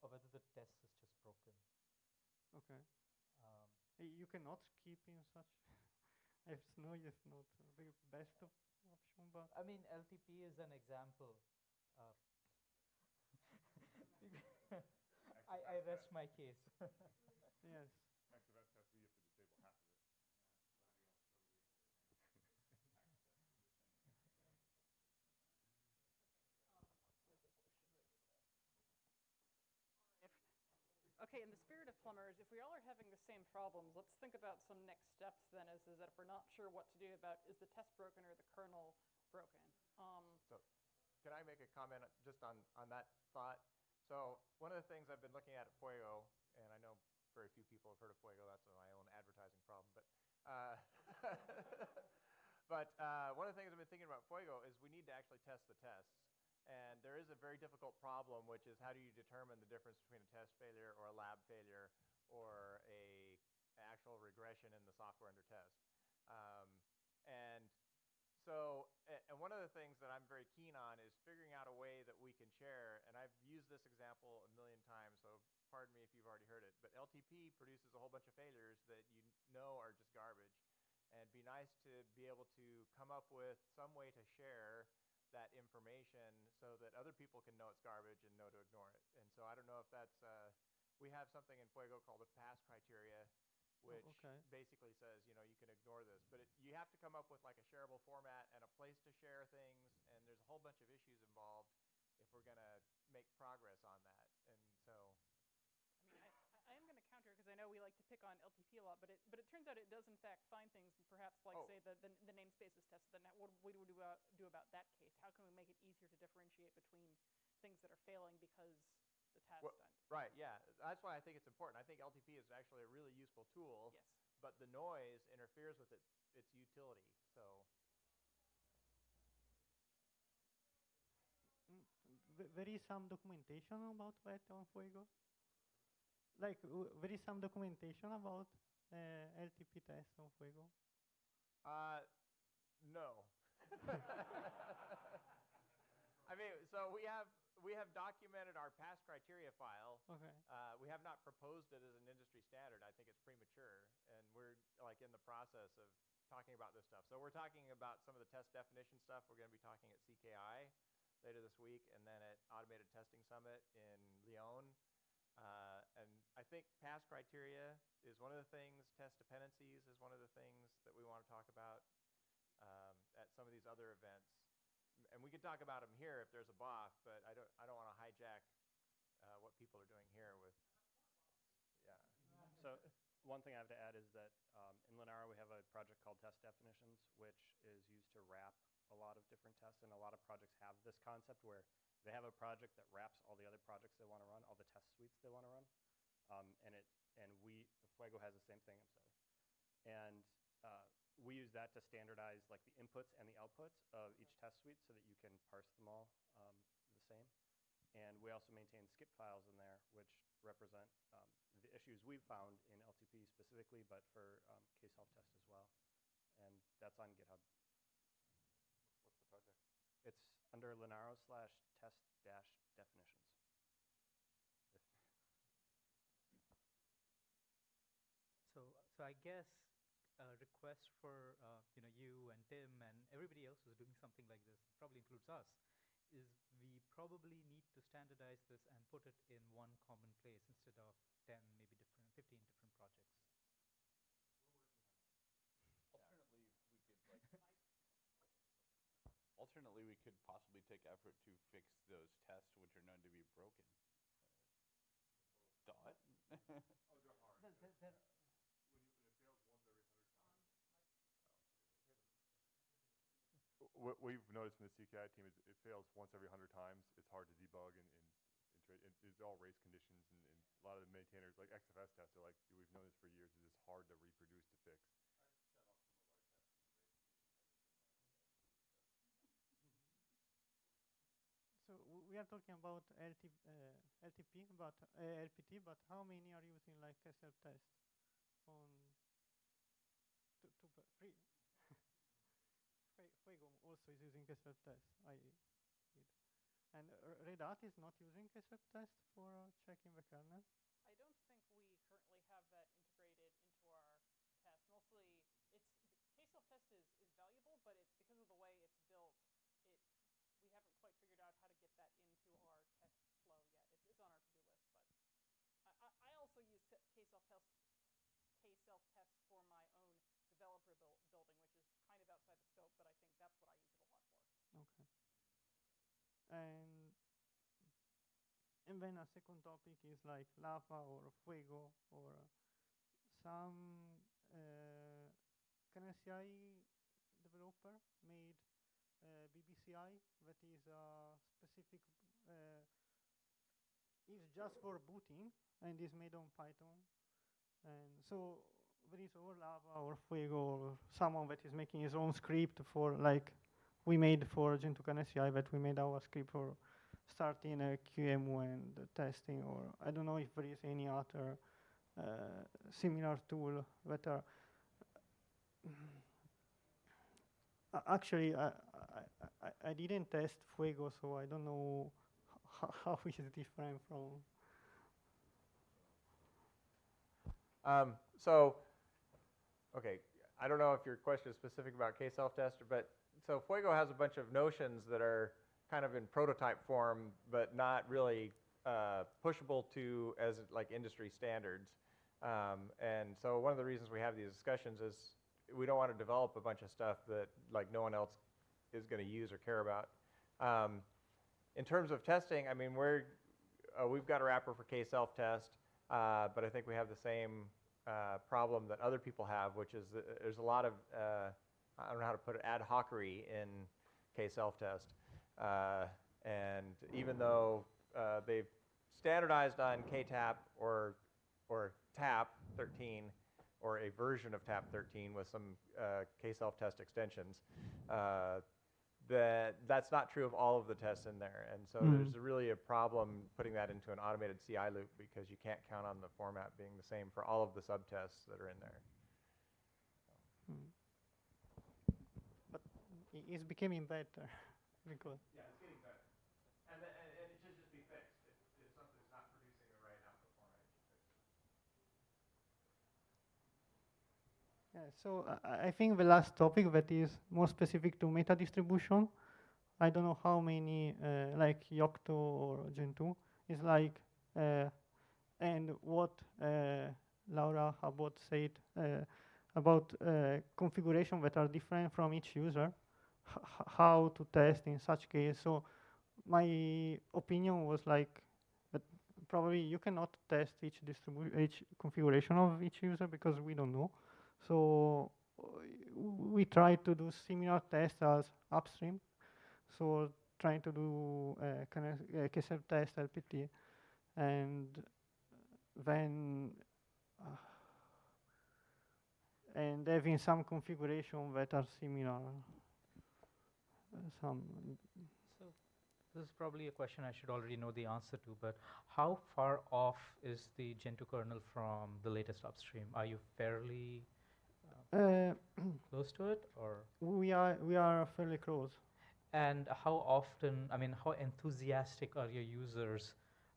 or whether the test is just broken. Okay. Um, You cannot keep in such. <laughs> I know it's not the best of option, but I mean, LTP is an example. Uh, I, I rest my case. <laughs> yes. Max event test, we have to disable half of it. <laughs> Okay, in the spirit of plumbers, if we all are having the same problems, let's think about some next steps then is, is that if we're not sure what to do about is the test broken or the kernel broken? Um, So, can I make a comment just on, on that thought? So, one of the things I've been looking at at Fuego, and I know very few people have heard of Fuego, that's my own advertising problem, but, uh, <laughs> but uh, one of the things I've been thinking about Fuego is we need to actually test the tests. And there is a very difficult problem, which is how do you determine the difference between a test failure or a lab failure or a actual regression in the software under test. Um, and so, and one of the things that I'm very keen on is figuring out a way that we can share, and I've used this example a million times, so pardon me if you've already heard it, but LTP produces a whole bunch of failures that you know are just garbage. And it'd be nice to be able to come up with some way to share that information so that other people can know it's garbage and know to ignore it. And so I don't know if that's, uh, we have something in Fuego called a pass criteria, Oh, which okay. basically says, you know, you can ignore this. But it, you have to come up with like a shareable format and a place to share things, and there's a whole bunch of issues involved if we're going to make progress on that. And so, I mean, I, I am going to counter because I know we like to pick on LTP a lot, but it, but it turns out it does in fact find things, perhaps like Oh. say the, the, the namespaces test. Then what, what do we do about, do about that case? How can we make it easier to differentiate between things that are failing because the Well, done? right, yeah. That's why I think it's important. I think LTP is actually a really useful tool. Yes. But the noise interferes with it, its utility. So, Mm, there is some documentation about that on Fuego. Like w- there is some documentation about uh, LTP tests on Fuego. uh, no. <laughs> I mean, so we have we have documented our pass criteria file. Okay. Uh, we have not proposed it as an industry standard. I think it's premature, and we're like in the process of talking about this stuff. So we're talking about some of the test definition stuff. We're going to be talking at CKI later this week, and then at Automated Testing Summit in Lyon. Uh, and I think pass criteria is one of the things. Test dependencies is one of the things that we want to talk about um, at some of these other events. And we could talk about them here if there's a BOF, but I don't, I don't want to hijack uh, what people are doing here with, yeah. So one thing I have to add is that um, in Linaro we have a project called Test Definitions, which is used to wrap a lot of different tests, and a lot of projects have this concept where they have a project that wraps all the other projects they want to run, all the test suites they want to run, um, and it and we Fuego has the same thing. I'm sorry, and uh, we use that to standardize like the inputs and the outputs of each test suite so that you can parse them all um, the same. And we also maintain skip files in there, which represent um, the issues we've found in LTP specifically, but for um, K-self-test as well. And that's on GitHub. What's the project? It's under Linaro slash test dash definitions. So, so I guess a request for uh, you know you and Tim and everybody else who's doing something like this, probably includes us, is we probably need to standardize this and put it in one common place instead of 10, maybe different, 15 different projects. Alternately, we could like. Alternately, we could possibly take effort to fix those tests which are known to be broken. Uh, Dot. Oh, they're hard. There- there- there- When you, when it fails once every hundred times. What we've noticed from the CKI team is it fails once every hundred times. It's hard to debug and, and, and, tra- and it's all race conditions and, and a lot of the maintainers, like XFS tests, are like, we've known this for years, it's just hard to reproduce to fix. So we are talking about LT, uh, LTP, but uh, LPT, but how many are using like a self-test on two, two three? Fue- Fuego also is using a self-test. I did. And uh, Red Hat is not using a self-test for uh, checking the kernel. I don't think we currently have that integrated into our test. Mostly, it's K-self test is, is valuable, but it's because of the way it's built. It we haven't quite figured out how to get that into our test flow yet. It's, it's on our to-do list, but I, I, also use se- K-self test K-self test for my own developer buil- building, which is outside the scope, but I think that's what I use it a lot for. Okay. And and then a second topic is like lava or fuego or some uh, developer made uh, BBCI that is a specific uh, is just for booting and is made on Python. And so there is or lava or fuego or someone that is making his own script for like we made for Gentoo CNCI that we made our script for starting a QEMU and testing, or I don't know if there is any other uh, similar tool that are. Uh, Actually, I, I, I, didn't test Fuego, so I don't know how <laughs> it's different from. Um, so, okay, I don't know if your question is specific about K-self-test, but so Fuego has a bunch of notions that are kind of in prototype form, but not really uh, pushable to as like industry standards. Um, and so one of the reasons we have these discussions is we don't want to develop a bunch of stuff that like no one else is going to use or care about. Um, in terms of testing, I mean, we're, uh, we've got a wrapper for K-self test, uh, but I think we have the same uh, problem that other people have, which is that there's a lot of, uh, I don't know how to put it, ad hocery in K-self test. Uh, and even though uh, they've standardized on KTAP or, or TAP 13, or a version of TAP 13 with some uh, K-self test extensions, uh, that that's not true of all of the tests in there. And so Mhm. there's really a problem putting that into an automated CI loop because you can't count on the format being the same for all of the subtests that are in there. Hmm. But it's becoming better <laughs> because. Yeah, it's getting better. And, and, and it should just be fixed. If, if something's not producing the right output format, you should fix it. Yeah, so I, think the last topic that is more specific to meta distribution, I don't know how many, uh, like Yocto or Gentoo, is like, uh, and what uh, Laura Abbott said uh, about uh, configuration that are different from each user, how to test in such case. So my opinion was like, that probably you cannot test each distribution, each configuration of each user because we don't know. So uh, we try to do similar tests as upstream. So trying to do uh, kind of uh, test LPT, and then uh, and having some configuration that are similar. Uh, some So this is probably a question I should already know the answer to, but how far off is the Gentoo kernel from the latest upstream? Are you fairly Uh, <clears throat> close to it, or? we are we are fairly close. And how often, I mean, how enthusiastic are your users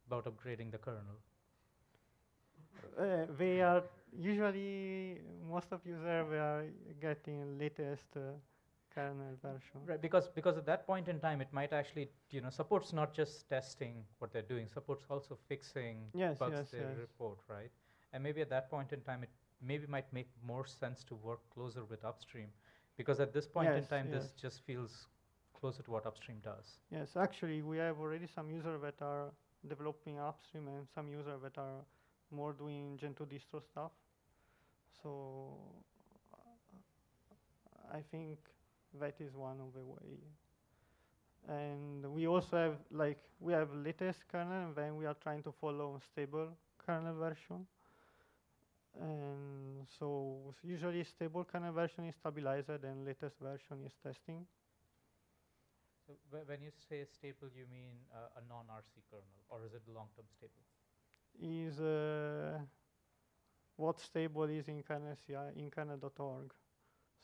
about upgrading the kernel? Uh, they are usually most of users they are getting latest uh, kernel version. Right, because because at that point in time, it might actually, you know, supports not just testing what they're doing, supports also fixing Yes, bugs yes, they yes. report, right? And maybe at that point in time, it maybe might make more sense to work closer with upstream, because at this point in Yes, time, this just feels closer to what upstream does. Yes, actually, we have already some users that are developing upstream and some users that are more doing Gentoo distro stuff. So I think that is one of the way. And we also have like we have latest kernel, and then we are trying to follow stable kernel version. And so usually stable kernel version is stabilized, and latest version is testing. So when you say stable, you mean uh, a non-RC kernel, or is it long-term stable? is uh, what stable is in kernel CI in kernel.org.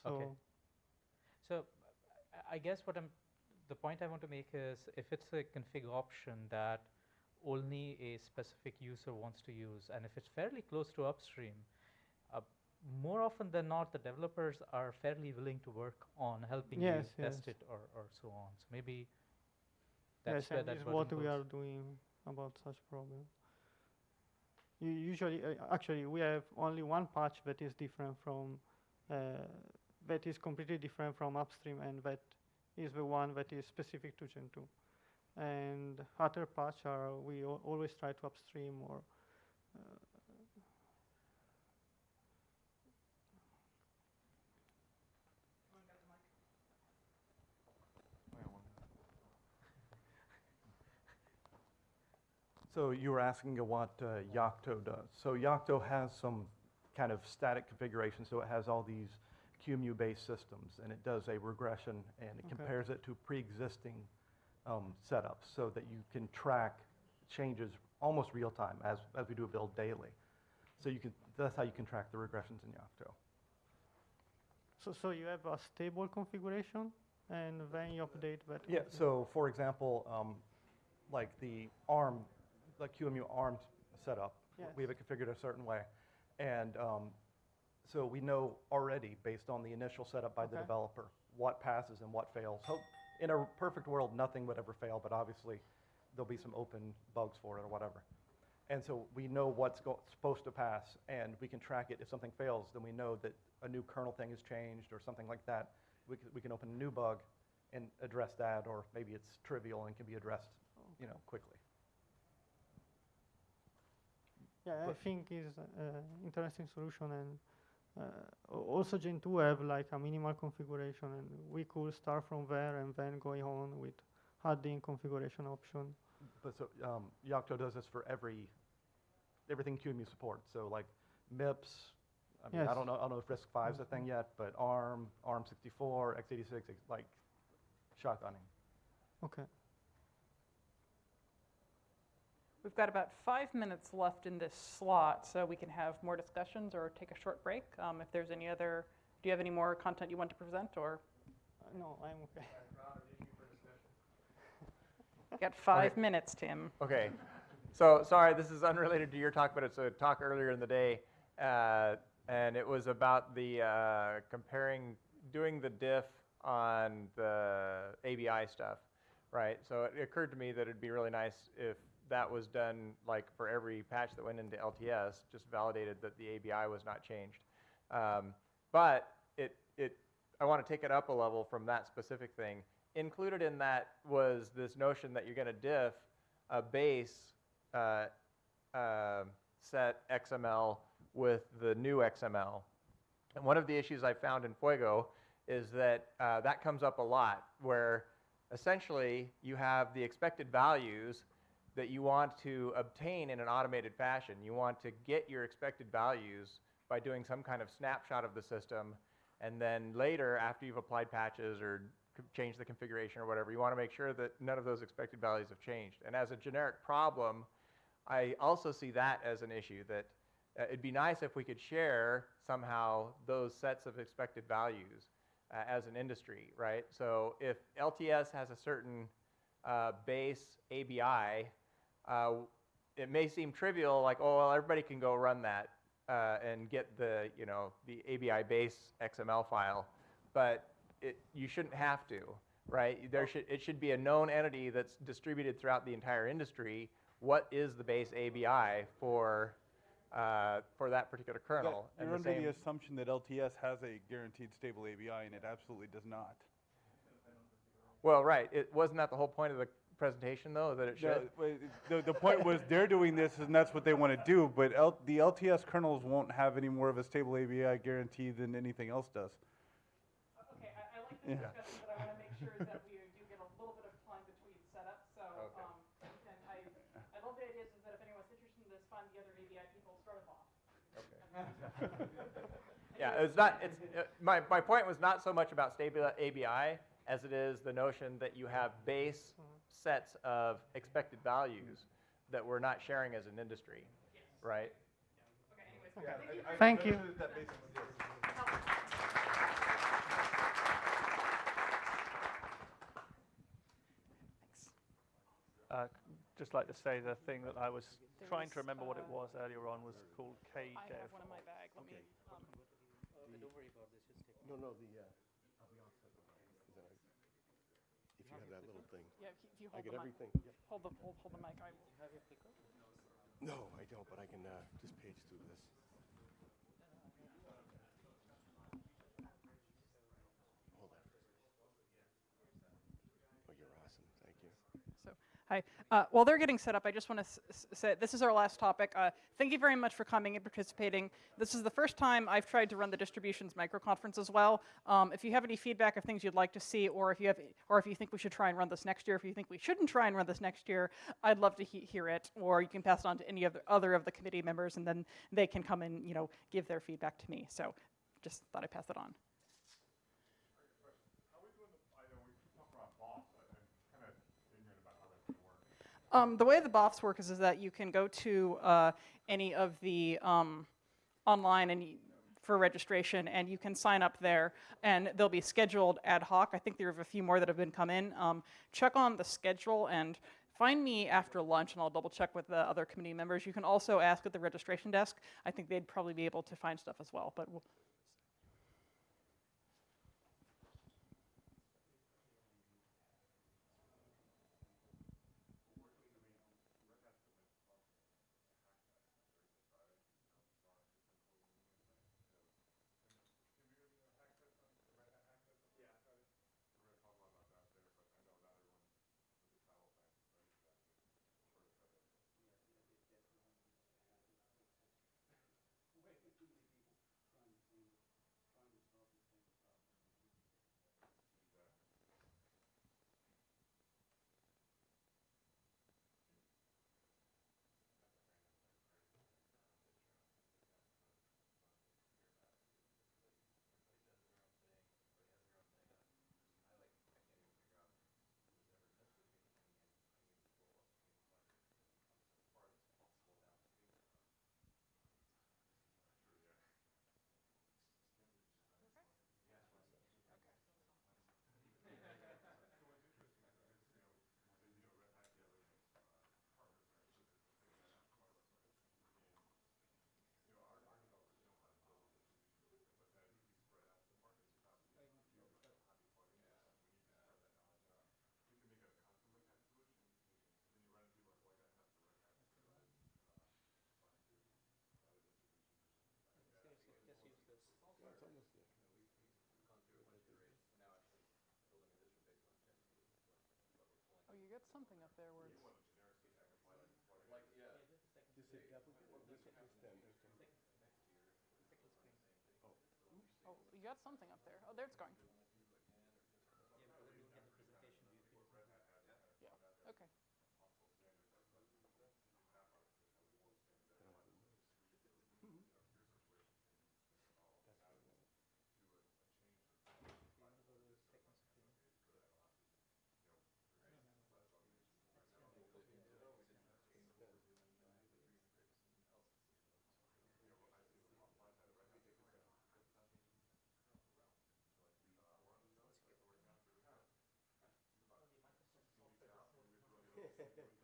So Okay. So I- I guess what I'm, the point I want to make is if it's a config option that only a specific user wants to use, and if it's fairly close to upstream, uh, more often than not, the developers are fairly willing to work on helping Yes, you test it or, or so on. So maybe that's yes, where that is what we are doing about such problem. U- usually, uh, actually, we have only one patch that is different from uh, that is completely different from upstream, and that is the one that is specific to Gentoo. And other patch are we always try to upstream or uh, So you were asking what uh, Yocto does. So Yocto has some kind of static configuration, so it has all these QEMU-based systems, and it does a regression, and it Okay. compares it to pre-existing um, setups so that you can track changes almost real time as, as we do a build daily. So you can, that's how you can track the regressions in Yocto. so so you have a stable configuration, and then you update that. Yeah, so for example, um, like the ARM, the QEMU ARM setup, we have it configured a certain way. And um, so we know already, based on the initial setup by the developer, what passes and what fails. Hope, in a perfect world, nothing would ever fail, but obviously there'll be some open bugs for it or whatever. And so we know what's go- supposed to pass, and we can track it. If something fails, then we know that a new kernel thing has changed or something like that. We can, we can open a new bug and address that, or maybe it's trivial and can be addressed, you know, quickly. Yeah, I think is an interesting solution, and uh, al- also Gentoo have like a minimal configuration, and we could start from there and then going on with adding configuration option. But so um, Yocto does this for every everything QEMU supports. So like MIPS. I mean, I don't know. I don't know if RISC-V is a thing yet, but ARM, ARM64, x86, like shotgunning. Okay. We've got about five minutes left in this slot, so we can have more discussions or take a short break. Um, if there's any other, do you have any more content you want to present, or? Uh, no, I'm okay. Got five Okay. minutes, Tim. Okay. So, sorry, this is unrelated to your talk, but it's a talk earlier in the day. Uh, and it was about the uh, comparing, doing the diff on the ABI stuff, right? So it occurred to me that it'd be really nice if that was done like for every patch that went into LTS, just validated that the ABI was not changed. Um, but it, it, I want to take it up a level from that specific thing. Included in that was this notion that you're going to diff a base uh, uh, set XML with the new XML. And one of the issues I found in Fuego is that uh, that comes up a lot, where essentially you have the expected values that you want to obtain in an automated fashion. You want to get your expected values by doing some kind of snapshot of the system, and then later, after you've applied patches or changed the configuration or whatever, you want to make sure that none of those expected values have changed. And as a generic problem, I also see that as an issue that uh, it'd be nice if we could share somehow those sets of expected values uh, as an industry, right? So if LTS has a certain uh, base ABI, uh, it may seem trivial, like, oh, well, everybody can go run that uh, and get the, you know, the ABI base XML file, but it, you shouldn't have to, right? There should, it should be a known entity that's distributed throughout the entire industry. What is the base ABI for, uh, for that particular kernel? You're And under the the assumption that LTS has a guaranteed stable ABI, and it absolutely does not. well, right, it, wasn't that the whole point of the presentation, though, that it No, should? wait, The, the point was, <laughs> they're doing this, and that's what they want to do, but L, the LTS kernels won't have any more of a stable ABI guarantee than anything else does. Okay, I, I like Yeah. this discussion, but I want to make sure that we do get a little bit of time between setups, so, Okay. um, and I, I love the idea is that if anyone's interested in this, find the other ABI people, start them off. <laughs> Yeah, it's not, it's, uh, my, my point was not so much about stable ABI as it is the notion that you have base sets of expected values that we're not sharing as an industry, right? Thank you. Uh, just like to say the thing that I was trying to remember what it was earlier on was called KDev. I have one in my bag, let me, um, No, no, the, uh, if you have that little thing. yeah, if you- if you I hold get the mic. everything, yep. Hold the, hold, hold the mic, I will. No, I don't, but I can, uh, just page through this. Hold on. Oh, you're awesome, thank you. So, hi. Uh, while they're getting set up, I just want to say this is our last topic. Uh, thank you very much for coming and participating. This is the first time I've tried to run the distributions microconference as well. Um, if you have any feedback of things you'd like to see, or if you have, or if you think we should try and run this next year, if you think we shouldn't try and run this next year, I'd love to he- hear it. Or you can pass it on to any of the other of the committee members, and then they can come and you know give their feedback to me. So, just thought I'd pass it on. Um, the way the BOFs work is, is that you can go to uh, any of the um, online and for registration, and you can sign up there, and they'll be scheduled ad hoc. I think there are a few more that have been come in. Um, check on the schedule and find me after lunch, and I'll double check with the other committee members. You can also ask at the registration desk. I think they'd probably be able to find stuff as well, but we'll, Oh, you got something up there where it's. This is applicant, this is standard. Oh, you got something up there. Oh, there it's going. Can <laughs> we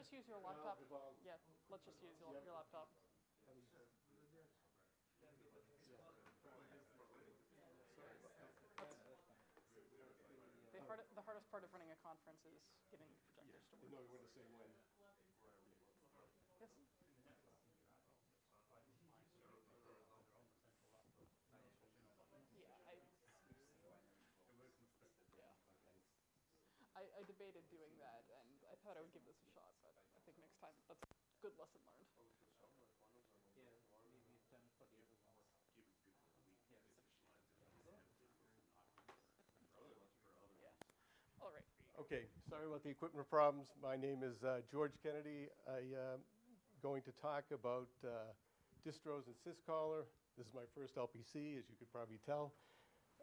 just use your laptop? Yeah, let's just use your, your laptop. The, hard, the hardest part of running a conference is getting projectors to work. No, we want to say when. Yes. Yeah, I, yeah. I, I debated doing that, and I thought I would give this a shot, but I think next time, that's a good lesson learned. Yeah. All right. Okay, sorry about the equipment problems. My name is uh, George Kennedy. I am going to talk about uh, distros and syzkaller. This is my first LPC, as you could probably tell.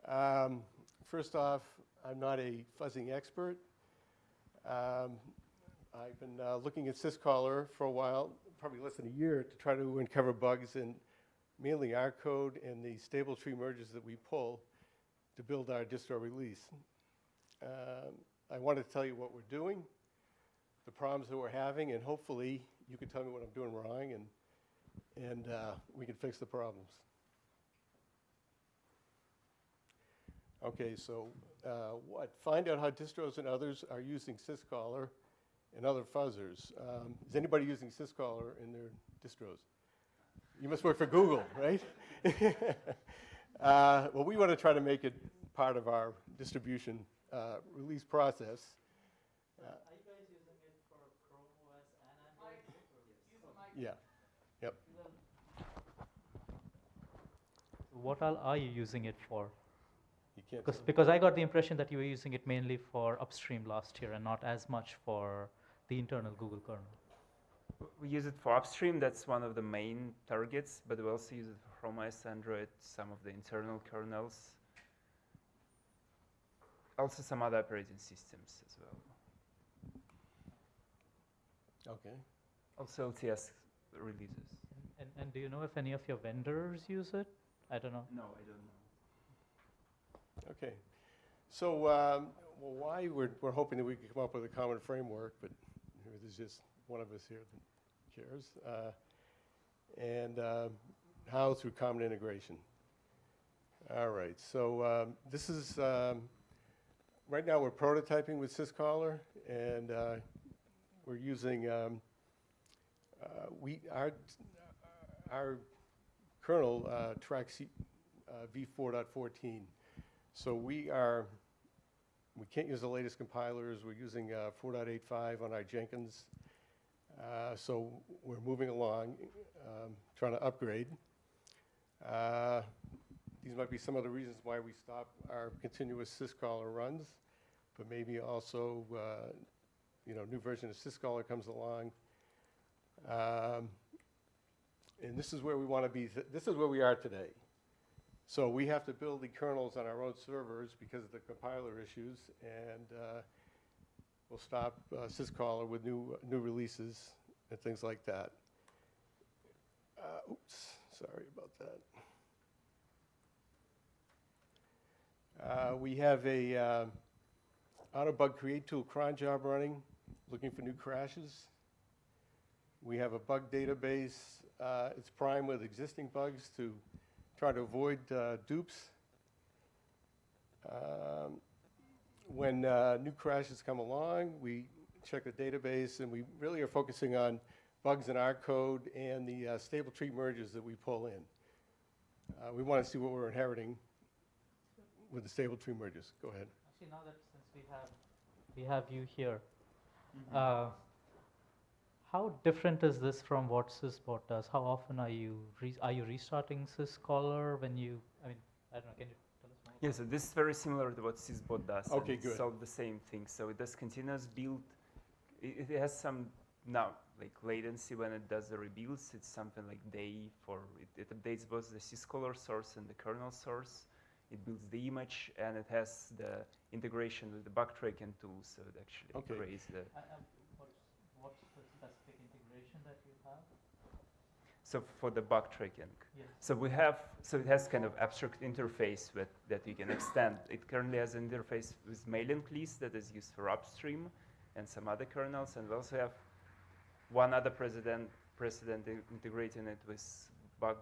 Um, first off, I'm not a fuzzing expert. Um, I've been uh, looking at syzkaller for a while, probably less than a year, to try to uncover bugs in mainly our code and the stable tree merges that we pull to build our distro release. Um, I want to tell you what we're doing, the problems that we're having, and hopefully you can tell me what I'm doing wrong and, and uh, we can fix the problems. Okay, so uh, what? Find out how distros and others are using syzkaller and other fuzzers. Um, is anybody using syzkaller in their distros? You must work for Google, right? <laughs> uh, well, we want to try to make it part of our distribution uh, release process. Uh, Are you guys using it for Chrome OS and Android? yeah, yep. What all are you using it for? You can't Because, tell me. because I got the impression that you were using it mainly for upstream last year and not as much for the internal Google kernel. We use it for upstream, that's one of the main targets, but we also use it for Chrome OS, Android, some of the internal kernels. Also some other operating systems as well. Okay. Also LTS releases. And, and do you know if any of your vendors use it? I don't know. No, I don't know. Okay. So, um, well, why we're, we're hoping that we can come up with a common framework, but there's just one of us here that cares. Uh, and uh, how through common integration. All right. So um, this is um, right now we're prototyping with syzkaller, and uh, we're using um, uh, we our our kernel uh, tracks uh, v4.14. So we are, we can't use the latest compilers. We're using uh, 4.85 on our Jenkins. Uh, so we're moving along, um, trying to upgrade. Uh, these might be some of the reasons why we stop our continuous syzkaller runs, but maybe also, uh, you know, new version of syzkaller comes along. Um, and this is where we want to be. This is where we are today. So we have to build the kernels on our own servers because of the compiler issues, and uh, we'll stop uh, syzkaller with new new releases and things like that. Uh, oops, sorry about that. Uh, we have a uh, Autobug Create Tool cron job running, looking for new crashes. We have a bug database. Uh, it's primed with existing bugs to try to avoid uh, dupes. Um, when uh, new crashes come along, we check the database, and we really are focusing on bugs in our code and the uh, stable tree merges that we pull in. Uh, we want to see what we're inheriting with the stable tree merges. Go ahead. Actually, now that since we have we have you here, Uh, how different is this from what Syzbot does? How often are you re- are you restarting Syzkaller when you? I mean, I don't know. Can you tell us more? Yeah, so this is very similar to what Syzbot does. and Okay, it good. solves the same thing. So it does continuous build. It, it has some now like latency when it does the rebuilds. It's something like day for it, it updates both the syzkaller source and the kernel source. It builds the image and it has the integration with the bug tracking tool, so it actually Okay. creates the. what's the specific integration that you have? So for the bug tracking. Yes. So we have, so it has kind of abstract interface with, that you can extend. It currently has an interface with mailing list that is used for upstream and some other kernels. And we also have one other precedent, precedent integrating it with bug,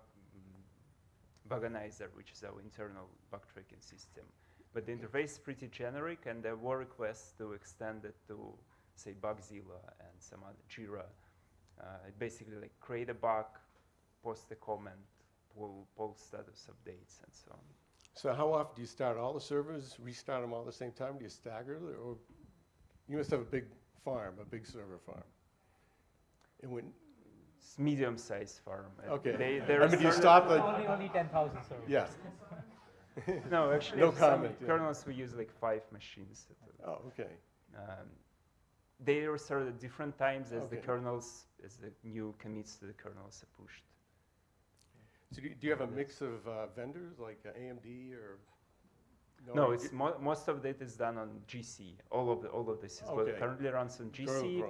Buganizer, which is our internal bug tracking system. But the interface is pretty generic, and there were requests to extend it to, say, Bugzilla and some other Jira. Uh, basically like create a bug, post a comment, pull, pull status updates, and so on. So how often do you start all the servers, restart them all at the same time? Do you stagger or you must have a big farm, a big server farm? And when, It's medium-sized farm. Okay. They, I there mean, do you stop the- Only only ten thousand servers. Yeah. <laughs> no, actually, No for some comment, yeah. kernels we use like five machines. Oh, okay. Um, they restart at different times as the kernels, as the new commits to the kernels are pushed. So do you, do you have a mix of uh, vendors, like uh, AMD or? No, you it's mo- most of it is done on GC. All of the all of this is Okay. currently runs on GC.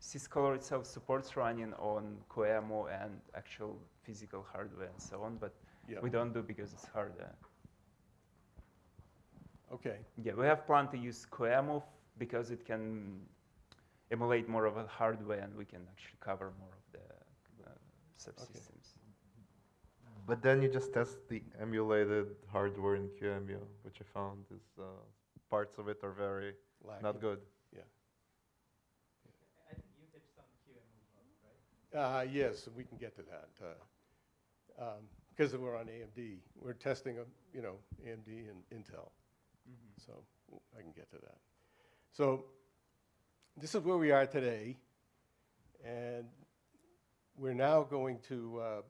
Syzkaller itself supports running on QEMU and actual physical hardware and so on, but Yeah. we don't do because it's harder. Okay. Yeah, we have planned to use QEMU f- because it can emulate more of a hardware and we can actually cover more of the uh, subsystems. But then you just test the emulated hardware in QEMU, which I found is uh, parts of it are very Lacking. not good. Yeah. I think you did some QEMU right? Uh, yes, we can get to that. uh, um, Because we're on AMD, we're testing, uh, you know, AMD and Intel. So I can get to that. So this is where we are today. And we're now going to uh,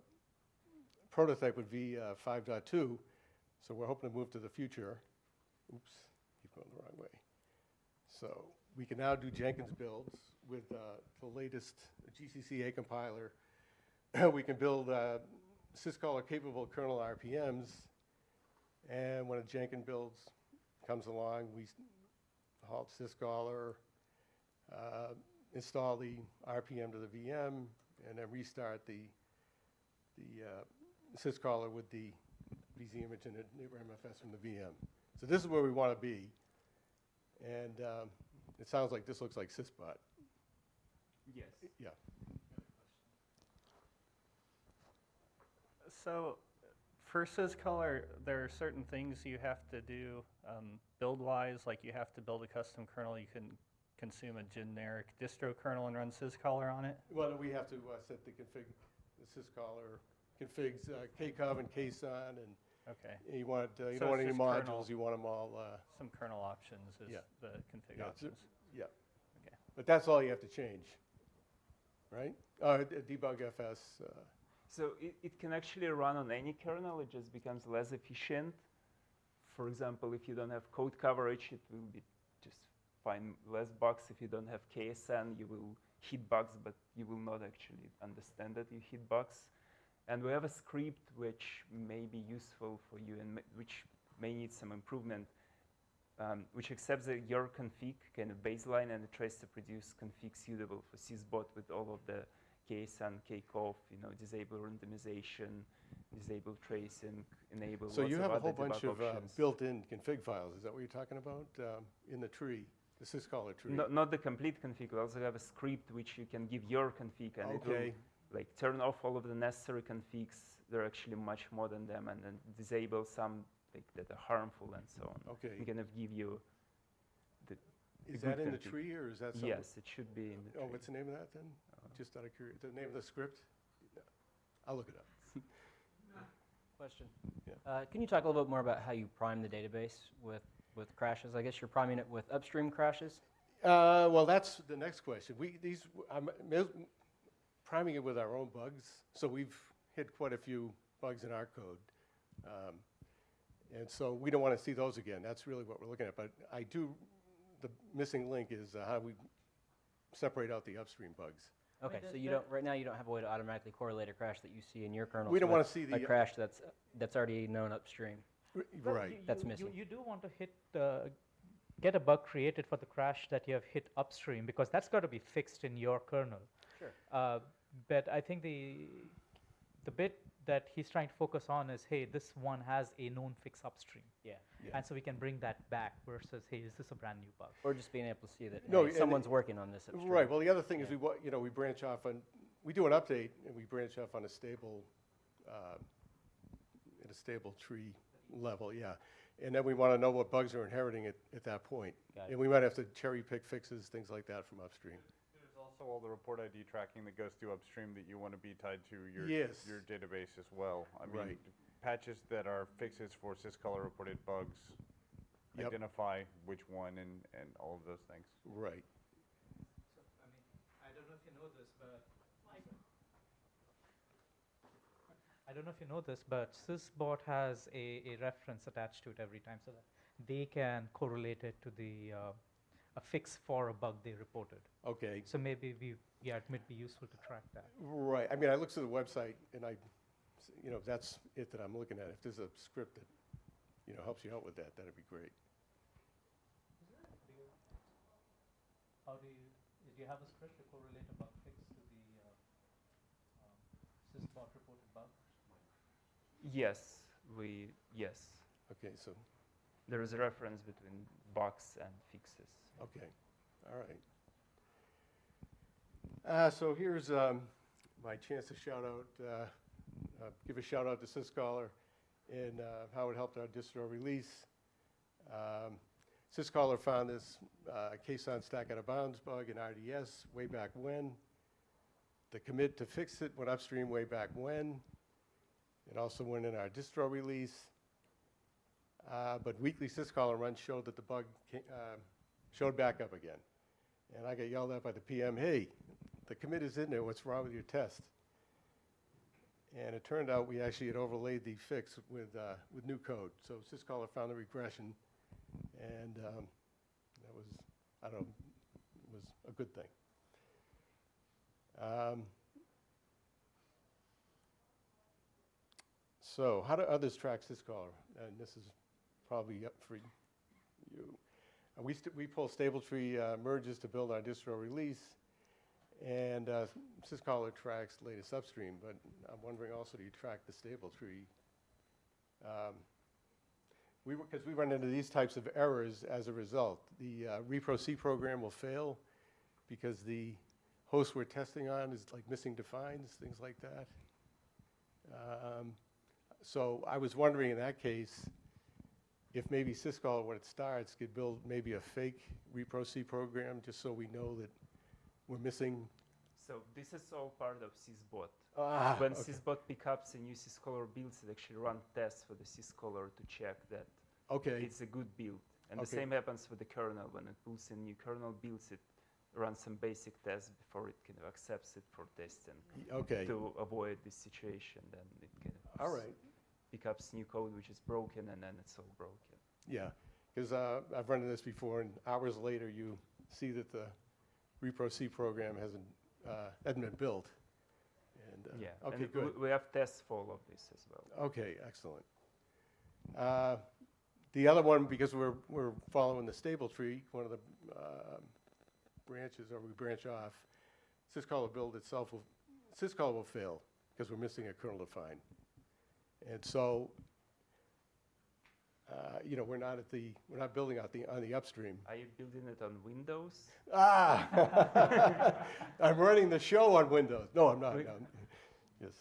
prototype would be uh, 5.2. So we're hoping to move to the future. Oops, keep going the wrong way. So we can now do Jenkins builds with uh, the latest GCCA compiler. <clears throat> we can build uh, syzkaller capable kernel RPMs. And when a Jenkins builds comes along, we halt syzkaller, uh, install the RPM to the VM, and then restart the, the uh, syzkaller with the bzImage and MFS from the VM. So this is where we want to be. And um, it sounds like this looks like Syzbot. Yes. Yeah. So for Syzkaller, there are certain things you have to do um, build-wise, like you have to build a custom kernel. You can consume a generic distro kernel and run Syzkaller on it. Well, we have to uh, set the config, the syzkaller configs uh, kcov and KASAN, and Okay. you want, uh, you So don't want it's any just kernel- modules, you want them all. uh, Some kernel options is Yeah. the config Yeah, it's a- options. Yeah. Okay. But that's all you have to change, right? Uh, d- debug FS, uh, So it, it can actually run on any kernel, it just becomes less efficient. For example, if you don't have code coverage, it will be just find less bugs. If you don't have KASAN, you will hit bugs, but you will not actually understand that you hit bugs. And we have a script which may be useful for you and which may need some improvement, um, which accepts that your config kind of baseline and it tries to produce config suitable for Syzbot with all of the KASAN, KCOV, you know, disable randomization, disable tracing, enable So you have a whole bunch of uh, built-in config files, is that what you're talking about, um, in the tree, the syzkaller tree? No, not the complete config. We also have a script which you can give your config, and it will like turn off all of the necessary configs. There are actually much more than them, and then disable some like that are harmful and so on. Okay. We kind of give you the. the Is that good in the tree, or is that something? Yes, it should be in the Oh, tree. what's the name of that then? Just out of curiosity, the name of the script? I'll look it up. <laughs> Question. Yeah. Uh, can you talk a little bit more about how you prime the database with, with crashes? I guess you're priming it with upstream crashes? Uh, well, that's the next question. We, these, I'm mis- priming it with our own bugs, so we've hit quite a few bugs in our code. Um, And so we don't want to see those again. That's really what we're looking at. But I do, the missing link is uh, how we separate out the upstream bugs. Okay, so you don't, right now, you don't have a way to automatically correlate a crash that you see in your kernel. We don't wanna see the- A crash that's, that's already known upstream. R- Well, Right. you- That's you- missing. You, you do want to hit, uh, get a bug created for the crash that you have hit upstream because that's got to be fixed in your kernel. Sure. Uh, but I think the the bit that he's trying to focus on is, hey, this one has a known fix upstream. Yeah. Yeah. And so we can bring that back versus, hey, is this a brand new bug? Or just being able to see that, No, hey, someone's it- working on this upstream. Right, well, the other thing is we, you know, we branch off on, we do an update and we branch off on a stable, uh, at a stable tree level, yeah. And then we want to know what bugs are inheriting at, at that point. And we might have to cherry pick fixes, things like that from upstream. There's also all the report ID tracking that goes through upstream that you want to be tied to your, Yes. your database as well. I mean, Right. patches that are fixes for syzkaller reported bugs, Yep. identify which one and, and all of those things. Right. I mean, I don't know if you know this, but I don't know if you know this, but Syzbot has a, a reference attached to it every time so that they can correlate it to the uh, a fix for a bug they reported. Okay. So maybe we, yeah, it might be useful to track that. Right, I mean, I looked through the website and I, you know, that's it that I'm looking at. If there's a script that, you know, helps you out with that, that'd be great. How do you, do you have a script to correlate a bug fix to the uh, um, Syzbot reported bug? Yes, we, yes. Okay, so, There is a reference between bugs and fixes. Okay, all right. Uh, so here's um, my chance to shout out, uh, uh, give a shout out to Syzkaller and uh, how it helped our distro release. Um, Syzkaller found this uh, KASAN stack out of bounds bug in RDS way back when. The commit to fix it went upstream way back when. It also went in our distro release. Uh, but weekly syzkaller runs showed that the bug showed back up again. And I got yelled at by the PM, hey, the commit is in there, what's wrong with your test? And it turned out we actually had overlaid the fix with, uh, with new code. So syzkaller found the regression, and um, that was, I don't know, was a good thing. Um, So how do others track syzkaller? And this is probably up for you. We, we pull stable tree uh, merges to build our distro release, and uh, syzkaller tracks latest upstream, but I'm wondering also, do you track the stable tree? Um, we, because we run into these types of errors as a result. The uh, repro C program will fail because the host we're testing on is like missing defines, things like that. Um, so I was wondering in that case, if maybe Syscall, when it starts, could build maybe a fake repro C program, just so we know that we're missing. So this is all part of Syzbot. Ah, when okay. Syzbot picks up a new Syzkaller builds, it actually run tests for the Syzkaller to check that Okay. it's a good build. And the same happens with the kernel. When it pulls a new kernel, builds it, runs some basic tests before it kind of accepts it for testing. Okay. To avoid this situation, then it kind of All right. Pick up new code which is broken, and then it's all broken. Yeah, because uh, I've run into this before, and hours later, you see that the repro C program hasn't, uh, hasn't been built. And, uh, Yeah. Okay, and good. We, have tests for all of this as well. Okay, excellent. Uh, The other one, because we're, we're following the stable tree, one of the um, branches, or we branch off, syzkaller build itself will, syzkaller will fail, because we're missing a kernel define. And so, uh, you know, we're not at the, we're not building out the, on the upstream. Are you building it on Windows? Ah! <laughs> I'm running the show on Windows. No, I'm not. We- no. Yes,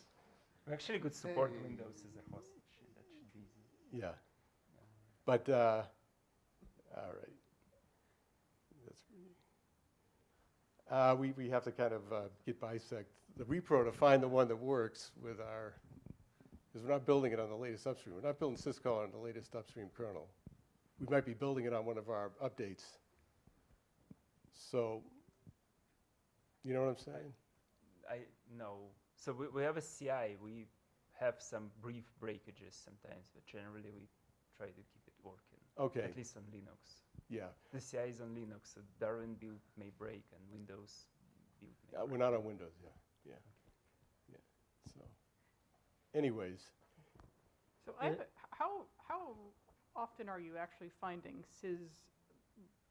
We actually could support Windows as a host. That that should be easy. yeah. But, uh, all right. That's Uh, we, we have to kind of uh, git bisect the repro to find the one that works with our, because we're not building it on the latest upstream. We're not building syscall on the latest upstream kernel. We might be building it on one of our updates. So, you know what I'm saying? I no. So we, we have a CI. We have some brief breakages sometimes, but generally we try to keep it working. Okay. At least on Linux. Yeah. The CI is on Linux, so Darwin build may break and Windows build may Uh, break. we're not on Windows, yeah. So, anyways, So I how, how often are you actually finding sys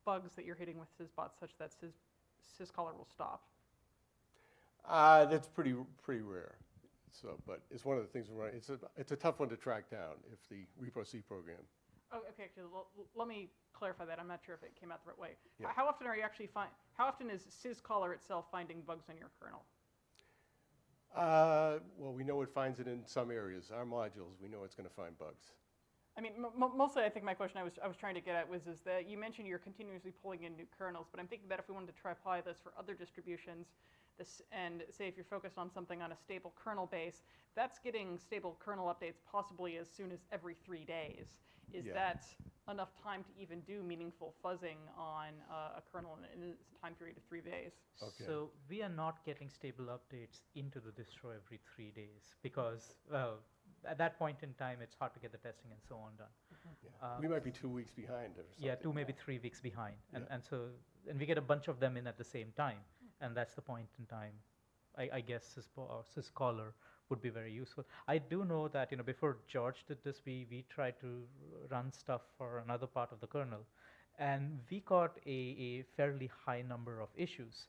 bugs that you're hitting with syzbots such that sys, syzkaller will stop? uh, that's pretty pretty rare. So, but it's one of the things we're running. It's a it's a tough one to track down if the repro C program. Oh, okay, actually, l- l- let me clarify that. I'm not sure if it came out the right way. Yeah. How often are you actually find, how often is syzkaller itself finding bugs in your kernel? Uh, well, we know it finds it in some areas. Our modules, we know it's going to find bugs. I mean, mostly I think my question I was, I was trying to get at was is that you mentioned you're continuously pulling in new kernels, but I'm thinking that if we wanted to try apply this for other distributions, this, and say if you're focused on something on a stable kernel base, that's getting stable kernel updates possibly as soon as every three days. Is Yeah. that enough time to even do meaningful fuzzing on uh, a kernel in, in a time period of three days? Okay. So we are not getting stable updates into the distro every three days because, well, at that point in time, it's hard to get the testing and so on done. Yeah. Uh, we might be two weeks behind or something. Yeah, two maybe three weeks behind, and Yeah. and so and we get a bunch of them in at the same time, and that's the point in time. I, I guess Syzbot or Syzkaller would be very useful. I do know that you know before George did this, we we tried to run stuff for another part of the kernel, and we got a, a fairly high number of issues.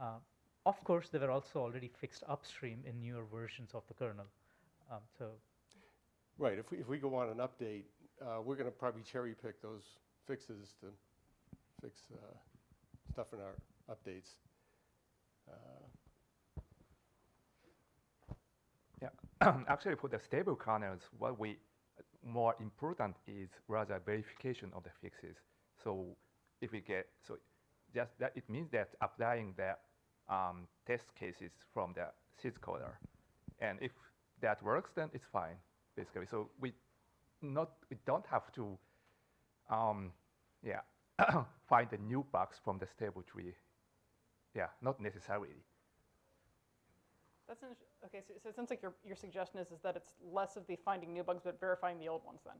Uh, of course, they were also already fixed upstream in newer versions of the kernel. Um, so Right. If we if we go on an update, uh, we're going to probably cherry pick those fixes to fix uh, stuff in our updates. Uh, <coughs> actually for the stable kernels, what we more important is rather verification of the fixes. So if we get, so just that it means that applying the um, test cases from the syzkaller. And if that works, then it's fine, basically. So we not, we don't have to, um, yeah, <coughs> find the new bugs from the stable tree. Yeah, not necessarily. That's okay. So, so it sounds like your, your suggestion is, is that it's less of the finding new bugs, but verifying the old ones then.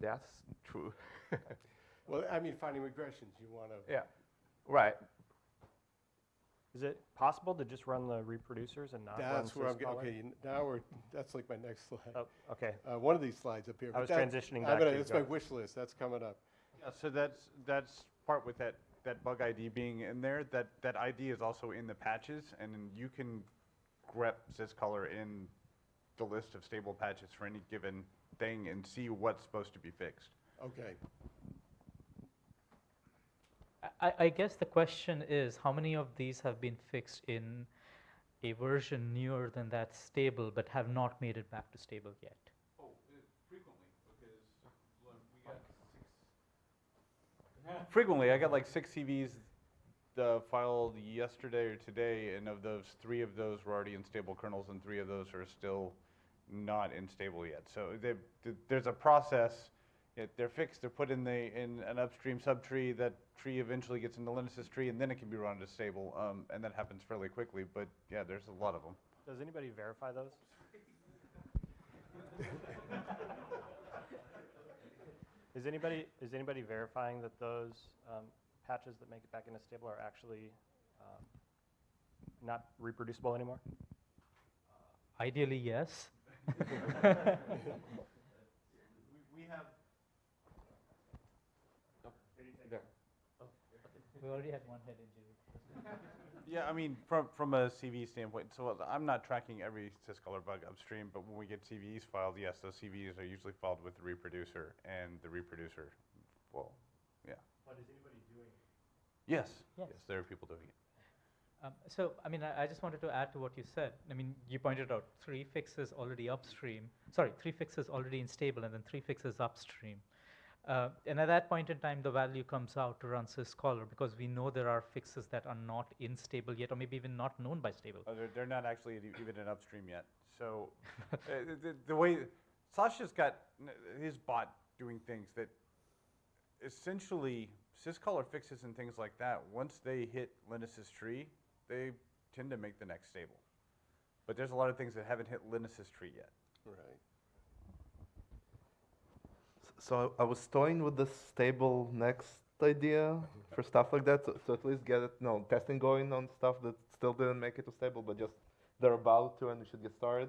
That's true. <laughs> well, I mean, finding regressions, you want to. Yeah, right. Is it possible to just run the reproducers and not run That's where I'm getting. Okay, now we're. That's like my next slide. Oh, okay. Uh, one of these slides up here. I but was that- transitioning I'm back gonna- to That's my wish list. That's coming up. Yeah, so that's, that's part with that, that bug ID being in there, that, that ID is also in the patches, and then you can grep syzkaller in the list of stable patches for any given thing and see what's supposed to be fixed. Okay. I, I guess the question is how many of these have been fixed in a version newer than that stable but have not made it back to stable yet? Oh, frequently, because we got six. Frequently, I got like six CVs uh, filed yesterday or today, and of those, three of those were already in stable kernels, and three of those are still not in stable yet. So they, th- there's a process. It, they're fixed. They're put in the in an upstream subtree. That tree eventually gets into Linus's tree, and then it can be run to stable. Um, and that happens fairly quickly. But yeah, there's a lot of them. Does anybody verify those? <laughs> Is anybody, is anybody verifying that those um, patches that make it back into stable are actually um, not reproducible anymore? Ideally, yes. <laughs> We have. We already had one head injury. <laughs> Yeah, I mean, from, from a CV standpoint, so I'm not tracking every syzkaller bug upstream, but when we get CVEs filed, yes, those CVEs are usually filed with the reproducer, and the reproducer, well, yeah. What is anybody doing? Yes, Yes. yes, there are people doing it. Um, so, I mean, I, I just wanted to add to what you said. I mean, you pointed out three fixes already upstream. Sorry, three fixes already in stable, and then three fixes upstream. Uh, and at that point in time, the value comes out to run syzkaller because we know there are fixes that are not in stable yet, or maybe even not known by stable. Uh, they're, they're not actually even in upstream yet. So <laughs> uh, the, the way Sasha's got his bot doing things that essentially syzkaller fixes and things like that, once they hit Linus's tree, they tend to make the next stable. But there's a lot of things that haven't hit Linus's tree yet. Right. So I was toying with the stable next idea for stuff like that, to, to at least get it, no, testing going on stuff that still didn't make it to stable, but just they're about to and we should get started.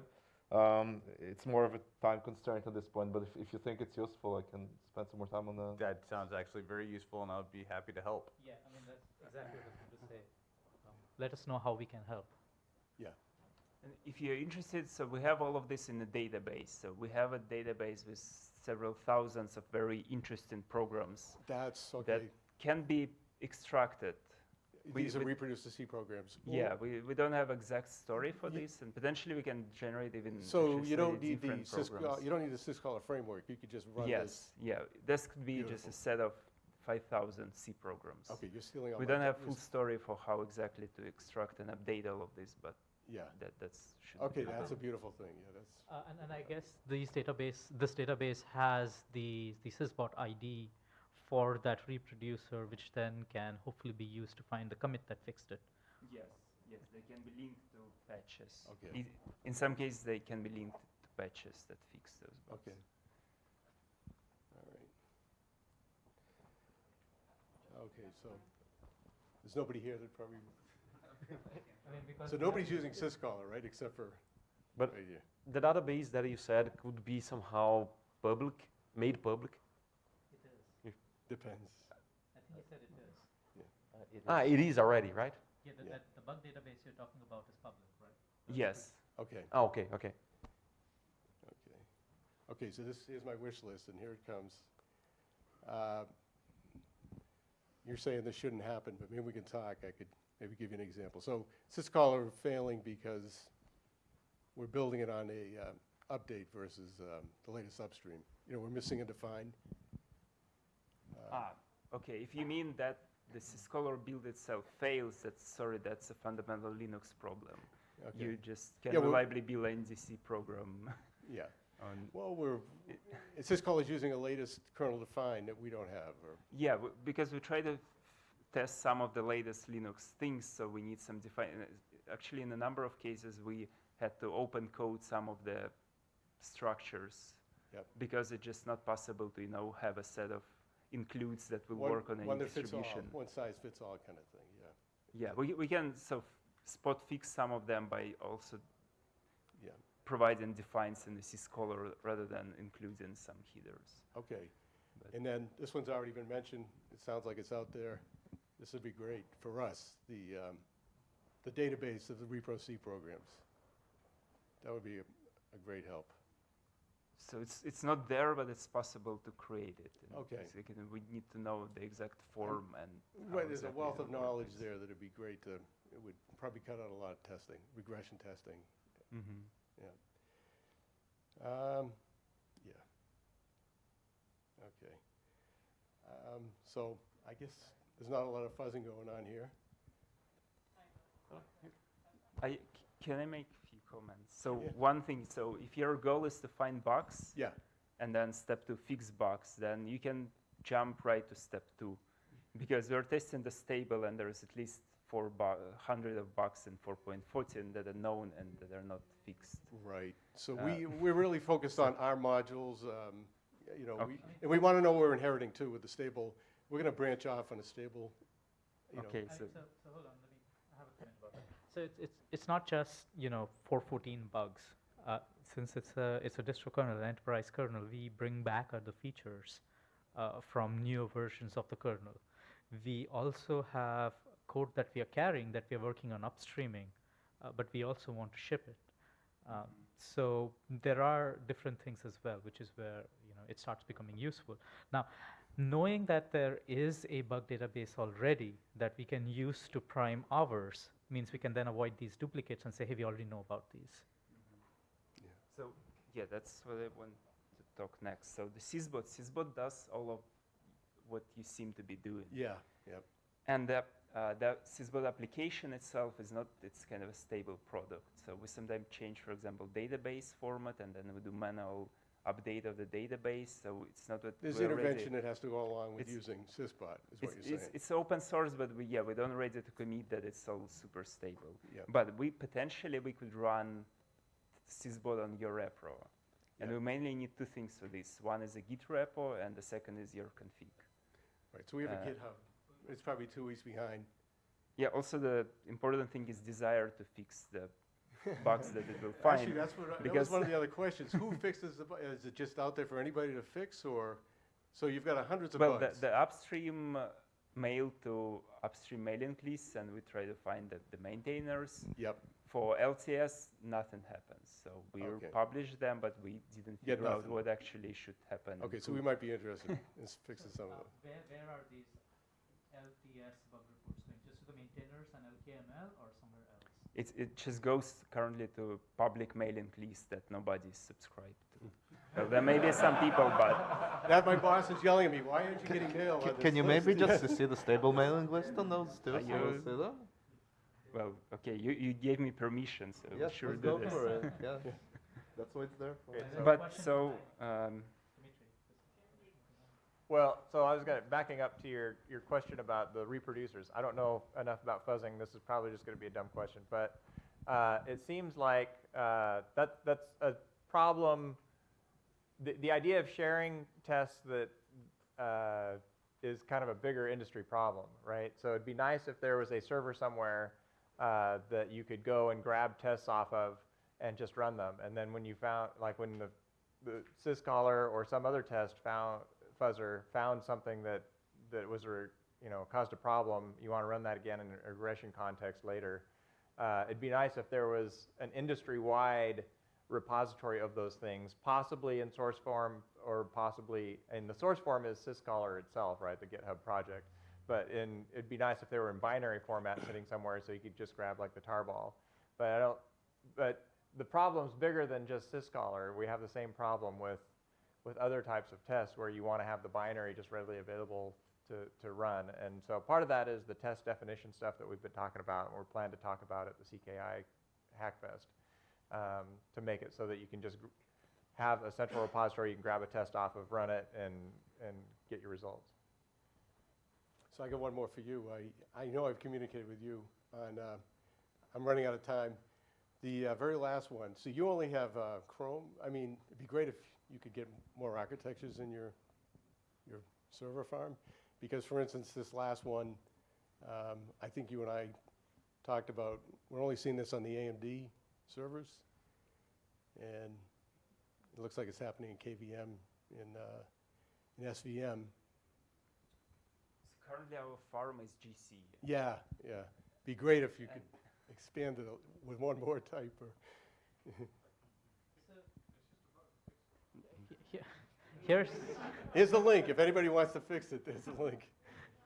Um, it's more of a time constraint at this point, but if, if you think it's useful, I can spend some more time on that. That sounds actually very useful, and I would be happy to help. Yeah, I mean, that's exactly what I was going to say. Um, let us know how we can help. Yeah. And if you're interested, so we have all of this in a database. So we have a database with several thousands of very interesting programs That's that can be extracted. We- These are we- reproduce to C programs. Yeah, we, we don't have exact story for this, and potentially we can generate even So you don't need the uh, you don't need the syzkaller framework. You could just run yes, this. yeah. This could be just a set of 5,000 C programs. Okay, you're stealing all We don't have full story for how exactly to extract and update all of this, but Yeah. that that's should Okay, be that's a beautiful thing. Yeah, that's. Uh, and, and I guess these database, this database has the, the syzbot ID for that reproducer, which then can hopefully be used to find the commit that fixed it. Yes, yes, they can be linked to patches. Okay. I- In some cases, they can be linked to patches that fix those bugs. Okay. All right. Okay, so there's nobody here that probably. I mean, because So nobody's using syzkaller, right, except for. But right here. the database that you said could be somehow public, made public? It is. If- Depends. I think he said it is. Ah, it is already, right? Yeah, the, that, the bug database you're talking about is public, right? Yes. Okay. Ah, okay, okay. Okay. Okay, so this, is my wish list, and here it comes. Uh, You're saying this shouldn't happen, but maybe we can talk. I could maybe give you an example. So syzkaller failing because we're building it on a uh, update versus um, the latest upstream. You know, we're missing a define. Uh, Ah, okay. If you mean that the syzkaller build itself fails, that's sorry, that's a fundamental Linux problem. Okay. You just can Yeah, reliably build an NDC program. <laughs> Yeah. <laughs> on Well, we're, syzkaller is using a latest kernel define that we don't have, or, Yeah, because we try to test some of the latest Linux things, so we need some define. Actually, in a number of cases, we had to open code some of the structures Yep. because it's just not possible to, you know, have a set of includes that will one, work on any one all, distribution. one size fits all kind of thing, yeah. Yeah, we, we can sort of spot fix some of them by also Yeah. providing defines in the syzkaller rather than including some headers. Okay. And then, this one's already been mentioned, it sounds like it's out there. This would be great for us, the, um, the database of the repro C programs. That would be a, a great help. So it's it's not there, but it's possible to create it. Okay. so you can- we need to know the exact form and. Right, there's a wealth of knowledge there that'd be great to, it would probably cut out a lot of testing, regression testing. Mm -hmm. Yeah. Um, yeah. Okay. Um, so I guess there's not a lot of fuzzing going on here. I, can I make a few comments? So Yeah. one thing, so if your goal is to find bugs, Yeah. and then step two fix bugs, then you can jump right to step two, because we're testing the stable and there's at least 400 of bugs in 4.14 that are known and that are not fixed. Right. So Uh, we, we're really focused on our modules, um, you know, we, and we want to know what we're inheriting too with the stable. We're going to branch off on a stable, you know. Okay, I- so so, so hold on, let me I have a comment about that. So it's, it's, it's not just, you know, 414 bugs. Uh, since it's a, it's a distro kernel, an enterprise kernel, we bring back other features uh, from newer versions of the kernel. We also have code that we are carrying that we are working on upstreaming, uh, but we also want to ship it. Um, so there are different things as well, which is where you know it starts becoming useful. Now, knowing that there is a bug database already that we can use to prime ours means we can then avoid these duplicates and say, hey, we already know about these. Yeah. So yeah, that's what I want to talk next. So the Syzbot, Syzbot does all of what you seem to be doing. Yeah, yep. And the, uh, the Syzbot application itself is not, it's kind of a stable product. So we sometimes change, for example, database format, and then we do manual update of the database, so it's not that There's we're ready- intervention that has to go along with It's- using Syzbot, is what it's, you're saying. it's open source, but we, yeah, we don't ready to commit that it's all super stable. Yep. But we potentially we could run Syzbot on your repro. And we mainly need two things for this. One is a Git repo, and the second is your config. Right, so we have a Uh, GitHub. It's probably two weeks behind. Yeah, also the important thing is desire to fix the <laughs> bugs that it will find. Actually, that's what, I- that was one of the other questions. Who fixes the, bu- is it just out there for anybody to fix, or, so you've got hundreds of well, bugs? the, the upstream uh, mail to upstream mailing lists, and we try to find the, the maintainers. Yep. For LTS, nothing happens. So we Okay. published them, but we didn't Get figure out what actually should happen. Okay, so we might be interested <laughs> in s- fixing some of them. Where, where are these LTS bug reports going? Just to the maintainers and LKML or somewhere else? It, it just goes currently to public mailing list that nobody is subscribed to. well, there may be some people, but <laughs> That my boss is yelling at me, why aren't you getting mail Can, can you maybe just see the stable mailing list on those too? Are so we'll you- see them? well, okay, you, you gave me permission, so we Yes, sure let's do go this. for it. <laughs> Yeah, that's what it's there for. But so, um, Well, so I was going to, backing up to your, your question about the reproducers. I don't know enough about fuzzing. This is probably just going to be a dumb question. But uh, it seems like uh, that, that's a problem. The, the idea of sharing tests that uh, is kind of a bigger industry problem, right? So it'd be nice if there was a server somewhere uh, that you could go and grab tests off of and just run them. And then when you found, like when the, the syzkaller or some other test found, fuzzer found something that, that was, a, you know, caused a problem, you want to run that again in a regression context later. Uh, it'd be nice if there was an industry-wide repository of those things, possibly in source form or possibly, and the source form is syzkaller itself, right, the GitHub project. But in, it'd be nice if they were in binary format sitting somewhere so you could just grab like the tarball. But I don't, but the problem's bigger than just syzkaller. We have the same problem with, with other types of tests where you want to have the binary just readily available to, to run. And so part of that is the test definition stuff that we've been talking about and we're planning to talk about at the CKI Hackfest um, to make it so that you can just have a central repository you can grab a test off of, run it, and, and get your results. So I got one more for you. I, I know I've communicated with you and uh, I'm running out of time. The uh, very last one, so you only have uh, Chrome. I mean, it'd be great if you could get more architectures in your, your server farm. Because for instance, this last one, um, I think you and I talked about, we're only seeing this on the AMD servers. And it looks like it's happening in KVM, in, uh, in SVM. currently our farm is GC. Yeah, yeah. Be great if you could expand it with one more type or. <laughs> He- Here's, Here's the link. If anybody wants to fix it, there's the link.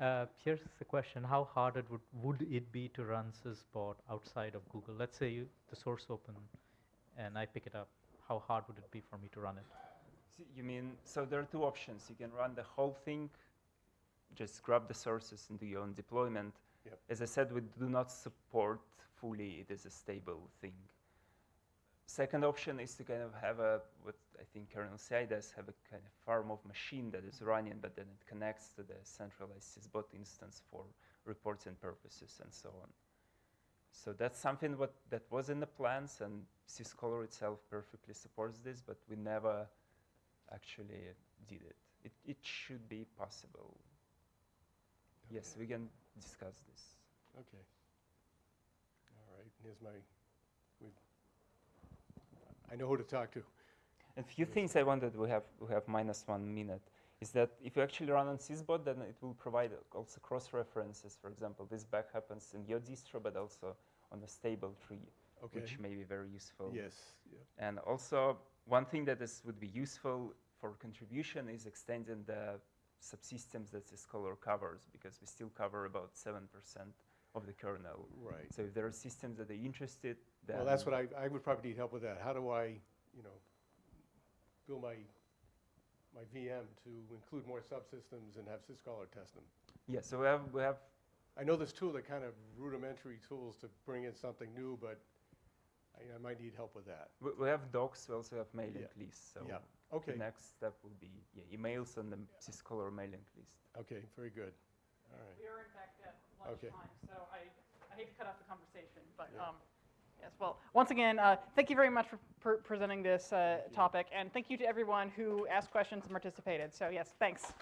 uh, here's the question. How hard it would, would it be to run Syzbot outside of Google? Let's say you, the source open and I pick it up. How hard would it be for me to run it? See, You mean, so there are two options. You can run the whole thing, just grab the sources and do your own deployment. Yep. As I said, we do not support fully it is a stable thing. Second option is to kind of have a, what I think kernel CI does, have a kind of farm of machine that is running, but then it connects to the centralized Syzbot instance for reporting purposes and so on. So that's something what, that was in the plans, and Syzkaller itself perfectly supports this, but we never actually did it. It, it should be possible. Yes, we can discuss this. Okay. All right, here's my, we, I know who to talk to. And few things I wanted, we have, we have minus one minute, is that if you actually run on Syzbot, then it will provide also cross-references. For example, this back happens in your distro, but also on the stable tree, Okay. which may be very useful. Yes, yeah. And also, one thing that is, would be useful for contribution is extending the subsystems that Syzkaller covers, because we still cover about 7% of the kernel. Right. So if there are systems that are interested, then Well, that's what I, I would probably need help with that. How do I, you know, build my, my VM to include more subsystems and have Syzkaller test them? Yeah, so we have, we have I know this tool, are kind of rudimentary tools to bring in something new, but I, I might need help with that. We, we have docs, we also have mailing Yeah. lists. So Yeah. Okay. the next step will be yeah, emails and the Syzkaller mailing list. Okay, very good. All right. We are in fact at Okay. lunchtime, so I, I hate to cut off the conversation, but Yeah. um, yes. Well, once again, uh, thank you very much for per presenting this uh, topic, and thank you to everyone who asked questions and participated. So yes, thanks.